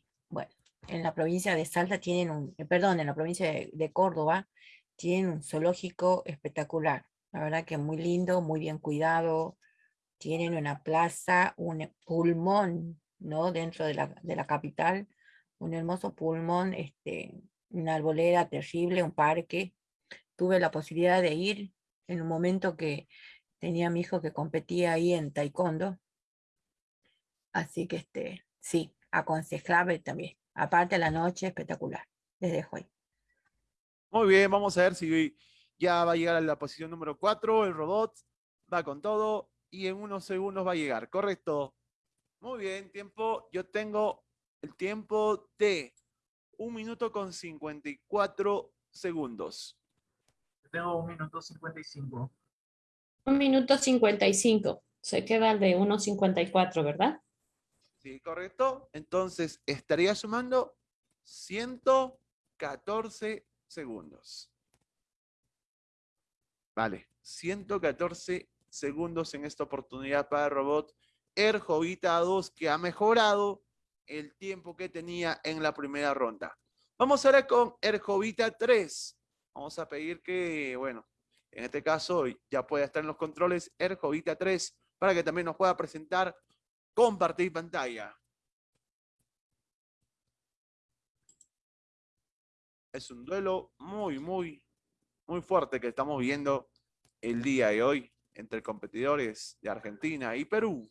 [SPEAKER 2] en la provincia de Salta tienen un, eh, perdón, en la provincia de, Córdoba tienen un zoológico espectacular. La verdad que muy lindo, muy bien cuidado. Tienen una plaza, un pulmón, ¿no? Dentro de la, de la capital, un hermoso pulmón, este, una arboleda terrible, un parque. Tuve la posibilidad de ir en un momento que tenía mi hijo que competía ahí en taekwondo. Así que este, sí, aconsejable también. Aparte la noche, espectacular. Les dejo ahí.
[SPEAKER 5] Muy bien, vamos a ver si ya va a llegar a la posición número 4. El robot va con todo y en unos segundos va a llegar. Correcto. Muy bien, tiempo. Yo tengo el tiempo de un minuto con 54 segundos.
[SPEAKER 6] Yo tengo un minuto 55.
[SPEAKER 4] Un minuto 55. Se queda el de 1.54, ¿verdad?
[SPEAKER 5] Sí, correcto. Entonces estaría sumando 114 segundos. Vale, 114 segundos en esta oportunidad para el robot Erjovita 2 que ha mejorado el tiempo que tenía en la primera ronda. Vamos ahora con Erjovita 3. Vamos a pedir que, bueno, en este caso ya pueda estar en los controles Erjovita 3 para que también nos pueda presentar compartir pantalla. Es un duelo muy, muy, muy fuerte que estamos viendo el día de hoy entre competidores de Argentina y Perú.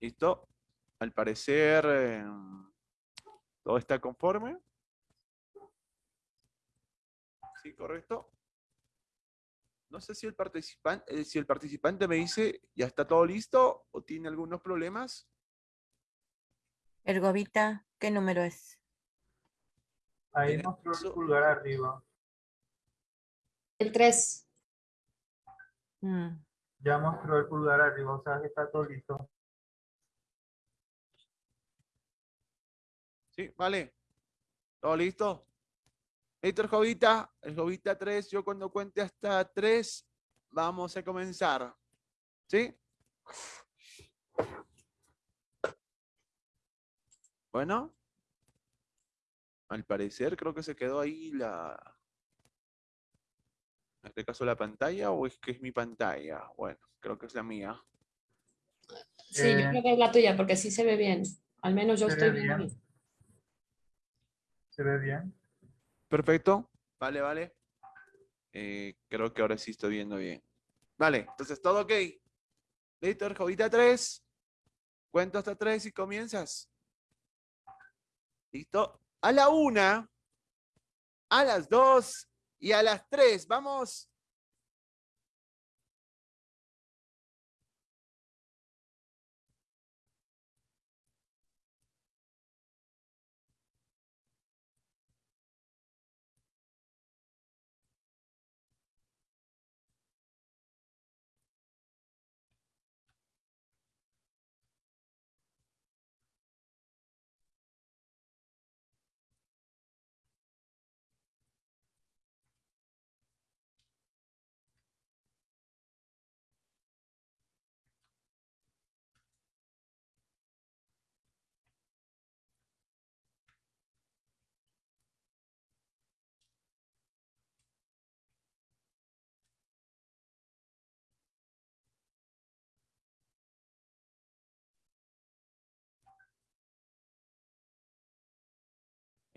[SPEAKER 5] ¿Listo? Al parecer, eh, todo está conforme. Sí, correcto. No sé si el participante, eh, si el participante me dice ya está todo listo o tiene algunos problemas.
[SPEAKER 2] Ergovita, ¿qué número es?
[SPEAKER 6] Ahí mostró el pulgar arriba.
[SPEAKER 4] El 3.
[SPEAKER 2] Mm.
[SPEAKER 6] Ya mostró el pulgar arriba, o sea que está todo listo.
[SPEAKER 5] Sí, vale. ¿Todo listo? Listo, el Jovita. El Jovita 3. Yo cuando cuente hasta 3, vamos a comenzar. ¿Sí? Bueno. Al parecer creo que se quedó ahí la... En este caso la pantalla o es que es mi pantalla. Bueno, creo que es la mía.
[SPEAKER 4] Sí, yo
[SPEAKER 6] Eh,
[SPEAKER 4] creo que es la tuya porque sí se ve bien. Al menos yo estoy viendo
[SPEAKER 6] bien. ¿Se ve bien?
[SPEAKER 5] Perfecto. Vale, vale. Eh, creo que ahora sí estoy viendo bien. Vale, entonces todo ok. Listo, Jovita 3. Cuento hasta 3 y comienzas. Listo. A la una, a las dos y a las tres. Vamos.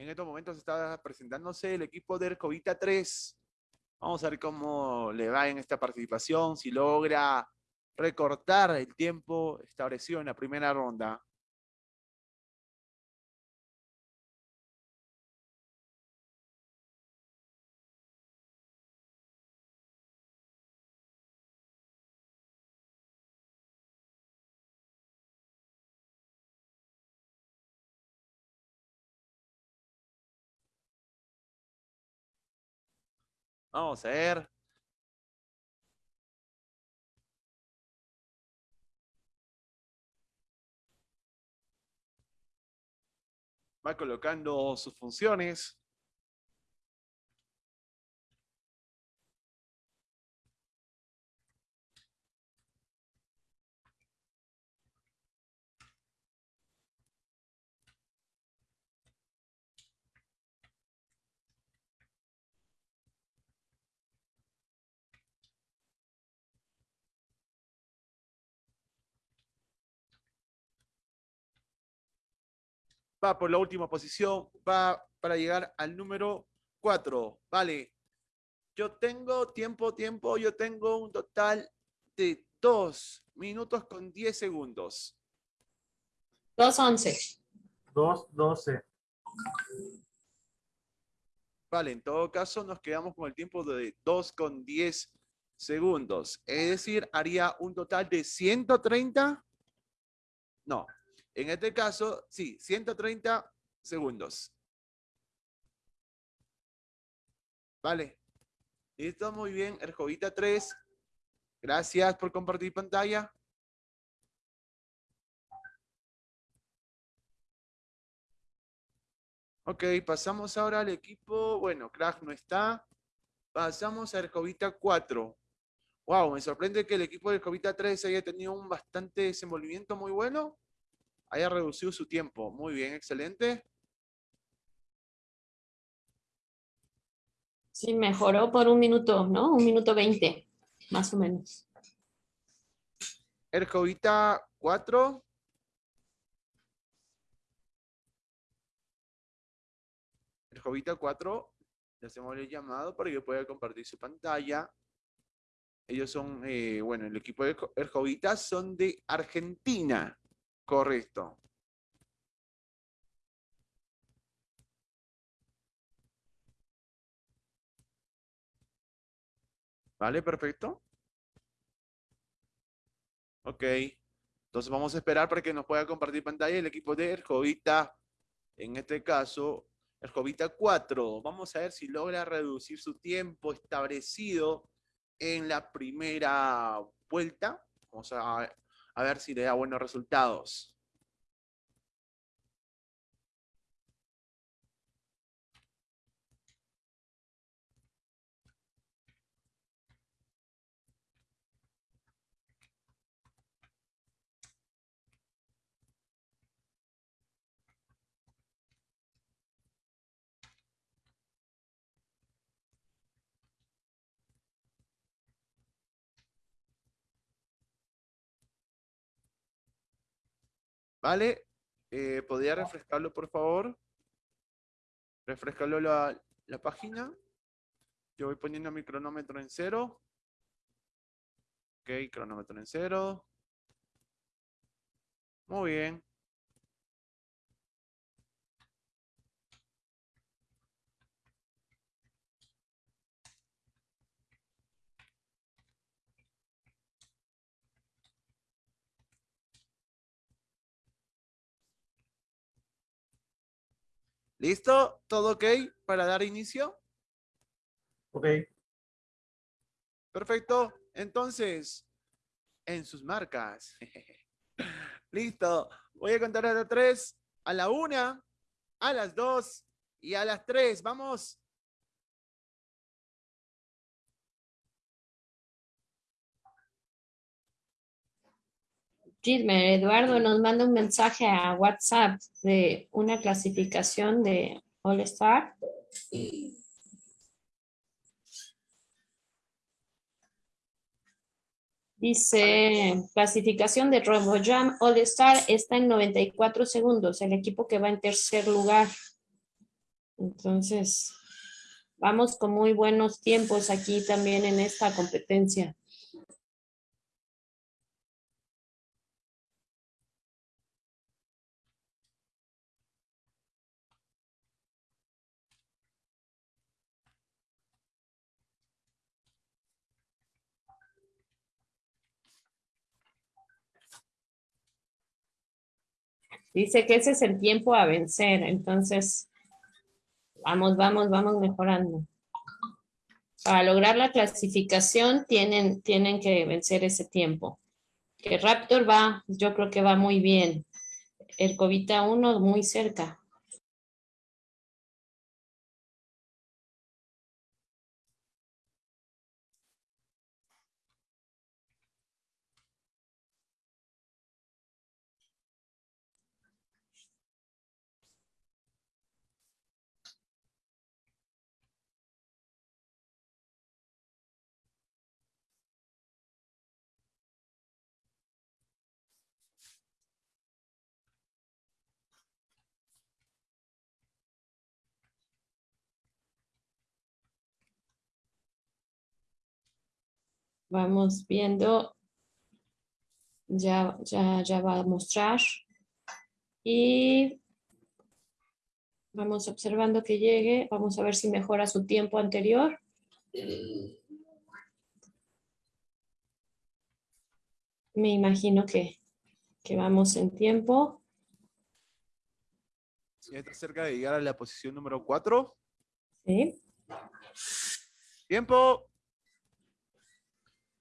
[SPEAKER 5] En estos momentos está presentándose el equipo de Ercovita 3. Vamos a ver cómo le va en esta participación, si logra recortar el tiempo establecido en la primera ronda. Vamos a ver. Va colocando sus funciones. Va por la última posición, va para llegar al número 4. Vale. Yo tengo tiempo, tiempo, yo tengo un total de 2 minutos con 10 segundos.
[SPEAKER 4] 2.11.
[SPEAKER 6] 2.12.
[SPEAKER 5] Vale, en todo caso nos quedamos con el tiempo de 2 con 10 segundos. Es decir, haría un total de 130. No, en este caso, sí, 130 segundos. Vale. Listo, muy bien. Erjovita 3. Gracias por compartir pantalla. Ok, pasamos ahora al equipo. Bueno, Crash no está. Pasamos a Erjovita 4. Wow, me sorprende que el equipo de Erjovita 3 haya tenido un bastante desenvolvimiento muy bueno. Haya reducido su tiempo. Muy bien, excelente.
[SPEAKER 4] Sí, mejoró por un minuto, ¿no? Un minuto veinte, más o menos.
[SPEAKER 5] Erjovita 4. Erjovita 4. Le hacemos el llamado para que pueda compartir su pantalla. Ellos son, eh, bueno, el equipo de Erjovita son de Argentina. Correcto. Vale, perfecto. Ok. Entonces vamos a esperar para que nos pueda compartir pantalla el equipo de Erjovita. En este caso, Erjovita 4. Vamos a ver si logra reducir su tiempo establecido en la primera vuelta. Vamos a, a ver si le da buenos resultados. ¿Vale? Eh, ¿Podría refrescarlo, por favor? Refrescarlo la, la página. Yo voy poniendo mi cronómetro en cero. Ok, cronómetro en cero. Muy bien. ¿Listo? ¿Todo ok para dar inicio?
[SPEAKER 6] Ok.
[SPEAKER 5] Perfecto. Entonces, en sus marcas. Listo. Voy a contar a las tres, a la una, a las dos y a las tres. Vamos.
[SPEAKER 4] Gilmer, Eduardo nos manda un mensaje a WhatsApp de una clasificación de All Star. Dice, clasificación de RoboJam All Star está en 94 segundos, el equipo que va en tercer lugar. Entonces, vamos con muy buenos tiempos aquí también en esta competencia. Dice que ese es el tiempo a vencer, entonces vamos, vamos, vamos mejorando. Para lograr la clasificación tienen, tienen que vencer ese tiempo. Que Raptor va, yo creo que va muy bien. El Covita 1 muy cerca. Vamos viendo. Ya, ya, ya va a mostrar. Y vamos observando que llegue. Vamos a ver si mejora su tiempo anterior. Me imagino que, que vamos en tiempo.
[SPEAKER 5] Ya está cerca de llegar a la posición número 4.
[SPEAKER 4] Sí.
[SPEAKER 5] Tiempo.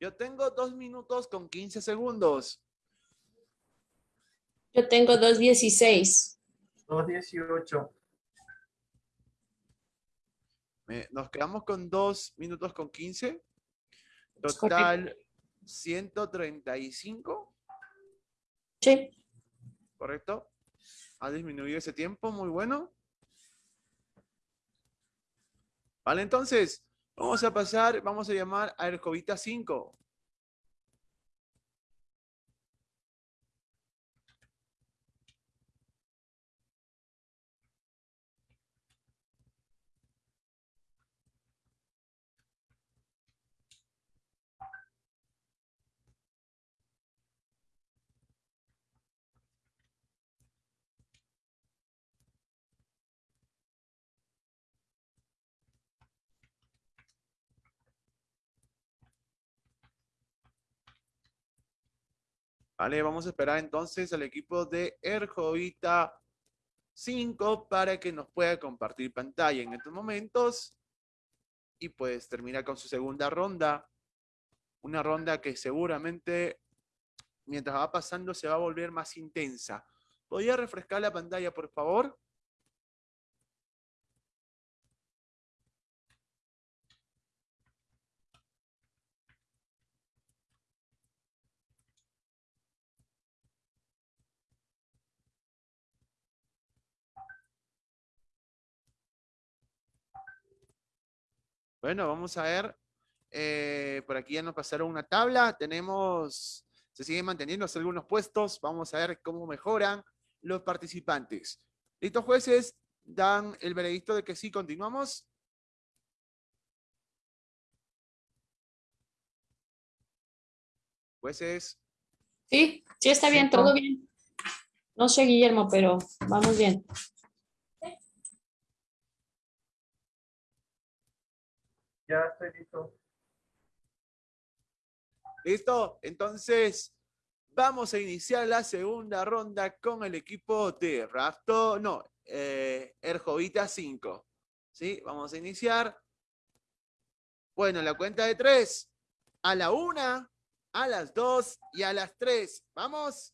[SPEAKER 5] Yo tengo dos minutos con 15 segundos.
[SPEAKER 4] Yo tengo 2.16.
[SPEAKER 6] 2.18.
[SPEAKER 5] Me- Nos quedamos con dos minutos con 15.
[SPEAKER 4] Es
[SPEAKER 5] Total 135,
[SPEAKER 4] Sí.
[SPEAKER 5] ¿correcto? Ha disminuido ese tiempo, muy bueno. Vale, entonces, vamos a pasar, vamos a llamar a Ercovita 5. Vale, vamos a esperar entonces al equipo de Erjovita 5 para que nos pueda compartir pantalla en estos momentos. Y pues termina con su segunda ronda. Una ronda que seguramente mientras va pasando se va a volver más intensa. ¿Podría refrescar la pantalla, por favor? Bueno, vamos a ver. eh, por aquí ya nos pasaron una tabla. Tenemos, se siguen manteniendo algunos puestos. Vamos a ver cómo mejoran los participantes. ¿Listos jueces? Dan el veredicto de que sí, continuamos. Jueces,
[SPEAKER 4] Sí, sí está bien, todo bien. No sé, Guillermo, pero vamos bien.
[SPEAKER 6] Ya estoy listo.
[SPEAKER 5] ¿Listo? Entonces, vamos a iniciar la segunda ronda con el equipo de Rafto, no, eh, Erjovita 5. ¿Sí? Vamos a iniciar. Bueno, la cuenta de tres. A la una, a las dos y a las tres. ¿Vamos?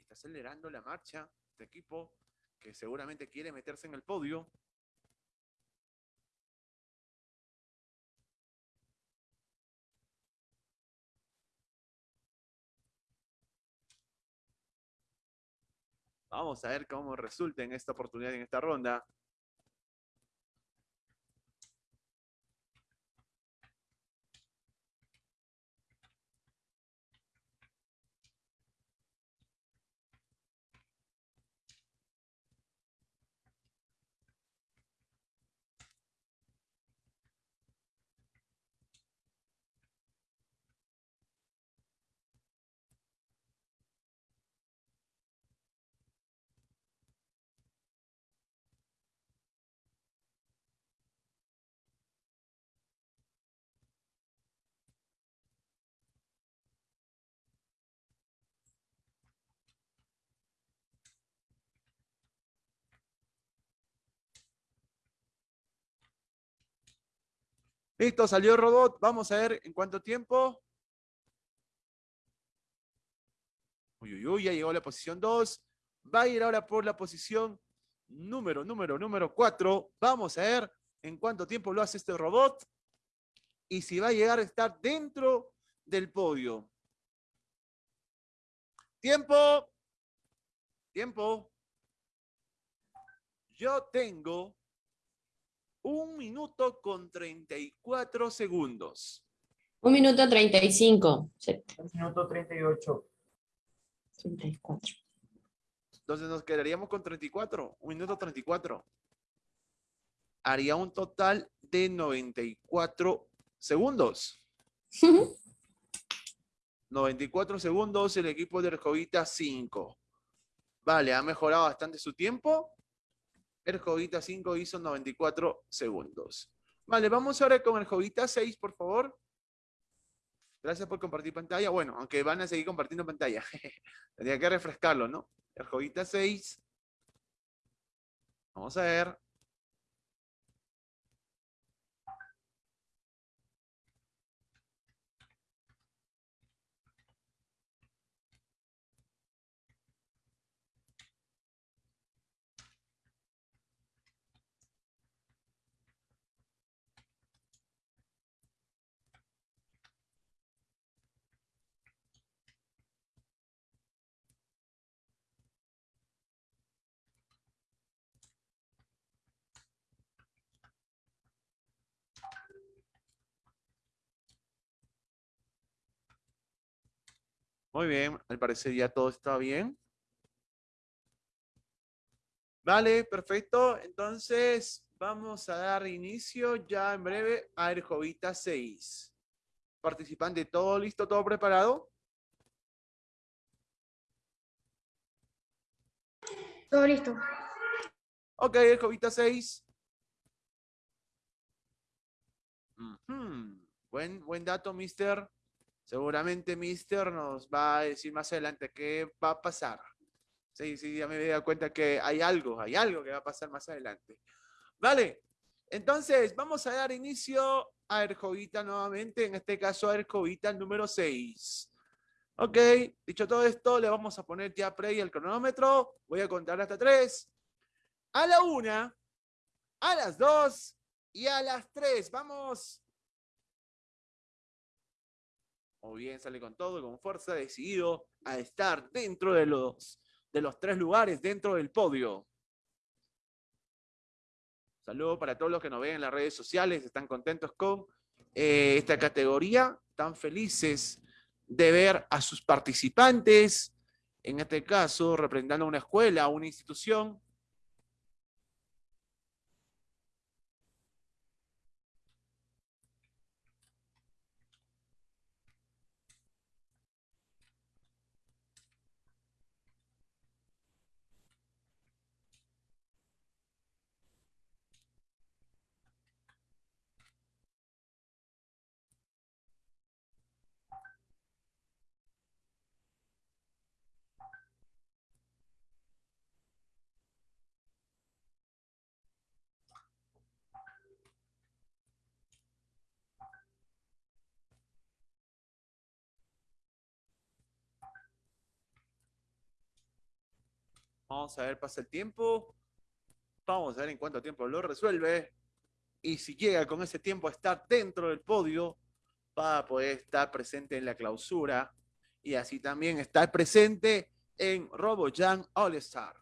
[SPEAKER 5] Está acelerando la marcha este equipo que seguramente quiere meterse en el podio. Vamos a ver cómo resulta en esta oportunidad, en esta ronda. Listo, salió el robot. Vamos a ver en cuánto tiempo. Uy, uy, uy, ya llegó la posición 2. Va a ir ahora por la posición número, número, número 4. Vamos a ver en cuánto tiempo lo hace este robot. Y si va a llegar a estar dentro del podio. Tiempo. Tiempo. Yo tengo un minuto con 34 segundos.
[SPEAKER 4] Un minuto 35. Sí,
[SPEAKER 6] Minuto 38.
[SPEAKER 4] 34.
[SPEAKER 5] Entonces nos quedaríamos con 34. Un minuto 34. haría un total de 94 segundos. 94 segundos, el equipo de Erjovita 5. Vale, ha mejorado bastante su tiempo. Erjovita 5 hizo 94 segundos. Vale, vamos ahora con Erjovita 6, por favor. Gracias por compartir pantalla. Bueno, aunque van a seguir compartiendo pantalla. Tendría que refrescarlo, ¿no? Erjovita 6. Vamos a ver. Muy bien, al parecer ya todo está bien. Vale, perfecto. Entonces, vamos a dar inicio ya en breve a Erjovita 6. Participante, ¿todo listo, todo preparado?
[SPEAKER 8] Todo listo.
[SPEAKER 5] Ok, Erjovita 6. Ujú. Buen, buen dato, mister. Seguramente Mister nos va a decir más adelante qué va a pasar. Sí, sí, ya me he dado cuenta que hay algo, hay algo que va a pasar más adelante. Vale, entonces vamos a dar inicio a Erjovita nuevamente, en este caso a Erjovita número 6. Ok, dicho todo esto, le vamos a poner ya play el cronómetro. Voy a contar hasta 3. A la 1, a las 2 y a las 3. Vamos. O bien sale con todo, con fuerza, decidido a estar dentro de los, de los tres lugares, dentro del podio. Saludos para todos los que nos ven en las redes sociales, están contentos con eh, esta categoría, tan felices de ver a sus participantes, en este caso representando una escuela, una institución, Vamos a ver, pasa el tiempo. Vamos a ver en cuánto tiempo lo resuelve. Y si llega con ese tiempo a estar dentro del podio, va a poder estar presente en la clausura. Y así también estar presente en RoboJam All Star.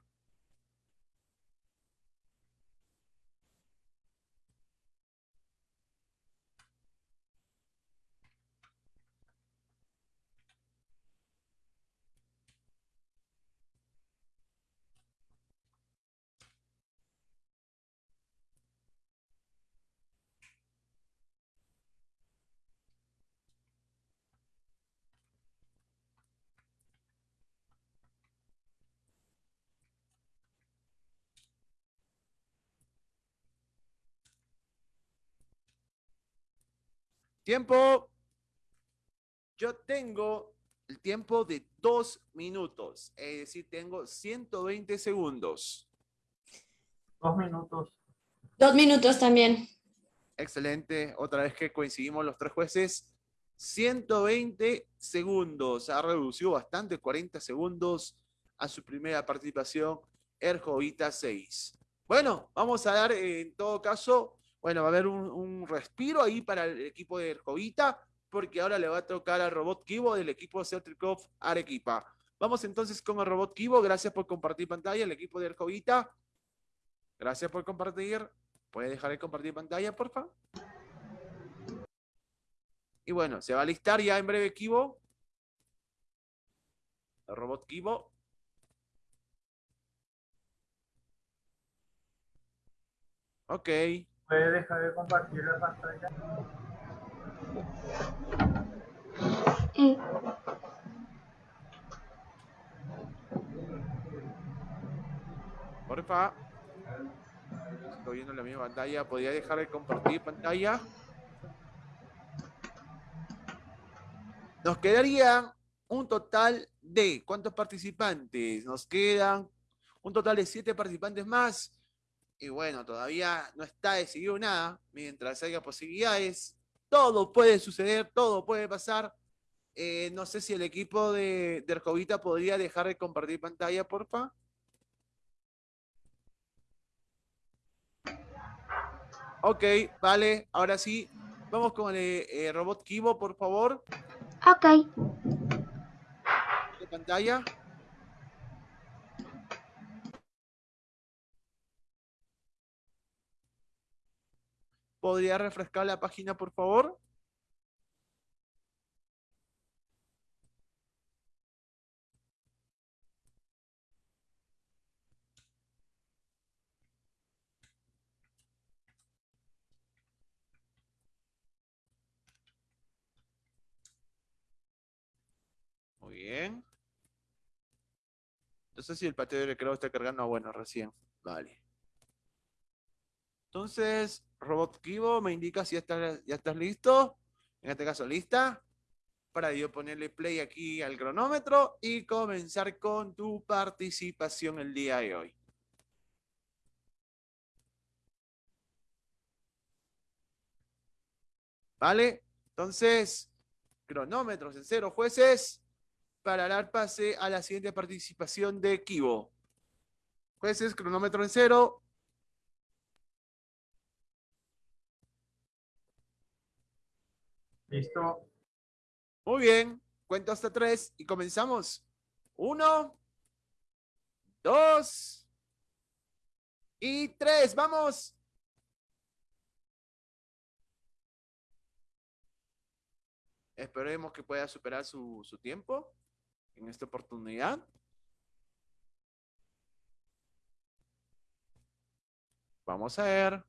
[SPEAKER 5] Tiempo. Yo tengo el tiempo de dos minutos, es decir, tengo 120 segundos.
[SPEAKER 6] Dos minutos.
[SPEAKER 4] Dos minutos también.
[SPEAKER 5] Excelente. Otra vez que coincidimos los tres jueces. 120 segundos. Ha reducido bastante, 40 segundos a su primera participación. Erjovita 6. Bueno, vamos a dar en todo caso bueno, va a haber un, respiro ahí para el equipo de Erjovita, porque ahora le va a tocar al robot Kibo del equipo Celtricov Arequipa. Vamos entonces con el robot Kibo. Gracias por compartir pantalla, el equipo de Erjovita. Gracias por compartir. ¿Puede dejar de compartir pantalla, por favor? Y bueno, se va a listar ya en breve Kibo. El robot Kibo. Ok.
[SPEAKER 6] ¿Puede dejar de compartir la pantalla?
[SPEAKER 8] Eh,
[SPEAKER 5] Porfa. Estoy viendo la misma pantalla. ¿Podría dejar de compartir pantalla? Nos quedaría un total de, ¿cuántos participantes? Nos quedan un total de siete participantes más. Y bueno, todavía no está decidido nada. Mientras haya posibilidades, todo puede suceder, todo puede pasar. Eh, no sé si el equipo de, de podría dejar de compartir pantalla, porfa. Ok, vale, ahora sí. Vamos con el eh, robot Kibo, por favor.
[SPEAKER 8] ok.
[SPEAKER 5] De pantalla. ¿Podría refrescar la página, por favor? Muy bien. No sé si el patio de recreo está cargando. Bueno, recién. Vale. Entonces, Robot Kibo me indica si ya estás, ya listo. En este caso, lista. Para yo ponerle play aquí al cronómetro y comenzar con tu participación el día de hoy. ¿Vale? Entonces, cronómetros en cero, jueces, para dar pase a la siguiente participación de Kibo. Jueces, cronómetro en cero.
[SPEAKER 6] Listo.
[SPEAKER 5] Muy bien, cuento hasta tres y comenzamos. Uno, dos y tres. ¡Vamos! Esperemos que pueda superar su, su tiempo en esta oportunidad. Vamos a ver.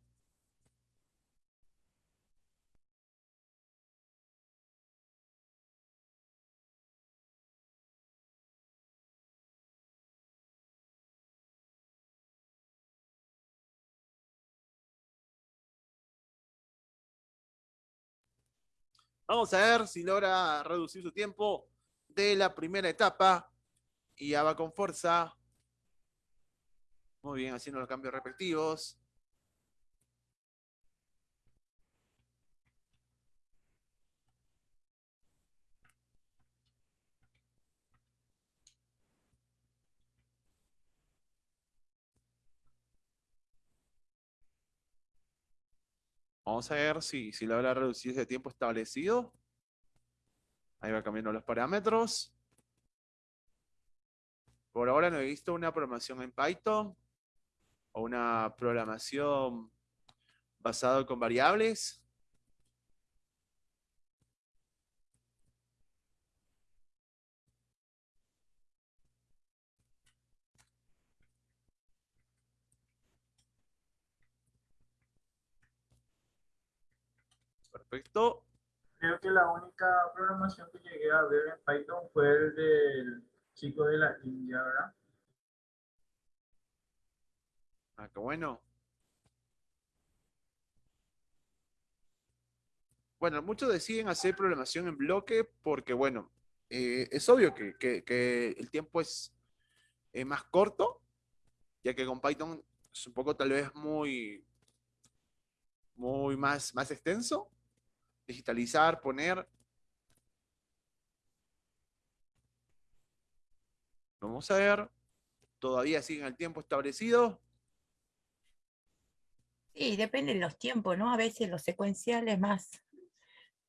[SPEAKER 5] Vamos a ver si logra reducir su tiempo de la primera etapa. Y ya va con fuerza. Muy bien, haciendo los cambios respectivos. Vamos a ver si, si logra reducir ese tiempo establecido. Ahí va cambiando los parámetros. Por ahora no he visto una programación en Python o una programación basada con variables. Perfecto.
[SPEAKER 6] Creo que la única programación que llegué a ver en Python fue el del chico de la India, ¿verdad?
[SPEAKER 5] Ah, qué bueno. Bueno, muchos deciden hacer programación en bloque porque, bueno, eh, es obvio que, que- que el tiempo es eh, más corto, ya que con Python es un poco tal vez muy, muy más, más extenso. Digitalizar, poner. Vamos a ver. Todavía siguen el tiempo establecido.
[SPEAKER 2] Sí, depende de los tiempos, ¿no? A veces los secuenciales más,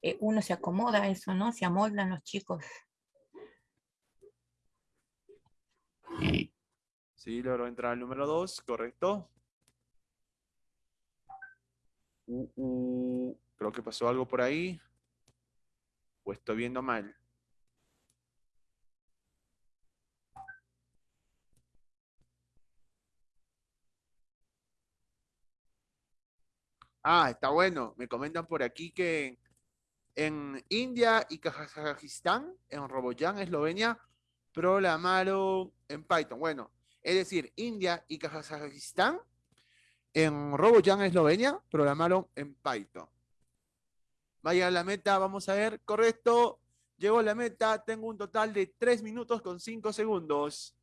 [SPEAKER 2] eh, uno se acomoda a eso, ¿no? Se amoldan los chicos.
[SPEAKER 5] Sí, logró entrar al número 2, correcto. Uh, uh, creo que pasó algo por ahí. O estoy viendo mal. Ah, está bueno. Me comentan por aquí que en India y Kazajistán, en Roboyan, Eslovenia, programaron en Python. Bueno, es decir, India y Kazajistán en Roboyan, Eslovenia, programaron en Python. Vaya a la meta, vamos a ver, correcto. Llegó a la meta, tengo un total de 3 minutos con 5 segundos.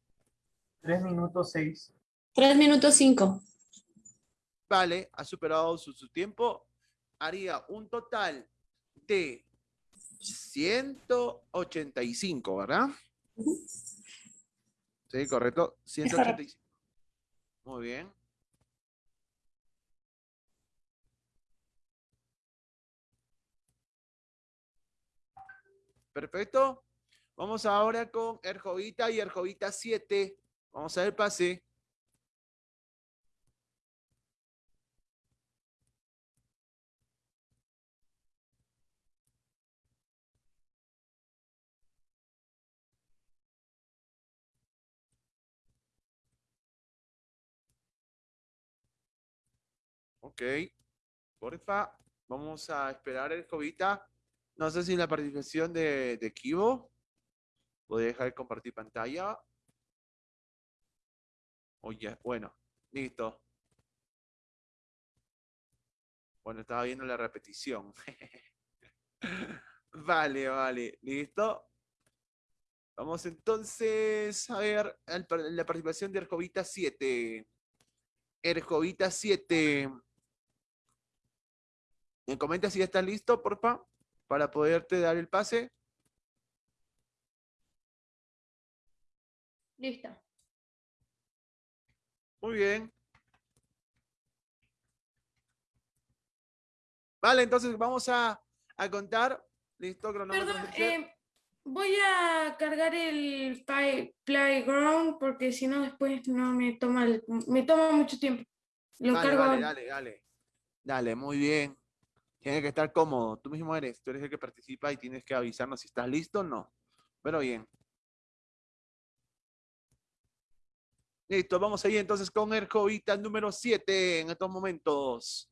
[SPEAKER 6] 3 minutos 6.
[SPEAKER 4] 3 minutos 5.
[SPEAKER 5] Vale, ha superado su, su tiempo. Haría un total de 185, ¿verdad? Sí, correcto. 185. Muy bien. Perfecto. Vamos ahora con Erjovita y Erjovita 7. Vamos a ver pase. Ok. Porfa, vamos a esperar el Jovita. No sé si la participación de, de Kibo. Podría dejar de compartir pantalla. Oye, bueno, listo. Bueno, estaba viendo la repetición. vale, vale, listo. Vamos entonces a ver la participación de Erjovita 7. Erjovita 7. Me comenta si ya está listo, porfa, para poderte dar el pase.
[SPEAKER 3] Listo.
[SPEAKER 5] Muy bien. Vale, entonces vamos a, a contar. Listo, cronómetro.
[SPEAKER 3] Perdón, eh, voy a cargar el play- playground porque si no después no me toma el- me toma mucho tiempo. Lo
[SPEAKER 5] Dale,
[SPEAKER 3] cargo
[SPEAKER 5] dale, dale, dale. Dale, muy bien. Tienes que estar cómodo. Tú mismo eres. Tú eres el que participa y tienes que avisarnos si estás listo o no. Pero bien. Listo, vamos ahí entonces con el Jovita número 7 en estos momentos.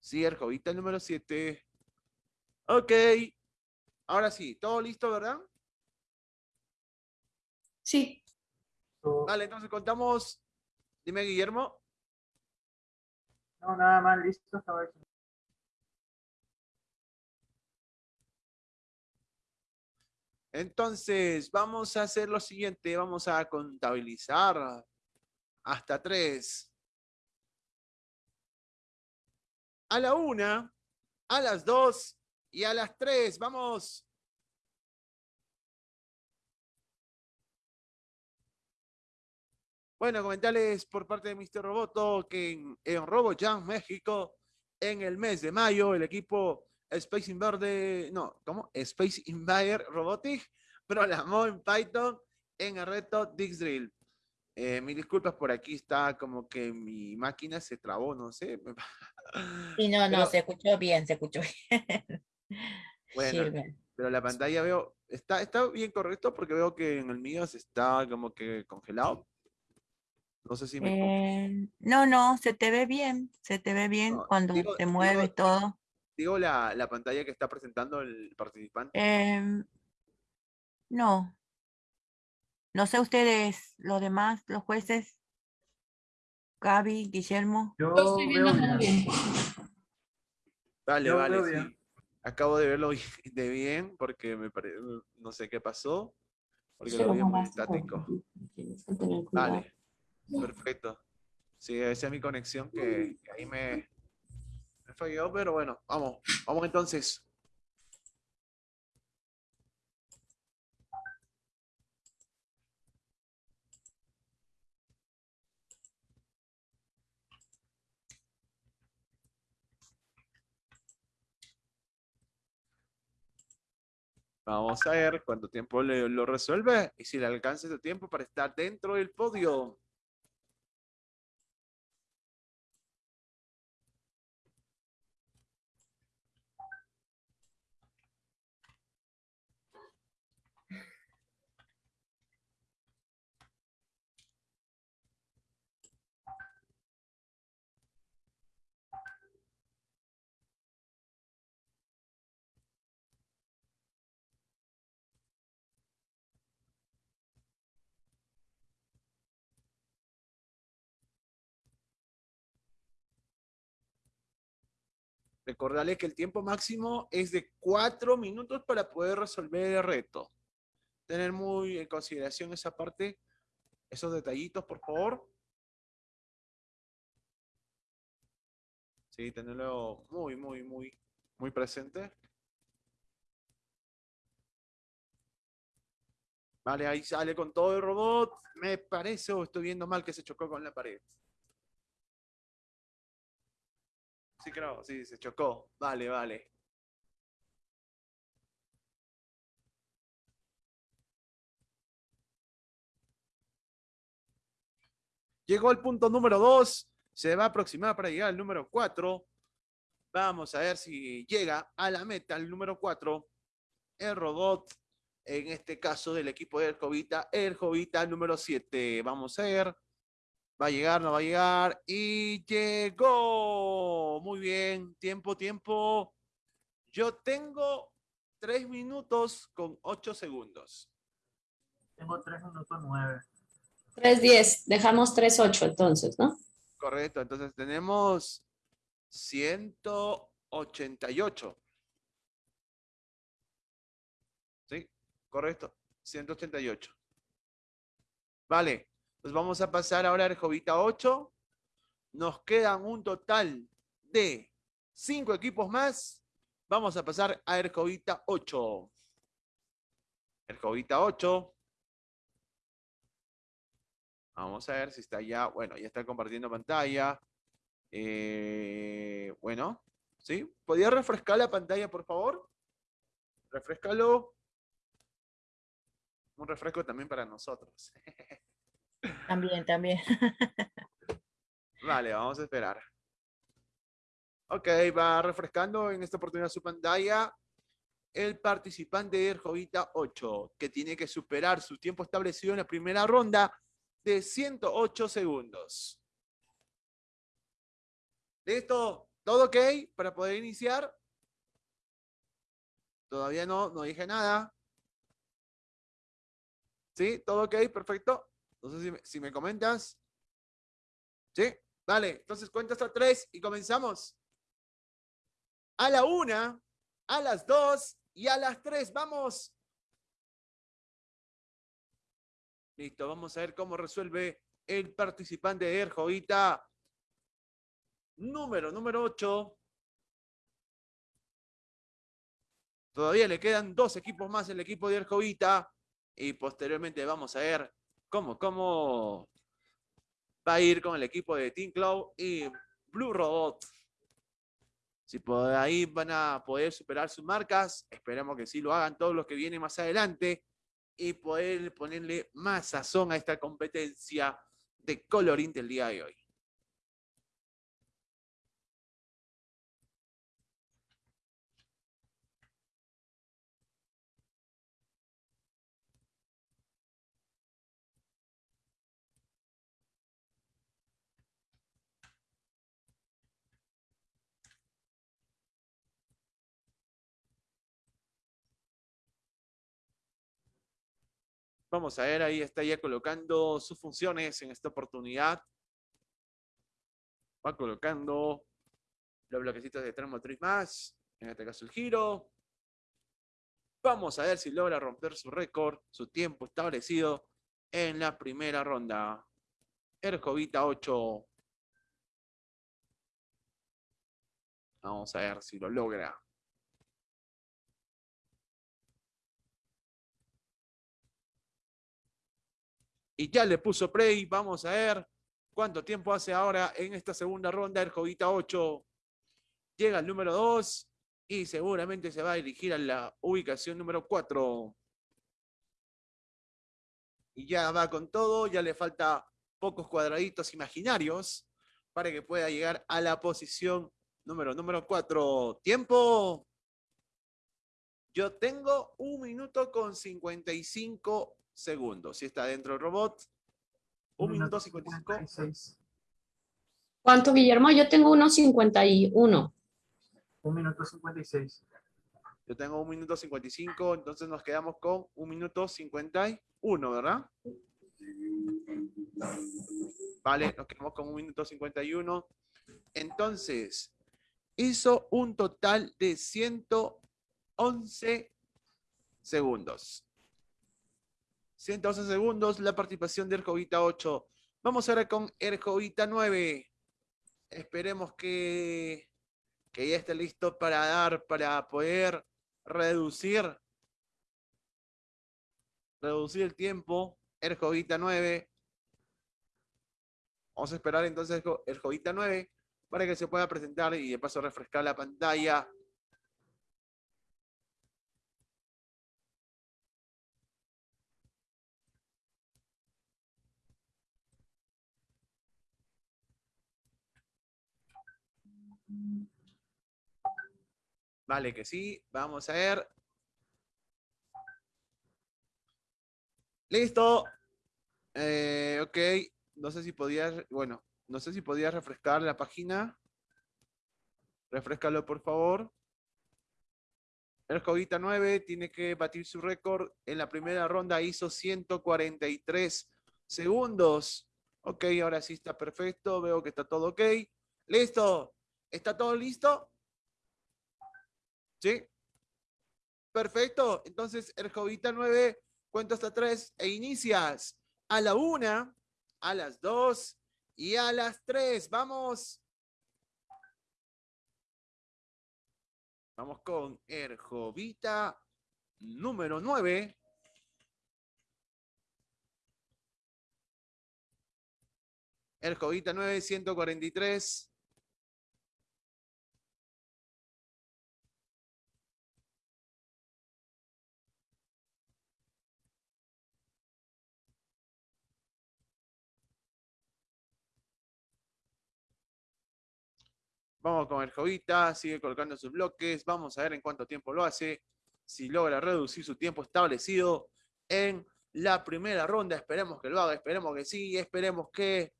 [SPEAKER 5] Sí, el Jovita número 7. Ok. Ahora sí, todo listo, ¿verdad?
[SPEAKER 3] Sí.
[SPEAKER 5] Vale, entonces contamos. Dime, Guillermo.
[SPEAKER 6] No, nada más listo. estaba hecho.
[SPEAKER 5] Entonces, vamos a hacer lo siguiente. Vamos a contabilizar hasta tres. A la una, a las dos y a las tres. Vamos. Bueno, comentarles por parte de Mr. Roboto que en, en RoboJam México, en el mes de mayo, el equipo Space Invader, no, ¿cómo? Space Invader Robotic programó en Python en el reto Dix Drill. Eh, mis disculpas por aquí está como que mi máquina se trabó, no sé.
[SPEAKER 2] Sí, no, no,
[SPEAKER 5] Pero-
[SPEAKER 2] se escuchó bien, se escuchó bien.
[SPEAKER 5] Bueno,
[SPEAKER 2] Sirve.
[SPEAKER 5] pero la pantalla veo, está, está bien correcto porque veo que en el mío se está como que congelado. No sé si me...
[SPEAKER 2] Eh, no, no, se te ve bien, se te ve bien
[SPEAKER 5] No,
[SPEAKER 2] cuando
[SPEAKER 5] digo-
[SPEAKER 2] te mueves
[SPEAKER 5] digo-
[SPEAKER 2] todo.
[SPEAKER 5] Digo la, la pantalla que está presentando el participante.
[SPEAKER 2] Em, no. No sé ustedes, los demás, los jueces. Gaby, Guillermo.
[SPEAKER 6] Yo
[SPEAKER 4] Yo estoy viendo
[SPEAKER 6] veo bien.
[SPEAKER 5] Vale,
[SPEAKER 6] Yo
[SPEAKER 5] vale, sí.
[SPEAKER 6] bien.
[SPEAKER 5] Acabo de verlo de bien porque me pare- no sé qué pasó, porque lo vi muy estático. Vale, perfecto. Sí, esa es mi conexión que, ahí me, falló, pero bueno, vamos, vamos entonces. Vamos a ver cuánto tiempo lo resuelve y si le alcanza ese tiempo para estar dentro del podio. Recordarles que el tiempo máximo es de cuatro minutos para poder resolver el reto. Tener muy en consideración esa parte, esos detallitos, por favor. Sí, tenerlo muy, muy, muy, muy presente. Vale, ahí sale con todo el robot. Me parece o estoy viendo mal que se chocó con la pared. Sí, creo, sí, se chocó. Vale, vale. Llegó el punto número 2. Se va a aproximar para llegar al número 4. Vamos a ver si llega a la meta el número 4. El robot, en este caso del equipo de Jovita, el Jovita número 7. Vamos a ver. Va a llegar, no va a llegar. Y llegó. Muy bien. Tiempo, tiempo. Yo tengo 3 minutos con 8 segundos.
[SPEAKER 6] Tengo 3 minutos 9.
[SPEAKER 4] 3.10, dejamos 3.8 entonces, ¿no?
[SPEAKER 5] Correcto, entonces tenemos 188. ¿Sí? Correcto, 188. Vale, pues vamos a pasar ahora al Jovita 8. Nos quedan un total de 5 equipos más. Vamos a pasar a Erjovita 8. Erjovita 8. Vamos a ver si está ya. Bueno, ya está compartiendo pantalla. Eh, bueno, ¿sí? ¿Podría refrescar la pantalla, por favor? Refrescalo. Un refresco también para nosotros.
[SPEAKER 2] También, también.
[SPEAKER 5] Vale, vamos a esperar. Ok, va refrescando en esta oportunidad su pantalla el participante de Jovita 8, que tiene que superar su tiempo establecido en la primera ronda de 108 segundos. ¿Listo? ¿Todo ok para poder iniciar? Todavía no, no dije nada. ¿Sí? ¿Todo ok? Perfecto. Entonces, si me, si me comentas. ¿Sí? Vale, entonces cuenta hasta tres y comenzamos. A la una, a las dos y a las tres. ¡Vamos! Listo, vamos a ver cómo resuelve el participante de Erjovita. Número, número 8. Todavía le quedan dos equipos más el equipo de Erjovita. Y posteriormente vamos a ver cómo, cómo va a ir con el equipo de Team Cloud y Blue Robot. Si por ahí van a poder superar sus marcas, esperamos que sí lo hagan todos los que vienen más adelante y poder ponerle más sazón a esta competencia de colorín del día de hoy. Vamos a ver, ahí está ya colocando sus funciones en esta oportunidad. Va colocando los bloquecitos de tren motriz más, en este caso el giro. Vamos a ver si logra romper su récord, su tiempo establecido en la primera ronda. Erjovita 8. Vamos a ver si lo logra. Y ya le puso play. Vamos a ver cuánto tiempo hace ahora en esta segunda ronda el Jovita 8. Llega el número 2 y seguramente se va a dirigir a la ubicación número 4. Y ya va con todo, ya le falta pocos cuadraditos imaginarios para que pueda llegar a la posición número, número 4. Tiempo. Yo tengo un minuto con 55 segundos. Si está dentro del robot, un minuto 55.
[SPEAKER 4] ¿Cuánto, Guillermo? Yo tengo unos 51.
[SPEAKER 6] Un minuto 56.
[SPEAKER 5] Yo tengo un minuto 55, entonces nos quedamos con un minuto 51, ¿verdad? Vale, nos quedamos con un minuto 51. Entonces, hizo un total de 111 segundos. 111 segundos la participación de Erjovita 8. Vamos ahora con Erjovita 9. Esperemos que, que ya esté listo para dar, para poder reducir, reducir el tiempo. Erjovita 9. Vamos a esperar entonces Erjovita 9 para que se pueda presentar y de paso refrescar la pantalla. Vale, que sí. Vamos a ver. Listo. Eh, ok. No sé si podías, bueno, no sé si podías refrescar la página. Refrescalo, por favor. El Jovita 9 tiene que batir su récord. En la primera ronda hizo 143 segundos. Ok, ahora sí está perfecto. Veo que está todo ok. Listo. ¿Está todo listo? ¿Sí? Perfecto. Entonces, el Jovita 9 cuenta hasta 3 e inicias a la 1, a las 2 y a las 3. Vamos. Vamos con Erjovita número 9. Erjovita 9, 143. Vamos con el Jovita, sigue colocando sus bloques. Vamos a ver en cuánto tiempo lo hace. Si logra reducir su tiempo establecido en la primera ronda. Esperemos que lo haga, esperemos que sí, esperemos que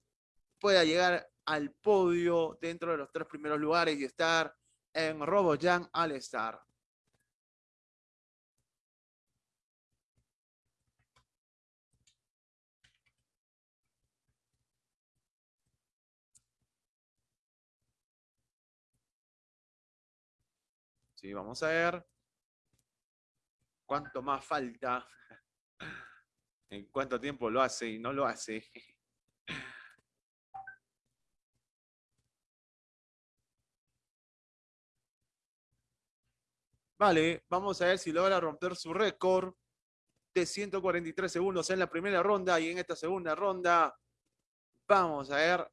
[SPEAKER 5] pueda llegar al podio dentro de los tres primeros lugares y estar en RoboJam All Star. Sí, vamos a ver cuánto más falta, en cuánto tiempo lo hace y no lo hace. Vale, vamos a ver si logra romper su récord de 143 segundos en la primera ronda y en esta segunda ronda. Vamos a ver.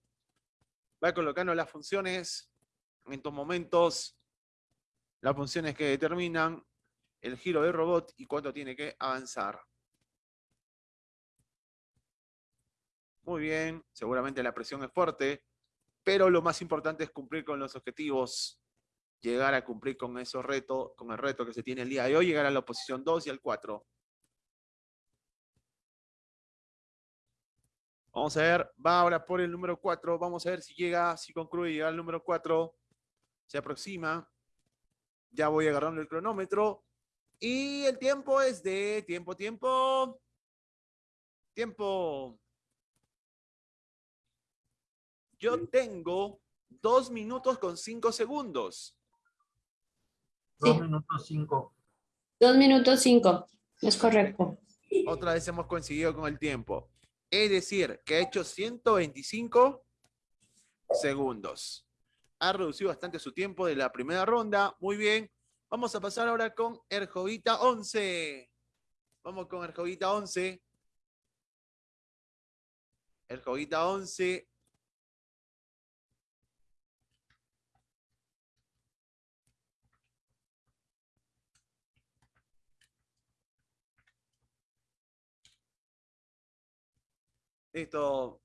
[SPEAKER 5] Va colocando las funciones en estos momentos las funciones que determinan el giro del robot y cuánto tiene que avanzar. Muy bien, seguramente la presión es fuerte, pero lo más importante es cumplir con los objetivos, llegar a cumplir con esos retos, con el reto que se tiene el día de hoy, llegar a la posición 2 y al 4. Vamos a ver, va ahora por el número 4, vamos a ver si llega, si concluye llegar al número 4, se aproxima. Ya voy agarrando el cronómetro. Y el tiempo es de tiempo, tiempo. Tiempo. Yo tengo dos minutos con cinco segundos.
[SPEAKER 6] Dos minutos cinco.
[SPEAKER 4] Dos minutos cinco. Es correcto.
[SPEAKER 5] Otra vez hemos coincidido con el tiempo. Es decir, que ha hecho 125 segundos ha reducido bastante su tiempo de la primera ronda. Muy bien. Vamos a pasar ahora con Erjovita 11. Vamos con Erjovita 11. Erjovita 11. Esto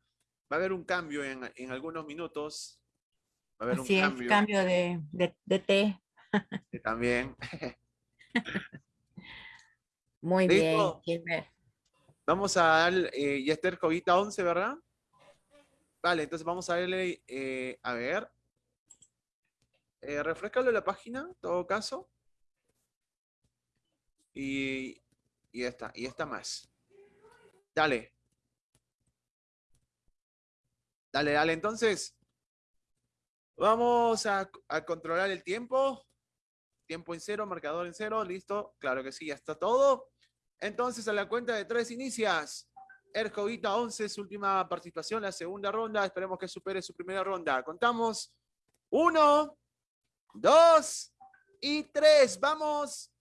[SPEAKER 5] va a haber un cambio en, en algunos minutos. A haber
[SPEAKER 2] Así
[SPEAKER 5] un
[SPEAKER 2] es,
[SPEAKER 5] cambio.
[SPEAKER 2] de, de, de té.
[SPEAKER 5] También.
[SPEAKER 2] Muy
[SPEAKER 5] ¿Listo?
[SPEAKER 2] bien.
[SPEAKER 5] Vamos a dar, eh, ya está el Jovita 11, ¿verdad? Vale, entonces vamos a darle, eh, a ver. Eh, refrescalo la página, en todo caso. Y, y esta, y esta más. Dale. Dale, dale, entonces. Vamos a, controlar el tiempo. Tiempo en cero, marcador en cero, listo. Claro que sí, ya está todo. Entonces, a la cuenta de tres inicias. Erjovita 11, su última participación, la segunda ronda. Esperemos que supere su primera ronda. Contamos. Uno, dos y tres. Vamos.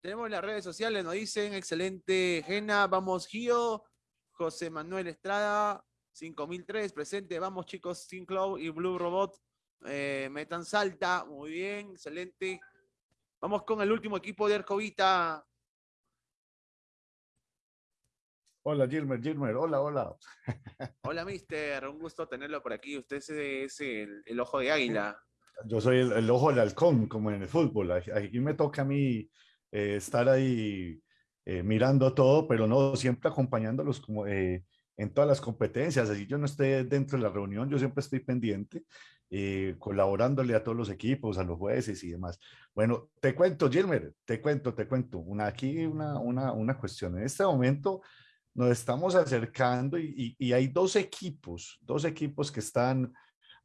[SPEAKER 5] Tenemos las redes sociales, nos dicen, excelente, Gena, vamos Gio, José Manuel Estrada, 5003, presente, vamos chicos, Cloud y Blue Robot, eh, metan salta, muy bien, excelente. Vamos con el último equipo de Ercovita.
[SPEAKER 1] Hola Gilmer, Gilmer, hola, hola.
[SPEAKER 5] Hola mister, un gusto tenerlo por aquí, usted es el, el ojo de águila.
[SPEAKER 1] Yo soy el, el, ojo del halcón, como en el fútbol, aquí me toca a mí eh, estar ahí eh, mirando todo, pero no siempre acompañándolos como eh, en todas las competencias. Así yo no esté dentro de la reunión, yo siempre estoy pendiente, colaborándole a todos los equipos, a los jueces y demás. Bueno, te cuento, Gilmer, te cuento, te cuento. Una, aquí una, una, una cuestión. En este momento nos estamos acercando y, y, y hay dos equipos, dos equipos que están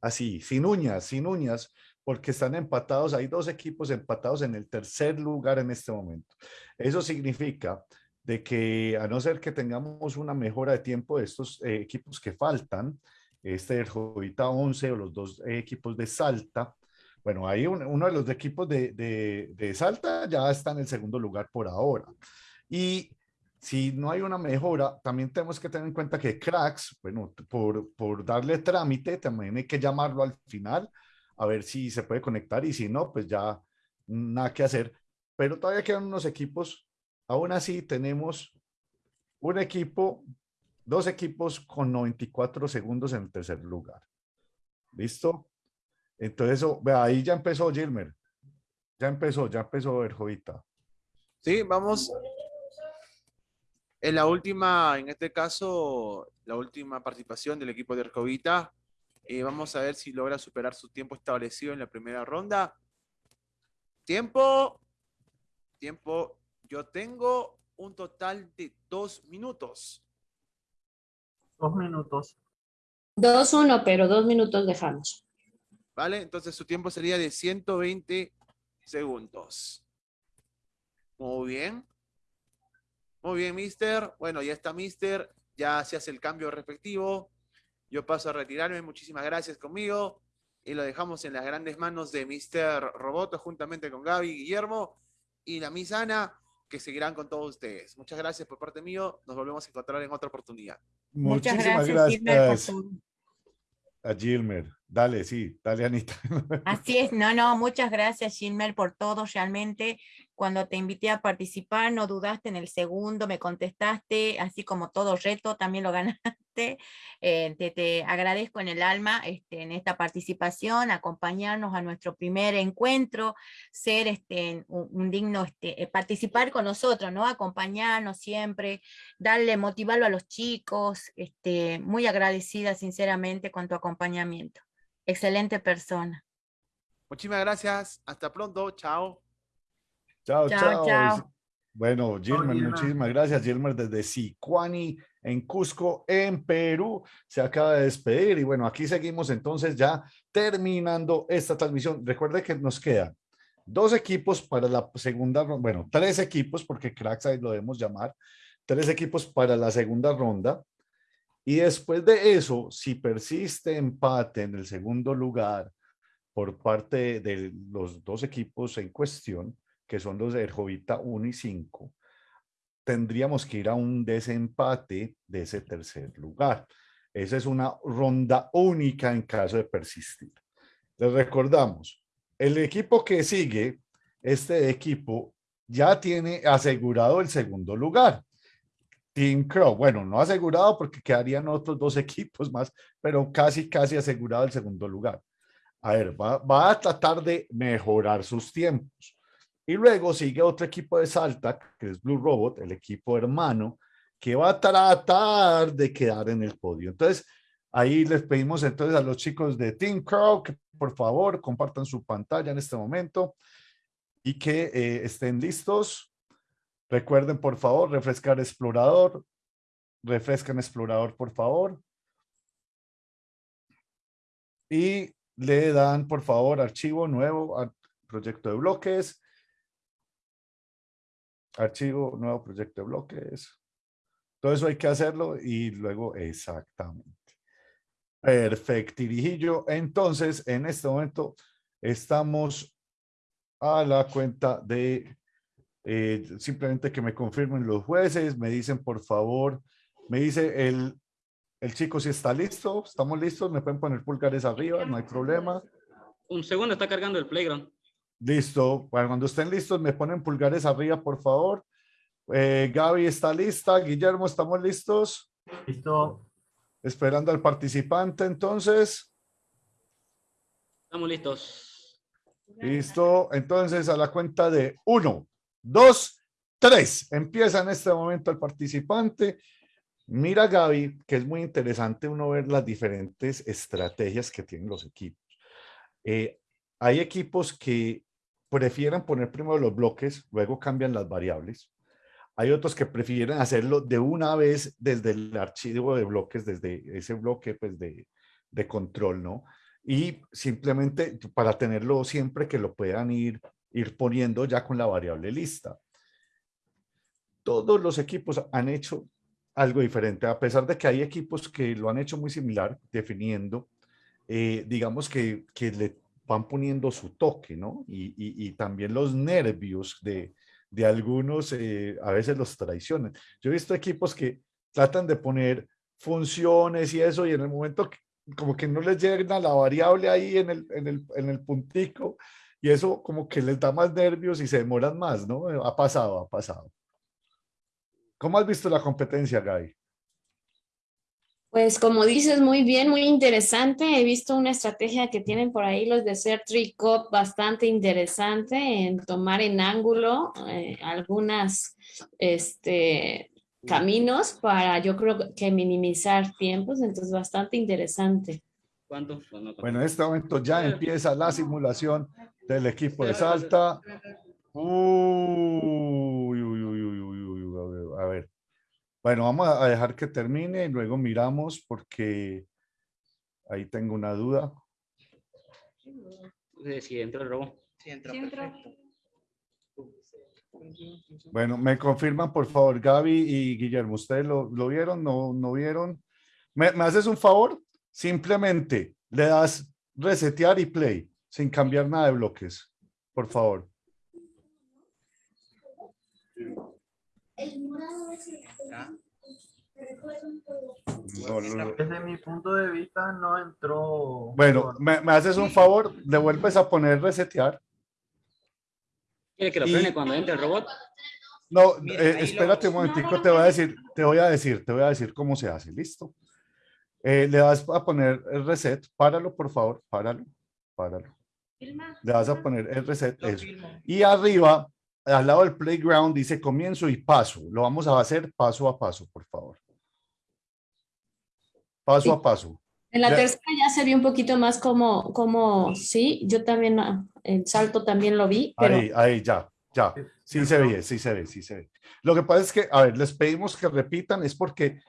[SPEAKER 1] así, sin uñas, sin uñas, porque están empatados, hay dos equipos empatados en el tercer lugar en este momento. Eso significa de que a no ser que tengamos una mejora de tiempo de estos eh, equipos que faltan, este del Jovita 11 o los dos equipos de Salta, bueno, ahí uno de los equipos de, de, de, Salta ya está en el segundo lugar por ahora. Y si no hay una mejora, también tenemos que tener en cuenta que Cracks, bueno, por, por darle trámite, también hay que llamarlo al final a ver si se puede conectar y si no, pues ya nada que hacer. Pero todavía quedan unos equipos. Aún así tenemos un equipo, dos equipos con 94 segundos en el tercer lugar. ¿Listo? Entonces, ahí ya empezó Gilmer. Ya empezó, ya empezó Erjovita.
[SPEAKER 5] Sí, vamos. En la última, en este caso, la última participación del equipo de Erjovita, eh, vamos a ver si logra superar su tiempo establecido en la primera ronda. Tiempo. Tiempo. Yo tengo un total de dos minutos.
[SPEAKER 6] Dos minutos.
[SPEAKER 4] Dos, uno, pero dos minutos dejamos.
[SPEAKER 5] Vale, entonces su tiempo sería de 120 segundos. Muy bien. Muy bien, mister. Bueno, ya está, mister. Ya se hace el cambio respectivo. Yo paso a retirarme. Muchísimas gracias conmigo. Y lo dejamos en las grandes manos de Mr. Roboto, juntamente con Gaby, Guillermo y la Miss Ana, que seguirán con todos ustedes. Muchas gracias por parte mío. Nos volvemos a encontrar en otra oportunidad.
[SPEAKER 1] Muchísimas gracias. gracias. A Gilmer. Dale, sí, dale, Anita.
[SPEAKER 2] Así es, no, no, muchas gracias, Gilmer, por todo, realmente cuando te invité a participar, no dudaste en el segundo, me contestaste, así como todo reto, también lo ganaste. Eh, te, te, agradezco en el alma este, en esta participación, acompañarnos a nuestro primer encuentro, ser este, un, un digno, este, eh, participar con nosotros, ¿no? Acompañarnos siempre, darle, motivarlo a los chicos, este, muy agradecida sinceramente con tu acompañamiento. Excelente persona.
[SPEAKER 5] Muchísimas gracias, hasta pronto, chao.
[SPEAKER 1] Chao, chao. chao. Bueno, Gilmer, muchísimas gracias. Gilmer desde Sicuani, en Cusco, en Perú, se acaba de despedir. Y bueno, aquí seguimos entonces ya terminando esta transmisión. Recuerde que nos quedan dos equipos para la segunda ronda, bueno, tres equipos, porque cracks ahí lo debemos llamar, tres equipos para la segunda ronda. Y después de eso, si persiste empate en el segundo lugar por parte de los dos equipos en cuestión, que son los Erjovita 1 y 5, tendríamos que ir a un desempate de ese tercer lugar. Esa es una ronda única en caso de persistir. Les recordamos, el equipo que sigue, este equipo ya tiene asegurado el segundo lugar. Team Crow, bueno, no asegurado porque quedarían otros dos equipos más, pero casi, casi asegurado el segundo lugar. A ver, va, va a tratar de mejorar sus tiempos. Y luego sigue otro equipo de Salta, que es Blue Robot, el equipo hermano, que va a tratar de quedar en el podio. Entonces, ahí les pedimos entonces a los chicos de Team Crow que por favor compartan su pantalla en este momento y que eh, estén listos. Recuerden, por favor, refrescar explorador. Refrescan explorador, por favor. y le dan, por favor, archivo nuevo, ar- proyecto de bloques. Archivo, nuevo proyecto de bloques. Todo eso hay que hacerlo y luego exactamente. Perfecto, Irijillo. Entonces, en este momento estamos a la cuenta de eh, simplemente que me confirmen los jueces, me dicen por favor, me dice el, el chico si está listo, estamos listos, me pueden poner pulgares arriba, no hay problema.
[SPEAKER 10] Un segundo, está cargando el playground.
[SPEAKER 1] Listo, bueno, cuando estén listos me ponen pulgares arriba, por favor. Eh, Gaby está lista, Guillermo, ¿estamos listos?
[SPEAKER 6] Listo.
[SPEAKER 1] Esperando al participante, entonces.
[SPEAKER 10] Estamos listos.
[SPEAKER 1] Listo, entonces a la cuenta de uno, dos, tres. Empieza en este momento el participante. Mira, Gaby, que es muy interesante uno ver las diferentes estrategias que tienen los equipos. Eh, hay equipos que prefieren poner primero los bloques, luego cambian las variables. Hay otros que prefieren hacerlo de una vez desde el archivo de bloques, desde ese bloque pues, de, de control, ¿no? Y simplemente para tenerlo siempre que lo puedan ir, ir poniendo ya con la variable lista. Todos los equipos han hecho algo diferente, a pesar de que hay equipos que lo han hecho muy similar, definiendo, eh, digamos que, que le van poniendo su toque, ¿no? Y, y, y también los nervios de, de algunos, eh, a veces los traicionan. Yo he visto equipos que tratan de poner funciones y eso, y en el momento que, como que no les llega la variable ahí en el, en, el, en el puntico, y eso como que les da más nervios y se demoran más, ¿no? Ha pasado, ha pasado. ¿Cómo has visto la competencia, Gaby?
[SPEAKER 4] Pues como dices muy bien, muy interesante. He visto una estrategia que tienen por ahí los de ser Tricop bastante interesante en tomar en ángulo eh, algunas este, caminos para yo creo que minimizar tiempos, entonces bastante interesante.
[SPEAKER 10] ¿Cuánto?
[SPEAKER 1] Bueno, en este momento ya empieza la simulación del equipo de Salta. Uy, uy, uy, uy, uy, uy, uy, a ver, a ver. Bueno, vamos a dejar que termine y luego miramos porque ahí tengo una duda.
[SPEAKER 10] Si entró el robot.
[SPEAKER 1] Bueno, me confirman por favor Gaby y Guillermo, ¿ustedes lo, lo vieron? ¿No, no vieron? ¿Me, ¿Me haces un favor? Simplemente le das resetear y play sin cambiar nada de bloques, por favor.
[SPEAKER 6] Desde mi punto de vista no entró.
[SPEAKER 1] Bueno, me, me haces un favor, le vuelves a poner resetear.
[SPEAKER 10] ¿Quiere que lo
[SPEAKER 1] Y-
[SPEAKER 10] frene cuando entre el robot?
[SPEAKER 1] No, eh, espérate un momentico, te voy a decir, te voy a decir, te voy a decir cómo se hace, ¿listo? Eh, le vas a poner el reset, páralo por favor, páralo, páralo. Le vas a poner el reset, eso. Y arriba, al lado del playground, dice comienzo y paso. Lo vamos a hacer paso a paso, por favor. Paso
[SPEAKER 4] Sí.
[SPEAKER 1] a paso.
[SPEAKER 4] En la
[SPEAKER 1] Ya-
[SPEAKER 4] tercera ya se vio un poquito más como, como sí, yo también, ah, el salto también lo vi, pero
[SPEAKER 1] Ahí, ahí, ya, ya. Sí se ve, sí se ve, sí se ve. Lo que pasa es que, a ver, les pedimos que repitan, es porque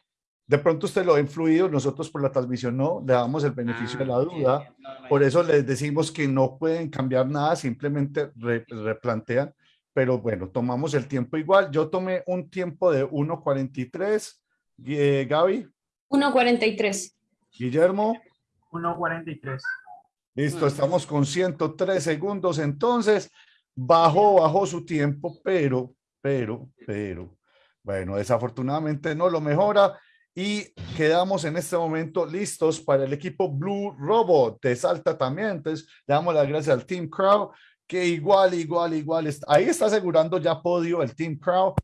[SPEAKER 1] de pronto usted lo ha influido, nosotros por la transmisión no, le damos el beneficio de la duda. Por eso les decimos que no pueden cambiar nada, simplemente re- replantean. Pero bueno, tomamos el tiempo igual. Yo tomé un tiempo de 1.43. Eh, Gaby,
[SPEAKER 4] 1.43.
[SPEAKER 1] Guillermo.
[SPEAKER 6] 1.43.
[SPEAKER 1] Listo, estamos con 103 segundos. Entonces, bajó, bajó su tiempo, pero, pero, pero, bueno, desafortunadamente no lo mejora. Y quedamos en este momento listos para el equipo Blue Robot de Salta también. Entonces, le damos las gracias al Team Crow, que igual, igual, igual, está, ahí está asegurando ya podio el Team Crow.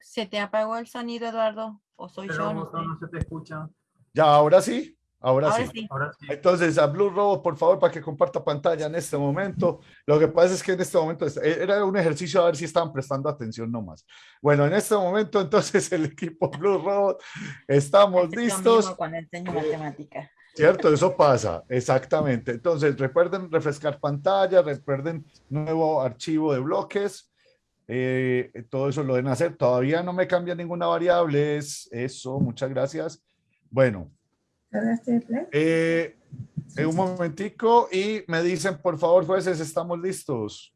[SPEAKER 2] ¿Se te apagó el sonido, Eduardo? ¿O soy
[SPEAKER 6] Pero
[SPEAKER 2] yo? No
[SPEAKER 6] no se te escucha.
[SPEAKER 1] Ya, ahora sí, ahora,
[SPEAKER 2] Ahora
[SPEAKER 1] sí.
[SPEAKER 2] sí.
[SPEAKER 6] Ahora sí.
[SPEAKER 1] Entonces, a Blue Robot, por favor, para que comparta pantalla en este momento. Lo que pasa es que en este momento es- era un ejercicio a ver si estaban prestando atención nomás. Bueno, en este momento, entonces, el equipo Blue Robot, estamos
[SPEAKER 2] Es lo
[SPEAKER 1] listos.
[SPEAKER 2] cuando enseño matemática.
[SPEAKER 1] ¿Cierto? Eso pasa, exactamente. Entonces, recuerden refrescar pantalla, recuerden nuevo archivo de bloques. Eh, todo eso lo deben hacer. Todavía no me cambia ninguna variable. Es eso, muchas gracias. Bueno. Eh, un momentico y me dicen, por favor, jueces, ¿estamos listos?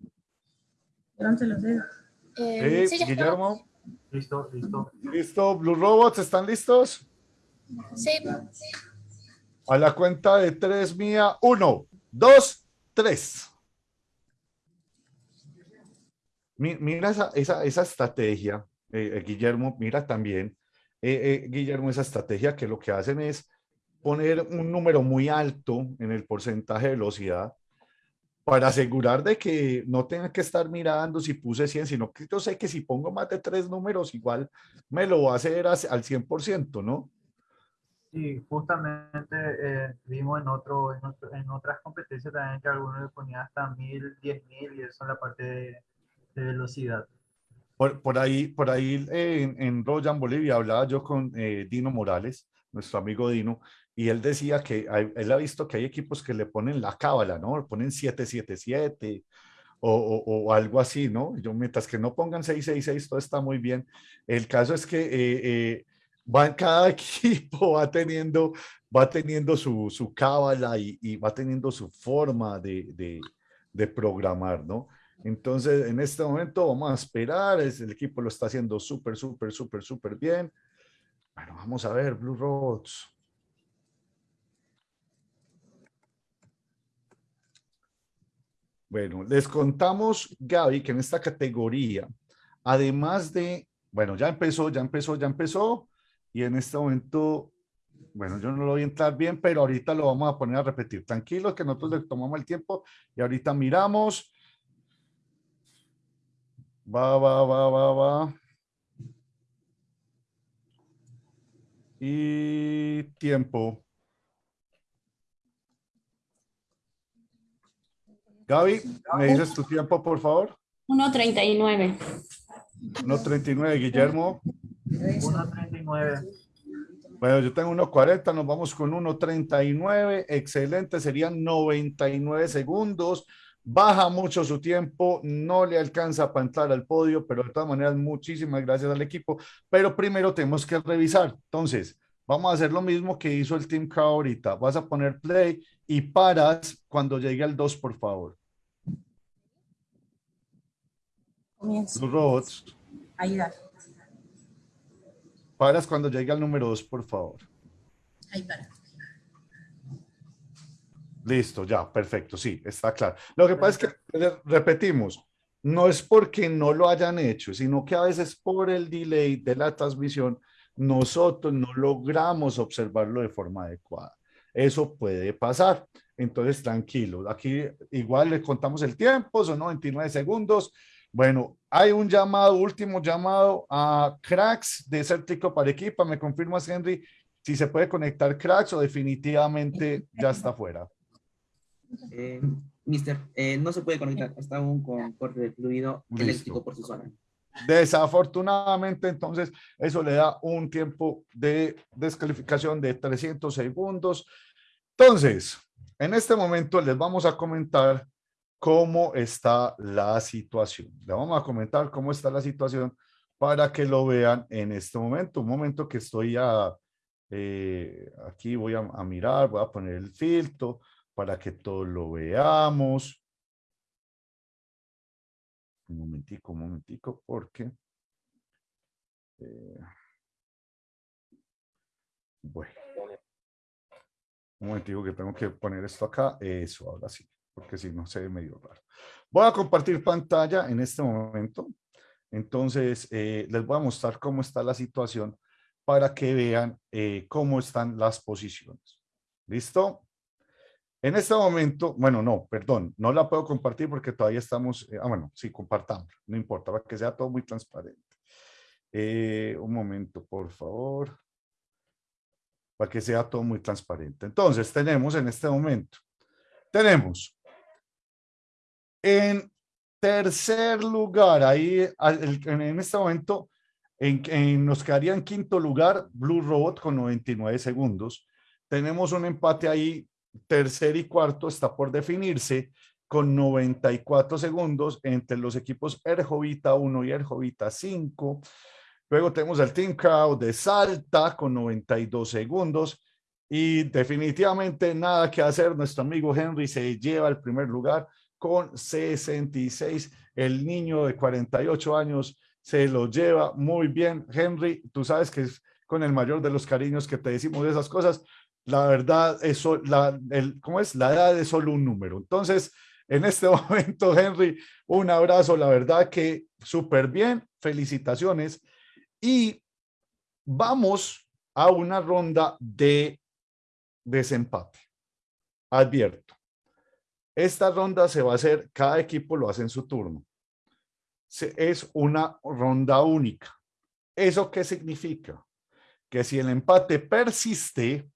[SPEAKER 9] Eh,
[SPEAKER 1] sí, Guillermo.
[SPEAKER 6] Listo, listo.
[SPEAKER 1] Listo, Blue Robots, ¿están listos?
[SPEAKER 9] Sí.
[SPEAKER 1] A la cuenta de tres mía. Uno, dos, tres. Mira esa, esa, esa estrategia, eh, eh, Guillermo, mira también, eh, Guillermo, esa estrategia que lo que hacen es poner un número muy alto en el porcentaje de velocidad para asegurar de que no tenga que estar mirando si puse 100, sino que yo sé que si pongo más de tres números, igual me lo va a hacer al 100%, ¿no?
[SPEAKER 6] Sí, justamente vimos en, otro, en, otras competencias también que algunos le ponían hasta mil, diez mil y eso en la parte de, de velocidad.
[SPEAKER 1] Por, por, ahí, por ahí en, en Royan, Bolivia, hablaba yo con eh, Dino Morales, nuestro amigo Dino, y él decía que él ha visto que hay equipos que le ponen la cábala, ¿no? Le ponen 777 o, o, o, algo así, ¿no? Yo, mientras que no pongan 666, todo está muy bien. El caso es que eh, eh, va, cada equipo va teniendo, va teniendo su, su cábala y, y, va teniendo su forma de, de, de programar, ¿no? Entonces, en este momento vamos a esperar, el equipo lo está haciendo súper, súper, súper, súper bien. Bueno, vamos a ver, Blue Roads. Bueno, les contamos, Gaby, que en esta categoría, además de, bueno, ya empezó, ya empezó, ya empezó, y en este momento, bueno, yo no lo voy a entrar bien, pero ahorita lo vamos a poner a repetir. Tranquilos que nosotros le tomamos el tiempo y ahorita miramos Va, va, va, va, va. Y tiempo. Gaby, ¿me dices tu tiempo, por favor?
[SPEAKER 4] 1.39.
[SPEAKER 1] 1.39, Guillermo.
[SPEAKER 6] 1.39.
[SPEAKER 1] Bueno, yo tengo 1.40, nos vamos con 1.39. Excelente, serían 99 segundos baja mucho su tiempo, no le alcanza para entrar al podio, pero de todas maneras, muchísimas gracias al equipo. Pero primero tenemos que revisar. Entonces, vamos a hacer lo mismo que hizo el Team K ahorita. Vas a poner play y paras cuando llegue al 2, por favor.
[SPEAKER 2] Comienzo.
[SPEAKER 1] Los robots.
[SPEAKER 2] Ahí da.
[SPEAKER 1] Paras cuando llegue al número 2, por favor.
[SPEAKER 2] Ahí para.
[SPEAKER 1] Listo, ya, perfecto, sí, está claro. Lo que pasa es que, repetimos, no es porque no lo hayan hecho, sino que a veces por el delay de la transmisión, nosotros no logramos observarlo de forma adecuada. Eso puede pasar. Entonces, tranquilo. Aquí igual le contamos el tiempo, son 99 segundos. Bueno, hay un llamado, último llamado a Cracks de Cértico para Equipa. ¿Me confirmas, Henry, si se puede conectar Cracks o definitivamente ya está fuera?
[SPEAKER 7] Eh, mister, eh, no se puede conectar hasta aún con corte de fluido eléctrico por su zona.
[SPEAKER 1] Desafortunadamente, entonces, eso le da un tiempo de descalificación de 300 segundos. Entonces, en este momento les vamos a comentar cómo está la situación. Le vamos a comentar cómo está la situación para que lo vean en este momento. Un momento que estoy eh, aquí voy a, a mirar, voy a poner el filtro para que todos lo veamos. Un momentico, un momentico, porque... Eh, bueno. Un momentico que tengo que poner esto acá. Eso, ahora sí, porque si no se ve medio raro. Voy a compartir pantalla en este momento. Entonces, eh, les voy a mostrar cómo está la situación para que vean eh, cómo están las posiciones. ¿Listo? En este momento, bueno, no, perdón, no la puedo compartir porque todavía estamos, eh, ah, bueno, sí, compartamos, no importa, para que sea todo muy transparente. Eh, un momento, por favor, para que sea todo muy transparente. Entonces, tenemos en este momento, tenemos en tercer lugar, ahí en este momento, en, en, nos quedaría en quinto lugar Blue Robot con 99 segundos. Tenemos un empate ahí tercer y cuarto está por definirse con 94 segundos entre los equipos Erjovita 1 y Erjovita 5. Luego tenemos el Team Crowd de Salta con 92 segundos. Y definitivamente nada que hacer. Nuestro amigo Henry se lleva el primer lugar con 66. El niño de 48 años se lo lleva muy bien. Henry, tú sabes que es con el mayor de los cariños que te decimos de esas cosas. La verdad, eso, la, el, ¿cómo es? La edad es solo un número. Entonces, en este momento, Henry, un abrazo. La verdad que súper bien. Felicitaciones. Y vamos a una ronda de desempate. Advierto. Esta ronda se va a hacer, cada equipo lo hace en su turno. Es una ronda única. ¿Eso qué significa? Que si el empate persiste,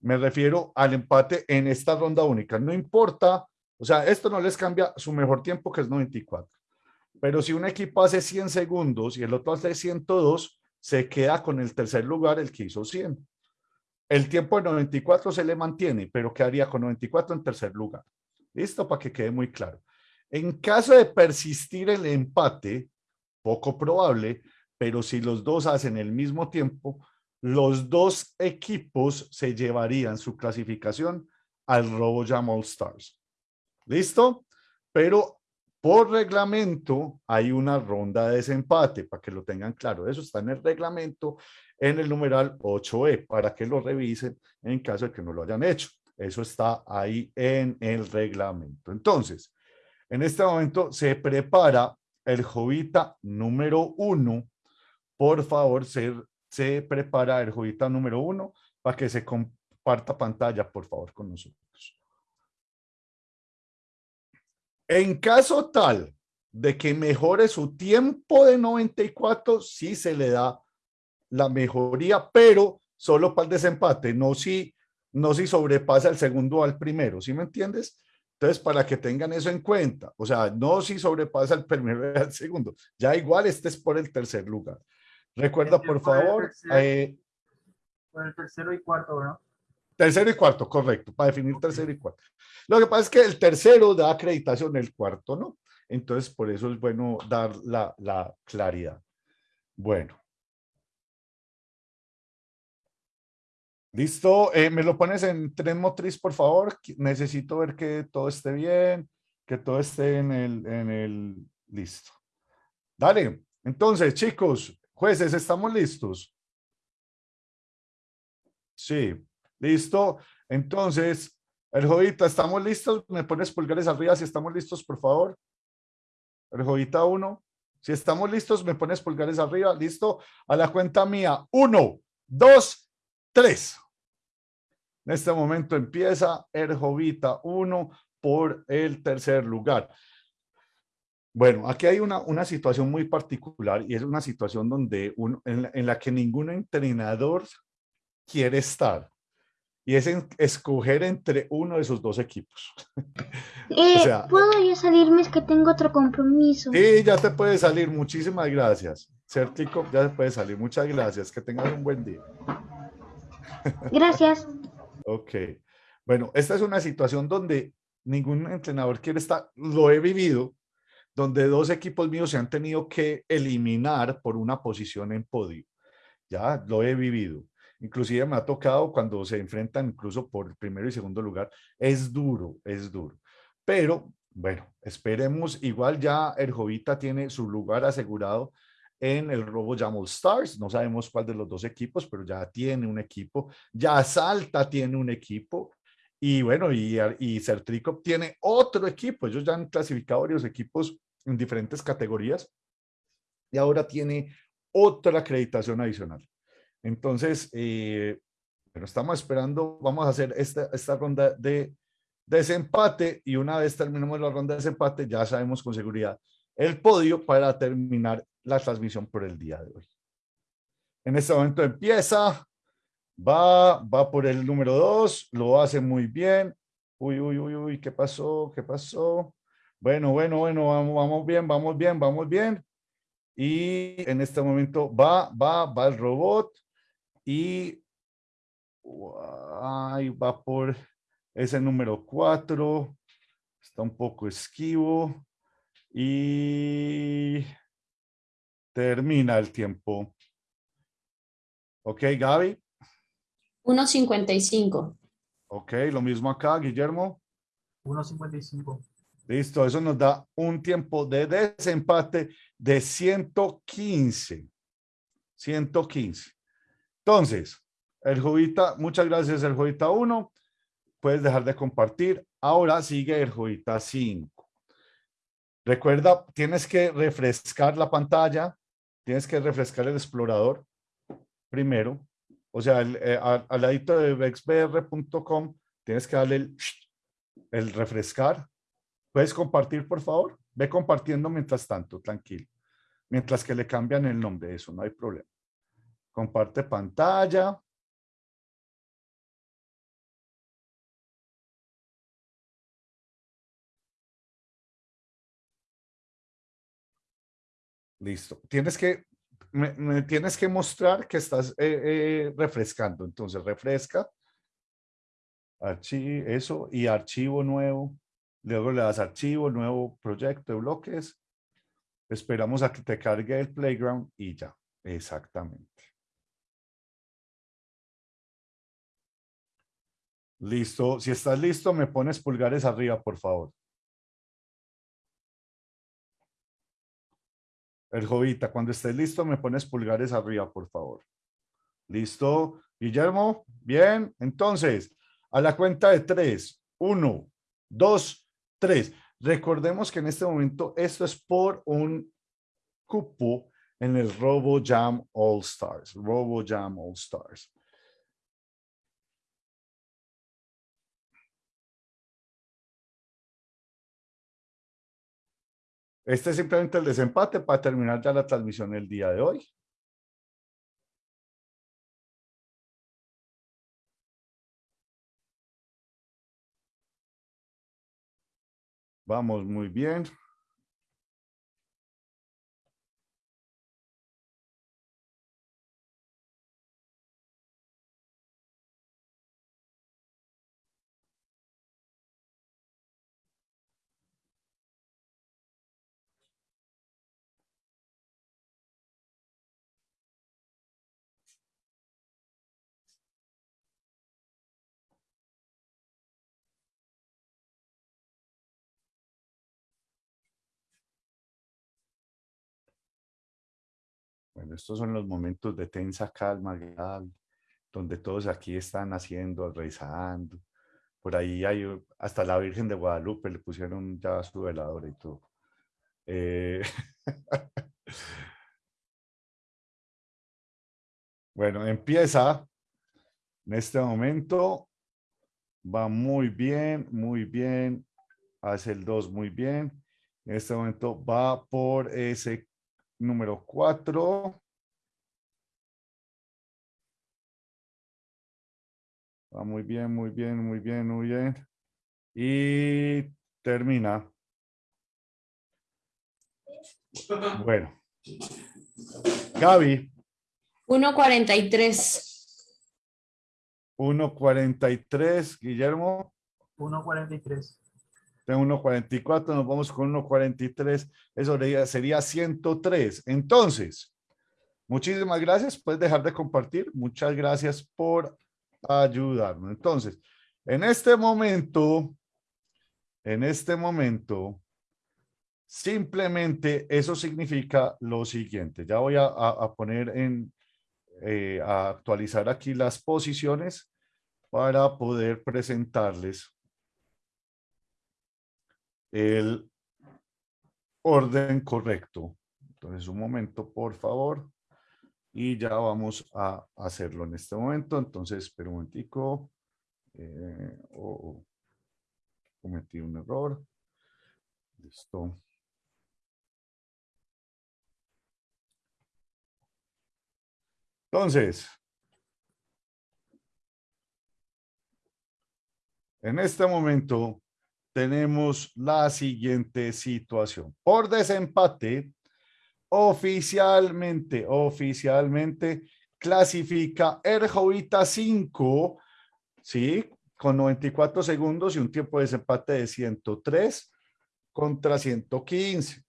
[SPEAKER 1] me refiero al empate en esta ronda única. No importa, o sea, esto no les cambia su mejor tiempo, que es 94. Pero si un equipo hace 100 segundos y el otro hace 102, se queda con el tercer lugar el que hizo 100. El tiempo de 94 se le mantiene, pero quedaría con 94 en tercer lugar. ¿Listo? Para que quede muy claro. En caso de persistir el empate, poco probable, pero si los dos hacen el mismo tiempo, los dos equipos se llevarían su clasificación al RoboJam All Stars. ¿Listo? Pero por reglamento hay una ronda de desempate, para que lo tengan claro. Eso está en el reglamento, en el numeral 8E, para que lo revisen en caso de que no lo hayan hecho. Eso está ahí en el reglamento. Entonces, en este momento se prepara el Jovita número uno. Por favor, se, se prepara el Jovita número uno para que se comparta pantalla, por favor, con nosotros. En caso tal de que mejore su tiempo de 94, sí se le da la mejoría, pero solo para el desempate, no si, no si sobrepasa el segundo al primero, ¿sí me entiendes? Entonces, para que tengan eso en cuenta, o sea, no si sobrepasa el primero al segundo, ya igual este es por el tercer lugar. Recuerda, por favor.
[SPEAKER 6] Eh, por el tercero y cuarto, ¿no?
[SPEAKER 1] Tercero y cuarto, correcto, para definir tercero y cuarto. Lo que pasa es que el tercero da acreditación, el cuarto no. Entonces, por eso es bueno dar la, la claridad. Bueno. Listo, eh, me lo pones en tren motriz, por favor. Necesito ver que todo esté bien, que todo esté en el, en el, listo. Dale, entonces, chicos, jueces, ¿estamos listos? Sí, listo. Entonces, el Jovita, ¿estamos listos? ¿Me pones pulgares arriba si estamos listos, por favor? El Jovita 1. Si estamos listos, me pones pulgares arriba. ¿Listo? A la cuenta mía. Uno, dos, tres. En este momento empieza el Jovita 1 por el tercer lugar. Bueno, aquí hay una, una situación muy particular y es una situación donde uno, en, la, que ningún entrenador quiere estar y es escoger entre uno de sus dos equipos.
[SPEAKER 8] Eh, ¿Puedo yo salirme? Es que tengo otro compromiso.
[SPEAKER 1] Sí, ya te puede salir. Muchísimas gracias. Certico, ya se puede salir. Muchas gracias. Que tengas un buen día.
[SPEAKER 8] Gracias.
[SPEAKER 1] ok. Bueno, esta es una situación donde ningún entrenador quiere estar. Lo he vivido, donde dos equipos míos se han tenido que eliminar por una posición en podio. Ya lo he vivido. Inclusive me ha tocado cuando se enfrentan incluso por el primero y segundo lugar. Es duro, es duro. Pero bueno, esperemos. Igual ya el Jovita tiene su lugar asegurado en el Robo Jamal Stars. No sabemos cuál de los dos equipos, pero ya tiene un equipo. Ya Salta tiene un equipo. Y bueno, y, y Certrico tiene otro equipo. Ellos ya han clasificado varios equipos en diferentes categorías. Y ahora tiene otra acreditación adicional. Entonces, eh, bueno, estamos esperando, vamos a hacer esta, esta ronda de desempate y una vez terminemos la ronda de desempate ya sabemos con seguridad el podio para terminar la transmisión por el día de hoy. En este momento empieza, va, va por el número dos, lo hace muy bien. Uy, uy, uy, uy, ¿qué pasó? ¿Qué pasó? Bueno, bueno, bueno, vamos, vamos bien, vamos bien, vamos bien. Y en este momento va, va, va el robot y ahí va por ese número 4. Está un poco esquivo. Y termina el tiempo. Ok, Gaby.
[SPEAKER 4] 1.55.
[SPEAKER 1] Ok, lo mismo acá, Guillermo.
[SPEAKER 6] 1.55.
[SPEAKER 1] Listo, eso nos da un tiempo de desempate de 115. 115. Entonces, el Jovita, muchas gracias, el Jovita 1. Puedes dejar de compartir. Ahora sigue el Jovita 5. Recuerda, tienes que refrescar la pantalla, tienes que refrescar el explorador primero. O sea, eh, al, ladito de vexbr.com tienes que darle el, el refrescar. ¿Puedes compartir, por favor? Ve compartiendo mientras tanto, tranquilo. Mientras que le cambian el nombre, eso no hay problema. Comparte pantalla. Listo. Tienes que, me, tienes que mostrar que estás eh, eh, refrescando. Entonces, refresca. Eso, y archivo nuevo. Luego le das archivo, nuevo proyecto de bloques. Esperamos a que te cargue el playground y ya. Exactamente. Listo. Si estás listo, me pones pulgares arriba, por favor. El Jovita, cuando estés listo, me pones pulgares arriba, por favor. ¿Listo? Guillermo, bien. Entonces, a la cuenta de tres. Uno, dos, tres. Recordemos que en este momento esto es por un cupo en el Robo Jam All Stars. Robo Jam All Stars. Este es simplemente el desempate para terminar ya la transmisión el día de hoy. Vamos muy bien. Estos son los momentos de tensa calma, donde todos aquí están haciendo, rezando. Por ahí hay hasta la Virgen de Guadalupe le pusieron ya su velador y todo. Eh, bueno, empieza en este momento. Va muy bien, muy bien. Hace el 2 muy bien. En este momento va por ese número 4. Va muy bien, muy bien, muy bien, muy bien. Y termina. Bueno. Gaby.
[SPEAKER 4] 1.43.
[SPEAKER 1] 1.43. Guillermo.
[SPEAKER 6] 1.43
[SPEAKER 1] de 1.44, nos vamos con 1.43, eso sería 103. Entonces, muchísimas gracias, puedes dejar de compartir, muchas gracias por ayudarnos. Entonces, en este momento, en este momento, simplemente eso significa lo siguiente, ya voy a, poner en, eh, a actualizar aquí las posiciones para poder presentarles el orden correcto. Entonces, un momento, por favor. Y ya vamos a hacerlo en este momento. Entonces, espera un momentico. Eh, oh, cometí un error. Listo. Entonces, en este momento tenemos la siguiente situación. Por desempate, oficialmente, oficialmente clasifica Erjovita 5, ¿sí? con 94 segundos y un tiempo de desempate de 103 contra 115.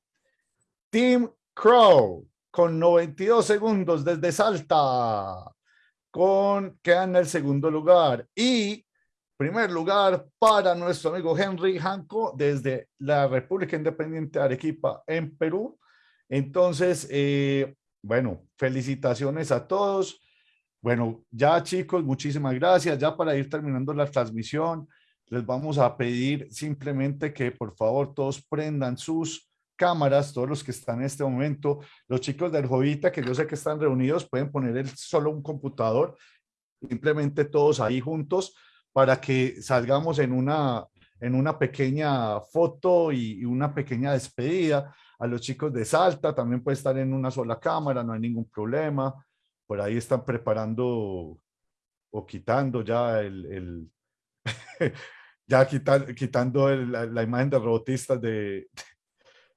[SPEAKER 1] Team Crow con 92 segundos desde Salta, con, queda en el segundo lugar. Y primer lugar para nuestro amigo Henry Hanco desde la República Independiente de Arequipa en Perú. Entonces, eh, bueno, felicitaciones a todos. Bueno, ya chicos, muchísimas gracias. Ya para ir terminando la transmisión, les vamos a pedir simplemente que por favor todos prendan sus cámaras, todos los que están en este momento, los chicos del Jovita, que yo sé que están reunidos, pueden poner el, solo un computador, simplemente todos ahí juntos, para que salgamos en una, en una pequeña foto y, una pequeña despedida. A los chicos de Salta también puede estar en una sola cámara, no hay ningún problema por ahí están preparando o quitando ya el, ya quitando la, imagen de robotistas de,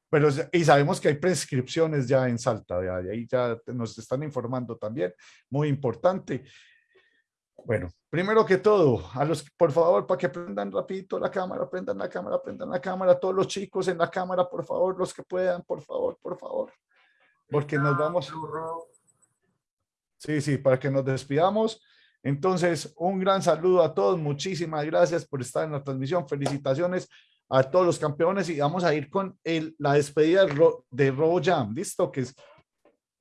[SPEAKER 1] pero y sabemos que hay prescripciones ya en Salta, de ahí ya nos están informando también, muy importante. Bueno, primero que todo, a los, por favor, para que prendan rapidito la cámara, prendan la cámara, prendan la cámara, todos los chicos en la cámara, por favor, los que puedan, por favor, por favor, porque nos vamos... Sí, sí, para que nos despidamos. Entonces, un gran saludo a todos. Muchísimas gracias por estar en la transmisión. Felicitaciones a todos los campeones y vamos a ir con el, la despedida de, Robo Jam. ¿Listo? Que es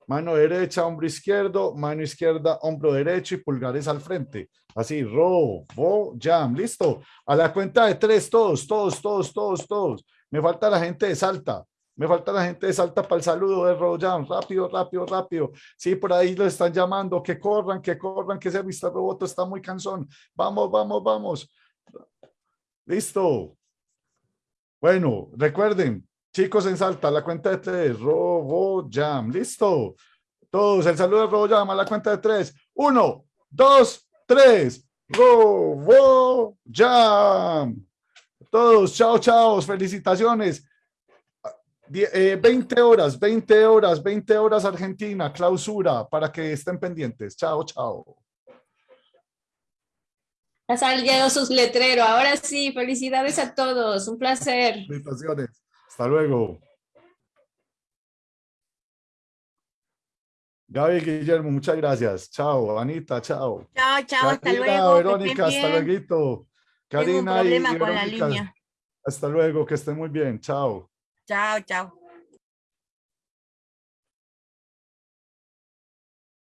[SPEAKER 1] mano derecha, hombro izquierdo, mano izquierda, hombro derecho y pulgares al frente. Así, Robo Jam. ¿Listo? A la cuenta de tres, todos, todos, todos, todos, todos. Me falta la gente de Salta. Me falta la gente de Salta para el saludo de Rojan. Rápido, rápido, rápido. Sí, por ahí lo están llamando. Que corran, que corran, que ese Vista Roboto está muy cansón. Vamos, vamos, vamos. Listo. Bueno, recuerden, chicos en Salta, la cuenta de tres. Robo Jam. Listo. Todos, el saludo de Robo Jam a la cuenta de tres. Uno, dos, tres. Robo Jam. Todos, chao, chao. Felicitaciones. 20 eh, horas, 20 horas, 20 horas Argentina, clausura, para que estén pendientes. Chao, chao.
[SPEAKER 4] Ya salieron sus letreros. Ahora sí, felicidades a todos. Un placer.
[SPEAKER 1] Felicitaciones. Hasta luego. Gaby Guillermo, muchas gracias. Chao, Anita, chao.
[SPEAKER 2] Chao, chao, hasta luego.
[SPEAKER 1] Verónica, hasta luego.
[SPEAKER 2] Karina y Verónica,
[SPEAKER 1] Hasta luego, que estén muy bien. Chao.
[SPEAKER 2] Chao, chao.